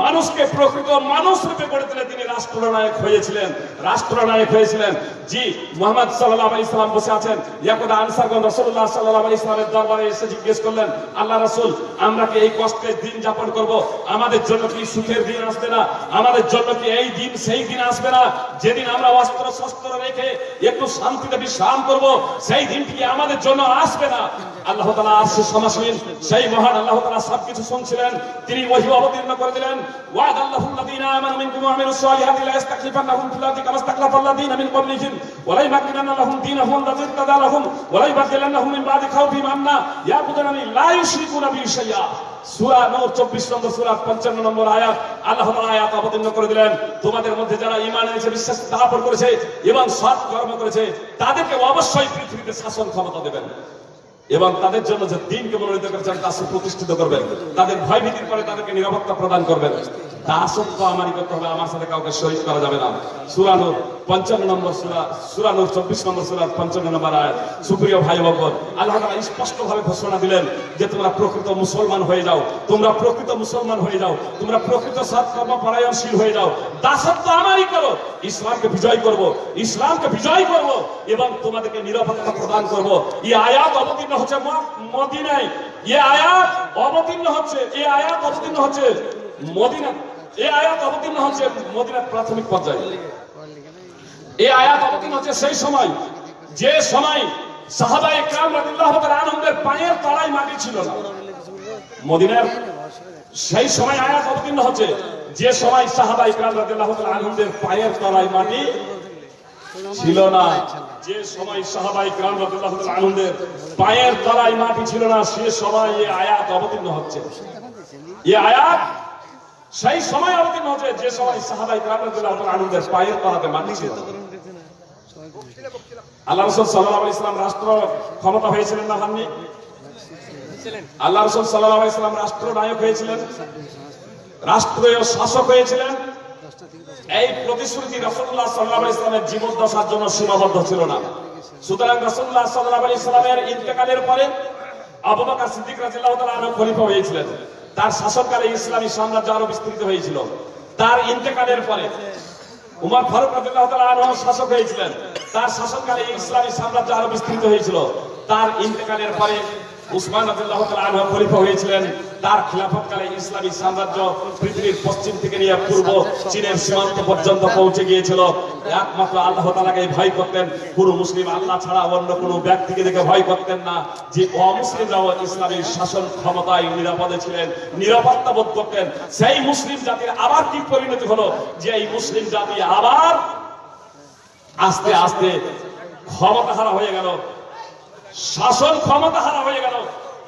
মানুষকে প্রকৃত মানুষ রূপে গড়ে তুলে তিনি রাষ্ট্রনায়ক হয়েছিলেন রাষ্ট্রনায়ক হয়েছিলেন। জি, মোহাম্মদ সাল্লাল্লাহু আলাইহি সাল্লাম বসে আছেন। ইয়াকুদা আনসারগণ রাসূলুল্লাহ সাল্লাল্লাহু আলাইহি সাল্লামের দরবারে এসে জিজ্ঞেস করলেন, আল্লাহ রাসূল, আমরা কি এই কষ্টের দিন যাপন করব? আমাদের জন্য কি সুখের দিন আসবে না? আমাদের জন্য কি এই দিন সেই দিন আসবে না? যেদিন আমরা অস্ত্র শস্ত্র রেখে একটু শান্তিতে বিশ্রাম করব, সেই দিনটি কি আমাদের জন্য আসবে না? আল্লাহ তাআলা সেই মহান আল্লাহ শুনছিলেন। তিনি ওহী অবতীর্ণ করে দিলেন। ওয়াদ আল্লাহুল্লাযীনা আমানু মিনকুম ওয়া আমিলুস সালিহাতি ফিল আরদি কামা মিন ক্বাবলিহিম ওয়া লা দীনাহুম ইরতাদা লাহুম ওয়া লা ইবাদদিলান্নাহুম মিন বাদি আমনা ইয়াবুদুনানি লা ইউশরিকুনা সূরা নূর 24 নম্বর, সূরা 55 নম্বর আয়াত আল্লাহ তাআলা আয়াত অবতীর্ণ করে দিলেন। তোমাদের মধ্যে যারা ঈমান এনেছে, বিশ্বাস স্থাপন করেছে এবং সৎ কর্ম করেছে, তাদেরকে অবশ্যই পৃথিবীতে শাসন ক্ষমতা দেবেন। এবং তাদের জন্য যে দিনকে মনোনীত করেছেন, তা সুপ্রতিষ্ঠিত করবেন। তাদের ভয় ভীতির পরে তাদেরকে নিরাপত্তা প্রদান করবেন। তা দাসত্ব আমারই করতে হবে, আমার সাথে কাউকে শহীদ করা যাবে না। সুরানুর পঞ্চান্ন নম্বর সুরা সুরানুর চব্বিশ নম্বর সুরার পঞ্চান্ন নম্বর আয় সুপ্রিয় ভাই বকর আল্লাহ তাআলা স্পষ্ট ভাবে ঘোষণা দিলেন যে তোমরা প্রকৃত মুসলমান হয়ে যাও, তোমরা প্রকৃত মুসলমান হয়ে যাও, তোমরা প্রকৃত সৎকর্ম পরায়ণশীল হয়ে যাও, দাসত্ব আমারই করো, ইসলামকে বিজয় করব, ইসলামকে বিজয় করব এবং তোমাদেরকে নিরাপত্তা প্রদান করব। এই আয়াত অবতীর্ণ হচ্ছে মদিনায়। এই আয়াত অবতীর্ণ হচ্ছে এই আয়াত অবতীর্ণ হচ্ছে মদিনা এই আয়াত অবতীর্ণ হচ্ছে মদিনার প্রাথমিক পর্যায়ে। এই আয়াত অবতীর্ণ হচ্ছে সেই সময়, যে সময় সাহাবা ইকরাম রাদিয়াল্লাহু আনন্দের পায়ের তলায় মাটি ছিল না। মদিনার সেই সময় আয়াত অবতীর্ণ হচ্ছে, যে সময় সাহাবা ইকরাম রাদিয়াল্লাহু আনন্দের পায়ের তলায় মাটি ছিল না। যে সময় সাহাবা ইকরাম রাদিয়াল্লাহু আনন্দের পায়ের তলায় মাটি ছিল না, সে সময় এই আয়াত অবতীর্ণ হচ্ছে। এই আয়াত সেই সময় অবতীর্ণ হচ্ছে, যে সময় সাহাবা ইকরাম রাদিয়াল্লাহু আনন্দের পায়ের তলাতে মাটি ছিল না। আল্লাহ রসুল সাল্লাহ ইসলাম রাষ্ট্র ক্ষমতা হয়েছিলেন না হাননি? আল্লাহ রসুল সাল্লাহ ইসলাম রাষ্ট্র নায়ক হয়েছিলেন। রাষ্ট্রীয় শাসক হয়েছিলেন। এই প্রতিশ্রুতি রসুল্লাহ সাল্লাহ ইসলামের জীবদ্দশার জন্য সীমাবদ্ধ ছিল না। সুতরাং রসুল্লাহ সাল্লাহ ইসলামের ইন্তেকালের পরে আবু বকর সিদ্দিক রাদিয়াল্লাহু তাআলা আনহু খলিফা হয়েছিলেন। তার শাসনকালে ইসলামী সাম্রাজ্য আরও বিস্তৃত হয়েছিল। তার ইন্তেকালের পরে উমর ফারুক রাদিয়াল্লাহু তাআলা আনহু শাসক হয়েছিলেন। তার শাসনকালে ইসলামী সাম্রাজ্য আরও বিস্তৃত হয়েছিল। তার ইন্তেকালের পরে উসমান খলিফা হয়েছিলেন। তার ইসলামী সাম্রাজ্য পৃথিবীর পশ্চিম থেকে নিয়ে পূর্ব চীনের সীমান্ত পর্যন্ত পৌঁছে গিয়েছিল। একমাত্র আল্লাহ ভয় করতেন। পুরো মুসলিম আল্লাহ ছাড়া অন্য কোনো ব্যক্তিকে দেখে ভয় করতেন না যে অমুসলিমরাও ইসলামী শাসন ক্ষমতায় নিরাপদে ছিলেন, নিরাপত্তা বোধ করতেন। সেই মুসলিম জাতির আবার কি পরিণতি হলো? যে এই মুসলিম জাতি আবার আস্তে আস্তে ক্ষমতা হারা হয়ে গেল। শাসন ক্ষমতা হারা হয়ে গেল।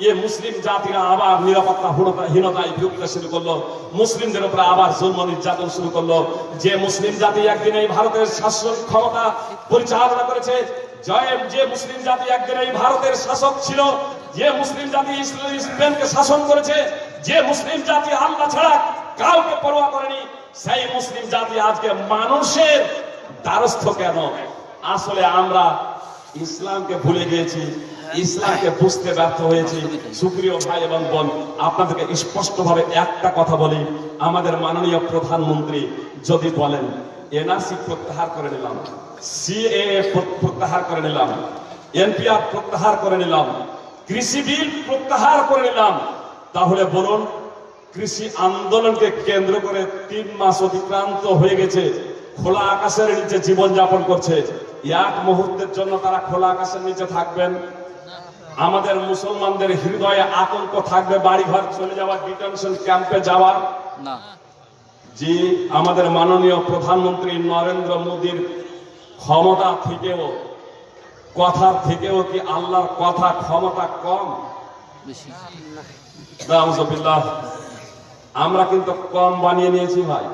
এ মুসলিম জাতিরা আবার নিরাপত্তা হীনতা- হীনতায় ভুগতে শুরু করল। মুসলিমদের উপরে আবার জন্ম নির্যাতন শুরু করল। যে মুসলিম জাতি একদিন এই ভারতের শাসন ক্ষমতা পরিচালনা করেছে জয় যে মুসলিম জাতি একদিন এই ভারতের শাসক ছিল, যে মুসলিম জাতি স্পেনকে শাসন করেছে, যে মুসলিম জাতি আল্লাহ ছাড়া কাউকে পরোয়া করেনি, সেই মুসলিম জাতি আজকে মানুষের দ্বারস্থ কেন? আসলে আমরা ইসলামকে ভুলে গিয়েছি, ইসলামকে বুঝতে ব্যর্থ হয়েছি। সুপ্রিয় ভাই এবং বোন, আপনাদেরকে স্পষ্টভাবে একটা কথা বলি। আমাদের মাননীয় প্রধানমন্ত্রী যদি বলেন, এনআরসি প্রত্যাহার করে নিলাম, সিএএ প্রত্যাহার করে নিলাম, এনপিআর প্রত্যাহার করে নিলাম, কৃষি বিল প্রত্যাহার করে নিলাম, তাহলে বলুন, কৃষি আন্দোলনকে কেন্দ্র করে তিন মাস অতিক্রান্ত হয়ে গেছে। খোলা আকাশের নিচে জীবন যাপন করছে। এক মুহূর্তের জন্য তারা খোলা আকাশের নিচে থাকবেন। আমাদের মুসলমানদের হৃদয়ে আতঙ্ক থাকবে বাড়ি ঘর চলে যাওয়া ডিটেনশন ক্যাম্পে যাওয়ার। না। যে আমাদের মাননীয় প্রধানমন্ত্রী নরেন্দ্র মোদীর ক্ষমতা থেকেও কথার থেকেও কি আল্লাহর কথা ক্ষমতা কম? আমরা কিন্তু কম বানিয়ে নিয়েছি ভাই।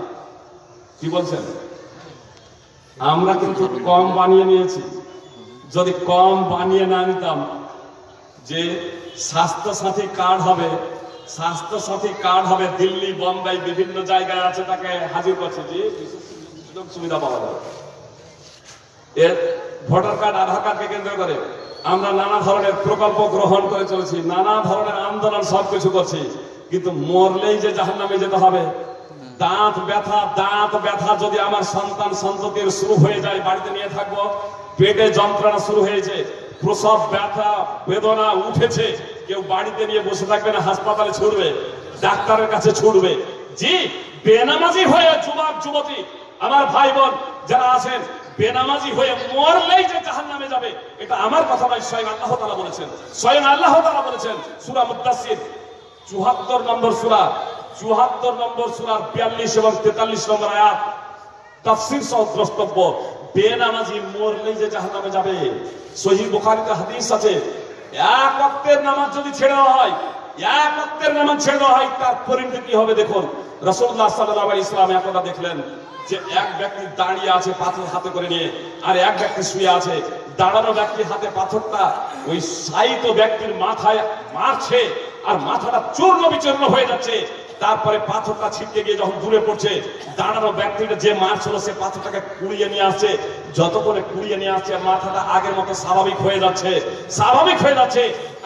কি বলছেন? আমরা কিন্তু কম বানিয়ে নিয়েছি। যদি কম বানিয়ে না নিতাম যে স্বাস্থ্য সাথী কার্ড হবে স্বাস্থ্য সাথী কার্ড হবে দিল্লি, বোম্বাই, বিভিন্ন জায়গায় আছে তাকে হাজির করছে। যে সুযোগ সুবিধা পাওয়া যাবে এর ভোটার কার্ড, আধার কার্ডকে কেন্দ্র করে আমরা নানা ধরনের প্রকল্প গ্রহণ করে চলেছি, নানা ধরনের আন্দোলন সবকিছু করছি। কিন্তু মরলেই যে জাহান নামে যেতে হবে দাঁত ব্যথা দাঁত ব্যথা যদি আমার সন্তান সন্ততির শুরু হয়ে যায়, বাড়িতে নিয়ে থাকব, পেটে যন্ত্রণা শুরু হয়েছে, প্রসব ব্যথা, বেদনা উঠেছে, কেউ বাড়িতে নিয়ে বসে থাকবে না, হাসপাতালে ছুটবে, ডাক্তারের কাছে ছুটবে। জি, বেনামাজি হয়ে যুবক, যুবতী, আমার ভাই বোন যারা আছেন, বেনামাজি হয়ে মরলেই যে জাহান নামে যাবে, এটা আমার কথা নয়, স্বয়ং আল্লাহ তালা বলেছেন। স্বয়ং আল্লাহ তালা বলেছেন, সুরা মুদাসির চুহাত্তর নম্বর সুরা। চুহাত্তর নম্বর সুরার বিয়াল্লিশ এবং তেতাল্লিশ নম্বর আয়াত। তাফসির সহ দ্রষ্টব্য, বেনামাজি মরলেই যে জাহান্নামে যাবে। সহি বুখারীতে হাদিস আছে, এক ওয়াক্তের নামাজ যদি ছেড়ে দেওয়া হয়, এক ওয়াক্তের নামাজ ছেড়ে দেওয়া হয়, তার পরিণতি কি হবে দেখুন। রাসূলুল্লাহ সাল্লাল্লাহু আলাইহি ইসলাম একদা দেখলেন যে এক ব্যক্তি দাঁড়িয়ে আছে পাথর হাতে করে নিয়ে, আর এক ব্যক্তি শুয়ে আছে। দাঁড়ানো ব্যক্তির হাতে পাথরটা, ওই সাইত ব্যক্তির মাথায় মারছে, আর মাথাটা চূর্ণ বিচূর্ণ হয়ে যাচ্ছে। তারপরে পাথরটা ছিটকে গিয়ে যখন দূরে পড়ছে, দাঁড়ানো ব্যক্তিটা যে মারছিল সে পাথরটাকে কুড়িয়ে নিয়ে আসছে। যত করে কুড়িয়ে নিয়ে আসছে, মাথাটা আগের মতো স্বাভাবিক হয়ে যাচ্ছে, স্বাভাবিক হয়ে যাচ্ছে,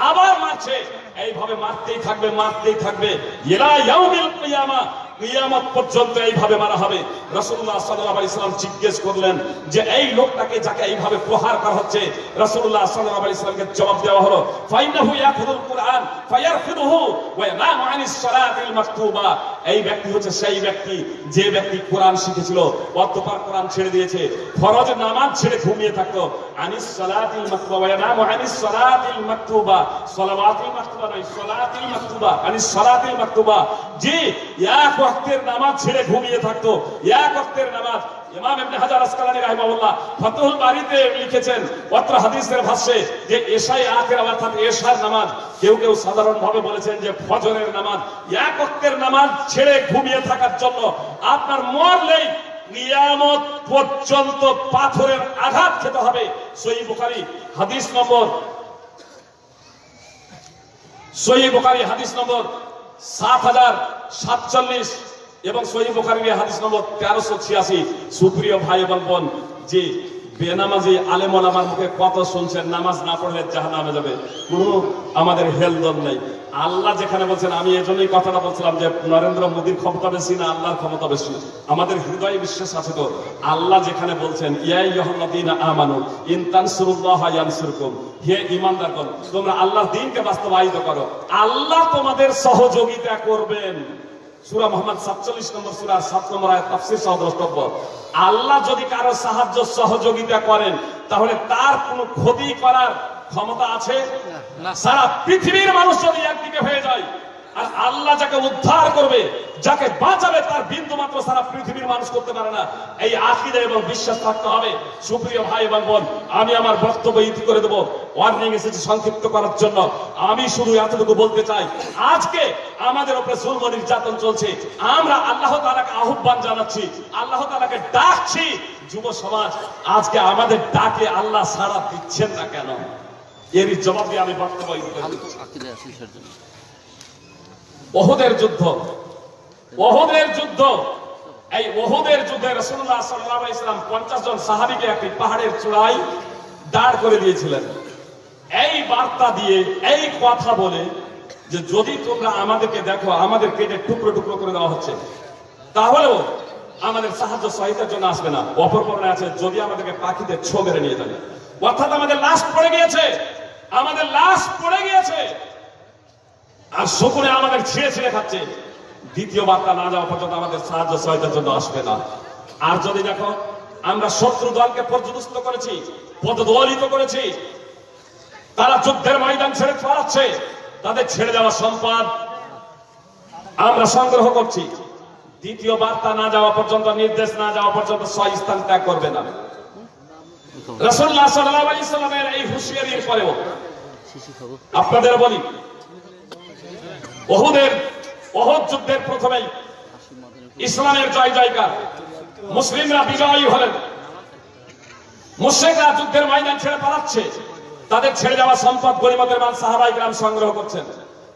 আবার মারছে। এইভাবে মারতেই থাকবে মারতেই থাকবে। ইলা ইয়াউমিল কিয়ামা কিয়ামত পর্যন্ত এইভাবে মারা হবে। রাসূলুল্লাহ সাল্লাল্লাহু আলাইহি সাল্লাম জিজ্ঞেস করলেন যে, এই লোকটাকে যাকে এইভাবে প্রহার করা হচ্ছে? রাসূলুল্লাহ সাল্লাল্লাহু আলাইহি সাল্লামকে জবাব দেওয়া হলো ফাইনাহু ইয়াখুদুল কুরআন, ফায়ারফিদুহু ওয়া ইয়ানামু আনিস সালাতিল মাকতুবা। এই ব্যক্তি হচ্ছে সেই ব্যক্তি, যে ব্যক্তি কোরআন শিখেছিল, অতঃপর কোরআন ছেড়ে দিয়েছে, ফরজ নামাজ ছেড়ে ঘুমিয়ে থাকতো। আনিস সালাতিল মাকতুবা ওয়া ইয়ানামু আনিস সালাতিল মাকতুবা। সালাওয়াতিল মাকতুবা নয়, সালাতিল মাকতুবা, আনিস সালাতিল মাকতুবা। জি এক ওয়াক্তের নামাজ ছেড়ে ঘুমিয়ে থাকতো। এক ওয়াক্তের নামাজ আপনার মরলেই কিয়ামত পর্যন্ত পাথরের আঘাত খেতে হবে। সহি বুখারী হাদিস নম্বর, সহি বুখারী হাদিস নম্বর সাত হাজার সাতচল্লিশ এবং সহি বুখারীর হাদিস নম্বর তেরোশো ছিয়াশি। সুপ্রিয় ভাই এবং বোন, যে বেনামাজি আলেমন আমার মুখে কত শুনছেন, নামাজ না পড়লে জাহান নামে যাবে। কোনো আমাদের হেলদল নেই। আল্লাহ যেখানে বলছেন, আমি এজন্যই কথাটা বলছিলাম যে, নরেন্দ্র মোদীর ক্ষমতা বেশি না আল্লাহর ক্ষমতা বেশি? আমাদের হৃদয়ে বিশ্বাস আছে তো? আল্লাহ যেখানে বলছেন ইয়াই ইহল্লাদিনা আমানু ইনতান সুরুল্লাহ ইয়ানসুরকুম। হে ইমানদারগণ তোমরা আল্লাহর দিনকে বাস্তবায়িত করো। আল্লাহ তোমাদের সহযোগিতা করবেন। সূরা মোহাম্মদ 47 নম্বর সূরা 7 নম্বর আয়াত, তাফসীর সহ দ্রষ্টব্য। আল্লাহ যদি কারও সাহায্য সহযোগিতা করেন, তাহলে তার কোনো ক্ষতি করার ক্ষমতা আছে না। সারা পৃথিবীর মানুষ যদি একদিকে হয়ে যায় আর আল্লাহ যাকে উদ্ধার করবে যাকে বাঁচাবে তার বিন্দু মাত্র সারা পৃথিবীর মানুষ করতে পারে না। এই আকিদা এবং বিশ্বাস থাকতে হবে। সুপ্রিয় ভাই এবং বোন আমি আমার বক্তব্য ইতি করে দেবো। ওয়ার্নিং এসেছে সংক্ষিপ্ত করার জন্য। আমি শুধু এতটুকু বলতে চাই আজকে আমাদের উপরে জুলম নির্যাতন চলছে। আমরা আল্লাহ তালাকে আহ্বান জানাচ্ছি আল্লাহ তাআলাকে ডাকছি যুব সমাজ আজকে আমাদের ডাকে আল্লাহ সাড়া দিচ্ছেন না কেন? এরই জবাব আমি ওহুদের যুদ্ধ ওহুদের যুদ্ধ। এই ওহুদের যুদ্ধে রাসূলুল্লাহ সাল্লাল্লাহু আলাইহি সাল্লাম 50 জন সাহাবীকে একটি পাহাড়ের চূড়ায় দাঁড় করে দিয়েছিলেন। এই বার্তা দিয়ে এই কথা বলে যে যদি তোমরা আমাদেরকে দেখো আমাদের কেটে টুকরো টুকরো করে দেওয়া হচ্ছে তাহলেও আমাদের সাহায্য সহায়তার জন্য আসবে না। অপর আছে যদি আমাদেরকে পাখিতে ছো মেরে নিয়ে যাবে। অর্থাৎ আমাদের লাশ পড়ে গিয়েছে। আমাদের লাশ পড়ে গিয়েছে। আর শকুনে আমাদের ছিঁড়ে ছিঁড়ে খাচ্ছে। দ্বিতীয় বার্তা না যাওয়া পর্যন্ত আমাদের সাহায্য সহায়তার জন্য আসবে না। আর যদি দেখো, আমরা শত্রু দলকে পর্যদস্ত করেছি, পদদলিত করেছি, তারা যুদ্ধের ময়দান ছেড়ে পালাচ্ছে, তাদের ছেড়ে যাওয়া সম্পদ আমরা সংগ্রহ করছি। দ্বিতীয় বার্তা না যাওয়া পর্যন্ত, নির্দেশ না যাওয়া পর্যন্ত স্থান ত্যাগ করবে না। আপনাদের বলি, ওহুদের, ওহদ যুদ্ধের প্রথমেই ইসলামের জয় জয়কার, মুসলিমরা বিজয়ী হলেন। মুশ্রিকরা যুদ্ধের ময়দান ছেড়ে পালাচ্ছে, তাদের ছেড়ে যাওয়া সম্পদ গরিমতের মান সাহাবাই গ্রাম সংগ্রহ করছেন।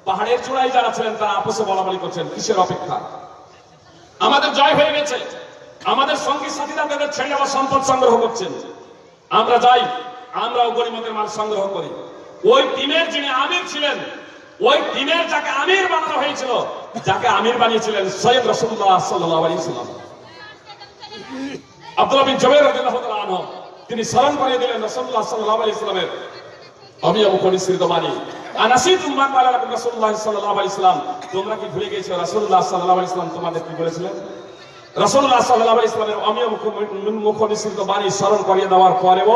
পাহাড়ের চূড়ায় যারা ছিলেন, তারা আপসে বলাবলি করছেন, কিসের অপেক্ষা? আমাদের জয় হয়ে গেছে। আমাদের সঙ্গী সাথীরা তাদের ছেড়ে যাওয়া সম্পদ সংগ্রহ করছেন। আমরা যাই, আমরাও গরিমতের মাল সংগ্রহ করি। ওই টিমের যিনি আমির ছিলেন, ওই টিমের যাকে আমির বানানো হয়েছিল, যাকে আমির বানিয়েছিলেন সৈয়দ রসুল্লাহ সাল্লাহ আলী সাল্লাম আব্দুল্লাহ বিন তিনি স্মরণ দিলেন আমি আবু সাল্লাম তোমরা কি ভুলে গিয়েছো রাসূলুল্লাহ সাল্লাল্লাহু আলাইহি সাল্লাম তোমাদের কি বলেছিলেন? রাসূলুল্লাহ সাল্লাল্লাহু আলাইহি সাল্লামের আমি আবু মুখ বাণী স্মরণ করিয়ে দেওয়ার পরেও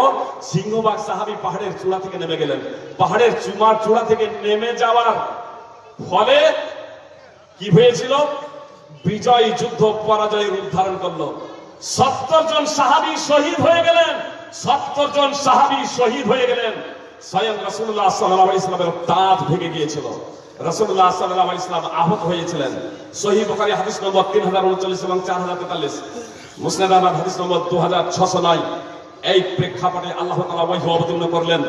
সিংহবাগ সাহাবী পাহাড়ের চূড়া থেকে নেমে গেলেন। পাহাড়ের চুমার চূড়া থেকে নেমে যাওয়ার ফলে কি হয়েছিল? বিজয় যুদ্ধ পরাজয়ের উদ্ধারণ করল। সত্তর জন সাহাবি শহীদ হয়ে গেলেন। সত্তর জন সাহাবি শহীদ হয়ে গেলেন। স্বয়ং রসুল্লাহ সাল্লাহ ইসলামের দাঁত ভেঙে গিয়েছিল। রসুল্লাহ সাল্লাহ ইসলাম আহত হয়েছিলেন। সহি বকারি হাদিস নম্বর তিন হাজার উনচল্লিশ এবং চার হাজার তেতাল্লিশ। মুসলিম আহমদ হাদিস নম্বর দু হাজার ছশো নয়। এই প্রেক্ষাপটে আল্লাহ তাআলা ওয়াহি অবতীর্ণ করলেন।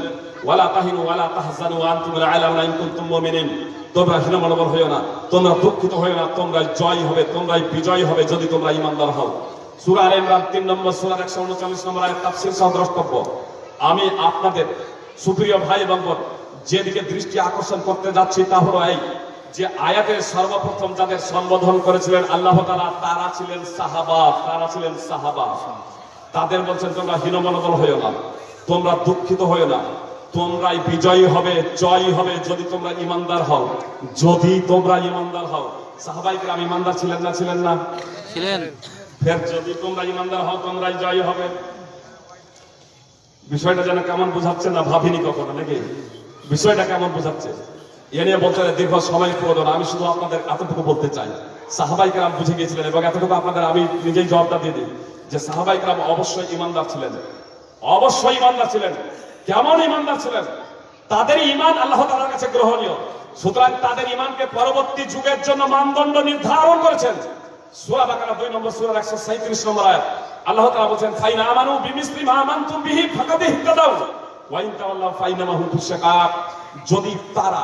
ওয়ালা তাহিনু ওয়ালা তাহজানু আনতুমুল আ'লাউনা ইন কুনতুম মুমিনিন। তোমরা হীনমনোবল হইও না, তোমরা দুঃখিত হইও না তোমরা জয় হবে, তোমরাই বিজয় হবে যদি তোমরা ঈমানদার হও। সূরা আলে ইমরান 3 নম্বর সূরা 139 নম্বর আয়াত তাফসীর সহ দ্রষ্টব্য। আমি আপনাদের সুপ্রিয় ভাই এবং যেদিকে দৃষ্টি আকর্ষণ করতে যাচ্ছি তা হলো এই যে আয়াতের সর্বপ্রথম যাদের সম্বোধন করেছিলেন আল্লাহ তাআলা তারা ছিলেন সাহাবা তারা ছিলেন সাহাবা। তাদের বলছেন তোমরা হীনমনোবল হইও না তোমরা দুঃখিত হইও না তোমরাই বিজয়ী হবে জয়ী হবে যদি তোমরা ইমানদার হও যদি তোমরা ইমানদার হও। সাহাবাই গ্রাম ইমানদার ছিলেন না ছিলেন না? ছিলেন। ফের যদি তোমরা ইমানদার হও তোমরাই জয়ী হবে। বিষয়টা যেন কেমন বোঝাচ্ছে না ভাবিনি কখনো নাকি? বিষয়টা কেমন বোঝাচ্ছে। এ নিয়ে বলতে দীর্ঘ সময় প্রয়োজন আমি শুধু আপনাদের এতটুকু বলতে চাই। সাহাবাই কালাম বুঝে গিয়েছিলেন এবং এতটুকু আপনাদের আমি নিজেই জবাবটা দিয়ে দিই যে সাহাবাই কালাম অবশ্যই ইমানদার ছিলেন। অবশ্যই ইমানদার ছিলেন। কেমন ইমানদার ছিলেন? তাদের ইমান আল্লাহ তাআলার কাছে গ্রহণীয়। সুতরাং তাদের ইমানকে পরবর্তী যুগের জন্য মানদণ্ড নির্ধারণ করেছেন। সূরা বাকারা 2 নম্বর একশো 137 নম্বর আয়াত। আল্লাহ তাআলা বলছেন, ফাইনা আমানু বিমিসলি মা আমানতুম বিহি ফাকাদ ইহতাদাউ। ওয়া যদি তারা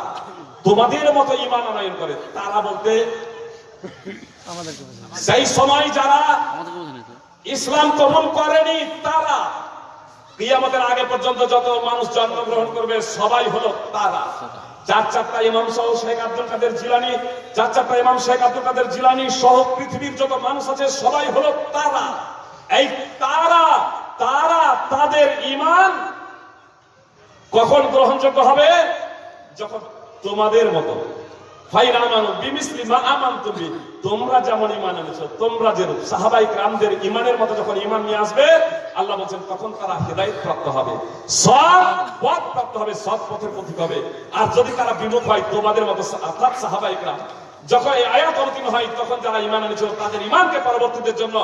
তোমাদের মতো ইমান আনয়ন করে তারা বলতে সেই সময় যারা ইসলাম কবুল করেনি তারা কিয়ামতের আগে পর্যন্ত যত মানুষ জন্মগ্রহণ করবে সবাই হলো তারা। চার চারটা ইমাম সহ শেখ আব্দুল কাদের জিলানি চার চারটা ইমাম শেখ আব্দুল কাদের জিলানি সহ পৃথিবীর যত মানুষ আছে সবাই হলো তারা। এই তারা তারা তাদের ইমান কখন গ্রহণযোগ্য হবে? যখন তোমাদের মতো। যেমন ইমান তোমরা সাহাবাই মতো যখন ইমান নিয়ে আসবে, আল্লাহ তখন তারা প্রাপ্ত হবে। পথ প্রাপ্ত হবে আর যদি তারা বিমুখ হয়, তোমাদের মতো অর্থাৎ সাহাবাই যখন এই আয়াত অবতীর্ণ হয়, তখন যারা ইমান এনেছিল তাদের ইমানকে পরবর্তীদের জন্য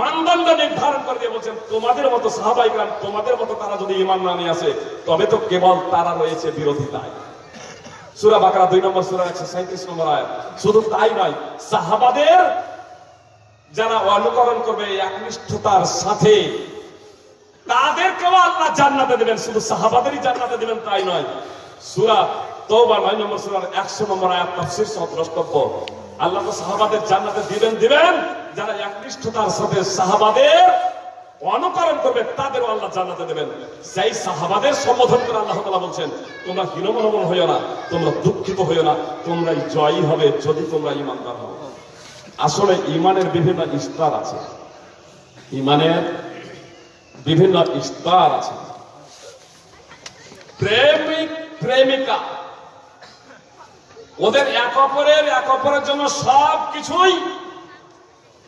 মানদণ্ড নির্ধারণ করে দিয়ে বলছেন, তোমাদের মতো সাহাবাই তোমাদের মতো তারা যদি ইমান না নিয়ে আসে, তবে তো কেবল তারা রয়েছে বিরোধিতায় সুরা বাকরা দুই নম্বর সুরা সাঁত্রিশ নম্বর আয়াত। শুধু তাই নয়, সাহাবাদের যারা অনুকরণ করবে একনিষ্ঠতার সাথে, তাদেরকেও আল্লাহ জান্নাতে দেবেন। শুধু সাহাবাদেরই জান্নাতে দেবেন তাই নয়, সুরা তওবা নয় নম্বর নম্বর আয়াত তাফসীর সহ আল্লাহ সাহাবাদের জান্নাতে দিবেন দিবেন। যারা একনিষ্ঠতার সাথে সাহাবাদের অনুকরণ করবে, তাদেরও আল্লাহ জান্নাতে দেবেন। সেই সাহাবাদের সম্বোধন করে আল্লাহ বলছেন, তোমরা হীনমনোমন হইও না, তোমরা দুঃখিত হইও না, তোমরাই জয়ী হবে যদি তোমরা ইমানদার হও। আসলে ইমানের বিভিন্ন স্তর আছে। ইমানের বিভিন্ন স্তর আছে। প্রেমিক, প্রেমিকা ওদের এক অপরের এক অপরের জন্য সব কিছুই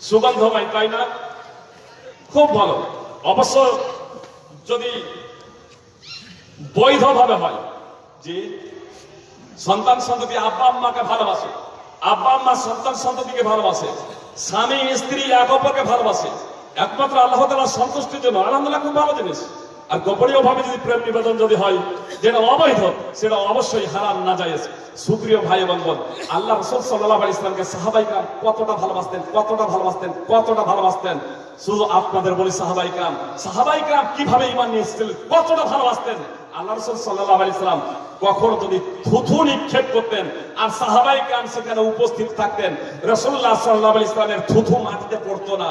সুগন্ধময়, তাই না? খুব ভালো। অবশ্য যদি বৈধভাবে হয়, যে সন্তান সন্ততি আব্বা আম্মাকে ভালোবাসে, আব্বা আম্মা সন্তান সন্ততিকে ভালোবাসে, স্বামী, স্ত্রী, এক অপরকে ভালোবাসে, একমাত্র আল্লাহ তালা সন্তুষ্টির জন্য, আলহামদুলিল্লাহ, খুব ভালো জিনিস। আর গোপনীয় ভাবে যদি প্রেম নিবেদন যদি হয়, যেটা অবৈধ, সেটা অবশ্যই হারাম, না যায় সুপ্রিয় ভাই এবং বোন, আল্লাহ রসুল সাল্লাহ আলী ইসলামকে সাহাবাইকার কতটা ভালোবাসতেন কতটা ভালোবাসতেন কতটা ভালোবাসতেন। শুধু আপনাদের বলি সাহাবাইকার সাহাবাইকার কীভাবে ইমান নিয়ে এসেছিলেন কতটা ভালোবাসতেন। আল্লাহ রসুল সাল্লাহ আলী ইসলাম কখনো যদি থুথু নিক্ষেপ করতেন আর সাহাবাই কাম সেখানে উপস্থিত থাকতেন রসুল্লাহ সাল্লাহ ইসলামের থুথু মাটিতে পড়তো না।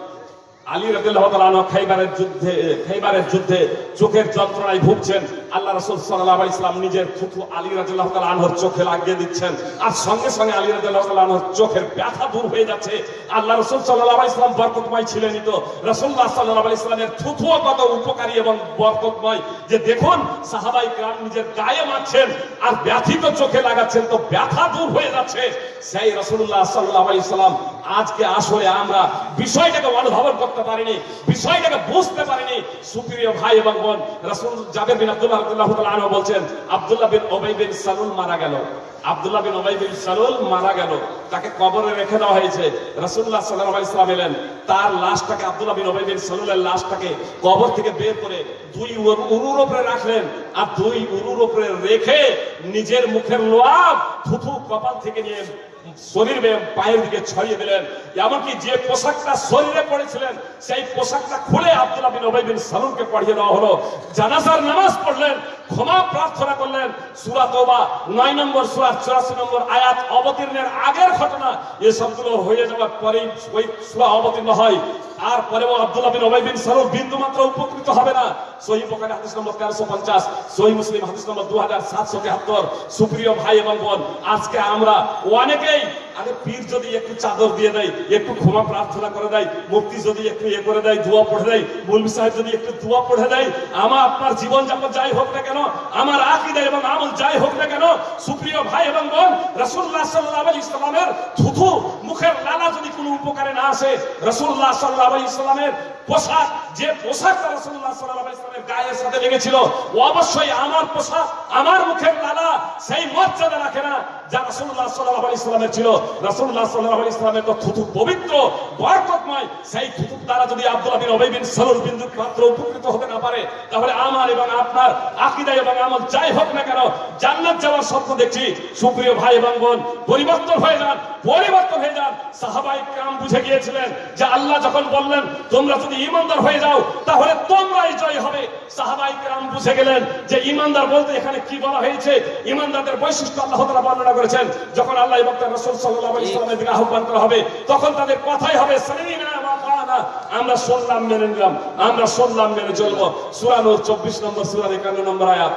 আলী রবিল্লাহ খাইবারের যুদ্ধে খাইবারের যুদ্ধে চোখের যন্ত্রণায় ভুগছেন। আল্লাহ রসুল সাল্লাহ ইসলাম নিজের থুথু আলী আনহর চোখে লাগিয়ে দিচ্ছেন। আর সঙ্গে সঙ্গে আলী রাজুল্লাহ আনহর চোখের ব্যথা দূর হয়ে যাচ্ছে। আল্লাহ রসুল সাল্লাহ ইসলাম বরকতময় ছিলেন তো। রসুল্লাহ সাল্লাহ ইসলামের থুথুও কত উপকারী এবং বরকতময় যে দেখুন, সাহাবাই গ্রাম নিজের গায়ে মারছেন আর ব্যথিত চোখে লাগাচ্ছেন তো ব্যথা দূর হয়ে যাচ্ছে। সেই রসুল্লাহ সাল্লাহ ইসলাম আজকে আসলে আমরা বিষয়টাকে অনুধাবন করতে পারিনি, বিষয়টাকে বুঝতে পারিনি। সুপ্রিয় ভাই এবং বোন, রাসূল জাবের বিন আব্দুল্লাহ তাআলা আনহু বলছেন, আব্দুল্লাহ বিন উবাই বিন সালুল মারা গেল। আব্দুল্লাহ বিন উবাই বিন সালুল মারা গেল। তাকে কবরে রেখে দেওয়া হয়েছে। রাসূলুল্লাহ সাল্লাল্লাহু আলাইহি সাল্লাম এলেন। তার লাশটাকে আব্দুল্লাহ বিন উবাই বিন সালুলের লাশটাকে কবর থেকে বের করে দুই উরুর উপরে রাখলেন আর দুই উরুর উপরে রেখে নিজের মুখের লোয়াব থুথু কপাল থেকে নিয়ে শরীর পায়ের দিকে ছড়িয়ে দিলেন। এমনকি যে পোশাকটা শরীরে পড়েছিলেন, সেই পোশাকটা খুলে আব্দুল্লাহ বিন ওবাই বিন সালুনকে পড়িয়ে দেওয়া হলো। জানাজার নামাজ পড়লেন, ক্ষমা প্রার্থনা করলেন। সূরা তওবা 9 নম্বর, সূরা 84 নম্বর আয়াত অবতীর্ণের আগের ঘটনা এই সবগুলো হয়ে যাওয়ার পরেই ওই সূরা অবতীর্ণ হয়। আর পরেও আব্দুল্লাহ বিন ওবাই বিন সালুন বিন্দু মাত্র উপকৃত হবে না। সহিহ বুখারী হাদিস নম্বর তেরোশো পঞ্চাশ, সহি মুসলিম হাদিস নম্বর 2773 সুপ্রিয় ভাই এবং বোন, আজকে আমরা অনেকেই আরে পীর যদি একটু চাদর দিয়ে দেয়, একটু ক্ষমা প্রার্থনা করে দেয় মুফতি যদি একটু ইয়ে করে দেয়, দোয়া পড়ে দেয় মৌলভী সাহেব যদি একটু দোয়া পড়ে দেয়, আমার আপনার জীবন যাপন যাই হোক না কেন, আমার আকিদা এবং আমল যাই হোক না কেন, সুপ্রিয় ভাই এবং বোন, রাসূলুল্লাহ সাল্লাল্লাহু আলাইহি ইসলামের থুথু মুখের লালা যদি কোনো উপকারে না আসে, রাসূলুল্লাহ সাল্লাল্লাহু আলাইহি ইসলামের পোশাক, যে পোশাকটা রাসূলুল্লাহ সাল্লাল্লাহু আলাইহি ইসলামের গায়ের সাথে লেগেছিল অবশ্যই আমার পোশাক, আমার মুখের লালা সেই মর্যাদা রাখে না যা রাসূলুল্লাহ সাল্লাল্লাহু আলাইহি ইসলামের ছিল। দেখছি। সুপ্রিয় ভাই এবং বোন, পরিবর্তন হয়ে যান, পরিবর্তন হয়ে যান। সাহাবাই কাম বুঝে গিয়েছিলেন যে আল্লাহ যখন বললেন, তোমরা যদি ইমানদার হয়ে যাও, তাহলে তোমরাই জয় হবে। সাহাবাই কাম বুঝে গেলেন যে ইমানদার বলতে এখানে কি বলা হয়েছে? ইমানদারদের বৈশিষ্ট্য আল্লাহ বর্ণনা করেছেন, যখন আল্লাহ এবং দিকে আহ্বান করা হবে। তখন তাদের কথাই হবে আমরা মেনে নিলাম, আমরা মেনে চলবো। সূরা নূর 24 নম্বর, সূরা 51 নম্বর আয়াত।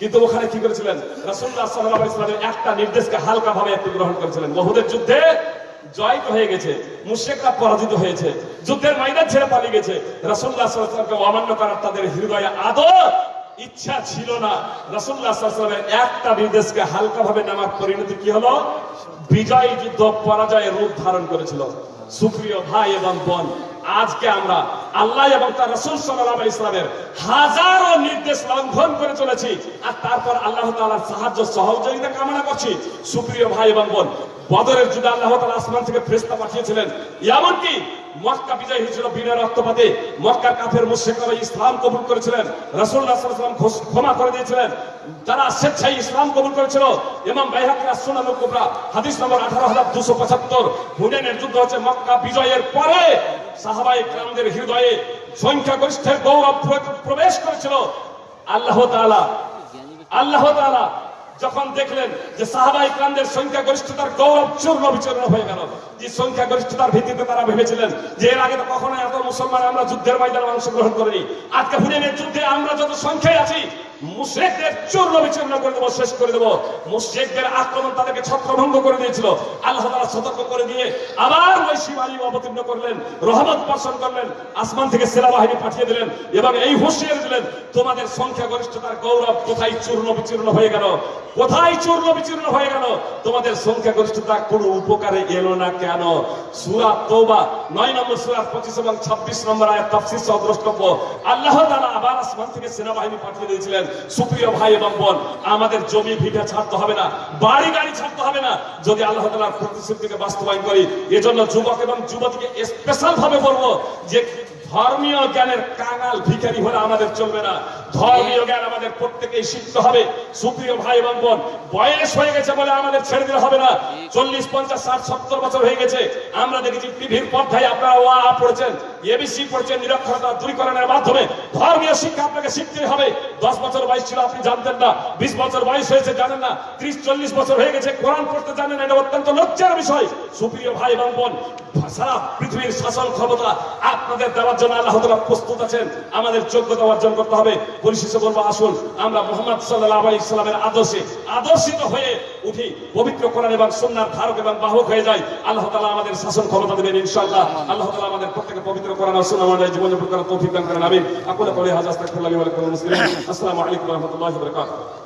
কিন্তু ওখানে কি করেছিলেন? রাসূলুল্লাহ সাল্লাল্লাহু আলাইহি ওয়াসাল্লামের একটা নির্দেশকে হালকা ভাবে একটু গ্রহণ করেছিলেন। বহুদের যুদ্ধে জয় হয়ে গেছে, মুশরিকরা পরাজিত হয়েছে, যুদ্ধের ময়দান ছেড়ে পালিয়ে গেছে। রাসূলুল্লাহ সাল্লাল্লাহু আলাইহি অমান্য করার তাদের হৃদয়ে আদর ইচ্ছা ছিল না। ওয়াসাল্লামের একটা নির্দেশকে হালকা ভাবে নেওয়ার পরিণতি কি হলো? বিজয় যুদ্ধ, পরাজয়ের রূপ ধারণ করেছিল। সুপ্রিয় ভাই এবং বোন, আজকে আমরা আল্লাহ এবং তার রসুল সাল্লাহ ইসলামের হাজারো নির্দেশ লঙ্ঘন করে চলেছি। আর তারপর আল্লাহ তাআলার সাহায্য সহযোগিতা কামনা করছি। সুপ্রিয় ভাই এবং বোন বদরের যুদ্ধে আল্লাহ তাআলা আসমান থেকে ফেরেশতা পাঠিয়েছিলেন। এমনকি মক্কা বিজয় হয়েছিল বিনা রক্তপাতে। মক্কার কাফের মুশরিকরা ইসলাম কবুল করেছিলেন। আলাইহি ক্ষমা করে দিয়েছিলেন। যারা স্বেচ্ছায় ইসলাম কবুল করেছিল, ইমাম বাইহাকী আসুনানুল কুবরা, হাদিস নম্বর 18275 হুনাইনের যুদ্ধ হচ্ছে মক্কা বিজয়ের পরে সাহাবাই গ্রামদের হৃদয়ে সংখ্যাগরিষ্ঠের গৌরব প্রবেশ করেছিল। আল্লাহ তাআলা আল্লাহ তাআলা যখন দেখলেন যে সাহাবাই ক্রামদের সংখ্যাগরিষ্ঠতার গৌরব চূর্ণ বিচূর্ণ হয়ে গেল, যে সংখ্যাগরিষ্ঠতার ভিত্তিতে তারা ভেবেছিলেন যে এর আগে তো কখনো এত মুসলমান আমরা যুদ্ধের ময়দানে অংশগ্রহণ করিনি, আজকে হুনেনের যুদ্ধে আমরা যত সংখ্যায় আছি মুশরিকদের চূর্ণ বিচূর্ণ করে দেবো, শেষ করে দেবো। মুশরিকদের আক্রমণ তাদেরকে ছত্রভঙ্গ করে দিয়েছিল। আল্লাহ তাআলা সতর্ক করে দিয়ে আবার ওই শিবালী অবতীর্ণ করলেন, রহমত বর্ষণ করলেন, আসমান থেকে সেনাবাহিনী পাঠিয়ে দিলেন এবং এই হুঁশিয়ারি দিলেন, তোমাদের সংখ্যাগরিষ্ঠতার গৌরব কোথায় চূর্ণ বিচূর্ণ হয়ে গেল? কোথায় চূর্ণ বিচূর্ণ হয়ে গেল? তোমাদের সংখ্যাগরিষ্ঠতা কোনো উপকারে এলো না কেন? সূরা তওবা 9 নম্বর সূরা 25 এবং 26 নম্বর আয়াত, তাফসীর সহ আল্লাহ তাআলা আবার আসমান থেকে সেনাবাহিনী পাঠিয়ে দিয়েছিলেন সুপ্রিয় ভাই এবং বোন, আমাদের জমি ভিটা ছাড়তে হবে না, বাড়ি গাড়ি ছাড়তে হবে না। যদি আল্লাহ তালার প্রতিশ্রুতিকে বাস্তবায়ন করি, এজন্য যুবক এবং যুবতীকে স্পেশাল ভাবে বলব যে ধর্মীয় জ্ঞানের কাঙাল ভিখারি হলে আমাদের চলবে না। ধর্মীয় জ্ঞান আমাদের প্রত্যেকেই শিখতে হবে। সুপ্রিয় ভাই এবং বোন, বয়স হয়ে গেছে বলে আমাদের ছেড়ে দিলে হবে না। চল্লিশ, পঞ্চাশ, ষাট, সত্তর বছর হয়ে গেছে। আমরা দেখেছি টিভির পর্দায় আপনারা ওয়া পড়েছেন এবিসি পড়ছেন, নিরক্ষরতা দূরীকরণের মাধ্যমে। ধর্মীয় শিক্ষা আপনাকে শিখতে হবে। দশ বছর বয়স ছিল, আপনি জানতেন না। বিশ বছর বয়স হয়েছে, জানেন না। ত্রিশ, চল্লিশ বছর হয়ে গেছে, কোরআন পড়তে জানেন এটা অত্যন্ত লজ্জার বিষয়। সুপ্রিয় ভাই এবং বোন, সারা পৃথিবীর শাসন ক্ষমতা আপনাদের দেওয়ার জন্য আল্লাহ প্রস্তুত আছেন। আমাদের যোগ্যতা অর্জন করতে হবে। পরিশেষে বলব আসুন। আমরা মোহাম্মদ সাল্লাহ আলী ইসলামের আদর্শে, আদর্শিত হয়ে উঠি, পবিত্র কোরআন এবং সন্ন্যার ধারক এবং বাহক হয়ে যায় আল্লাহ তালা আমাদের শাসন ক্ষমতা দেবেন ইনশাআল্লাহ। আল্লাহ তালা আমাদের প্রত্যেকে পবিত্র কোরআন আসুন আমাদের জীবন যাপন করার তৌফিক দান করেন, আমিন। আকুল লাকুম মুসলিমিন। আসসালামু আলাইকুম রহমতুল্লাহ বারাকাতুহু।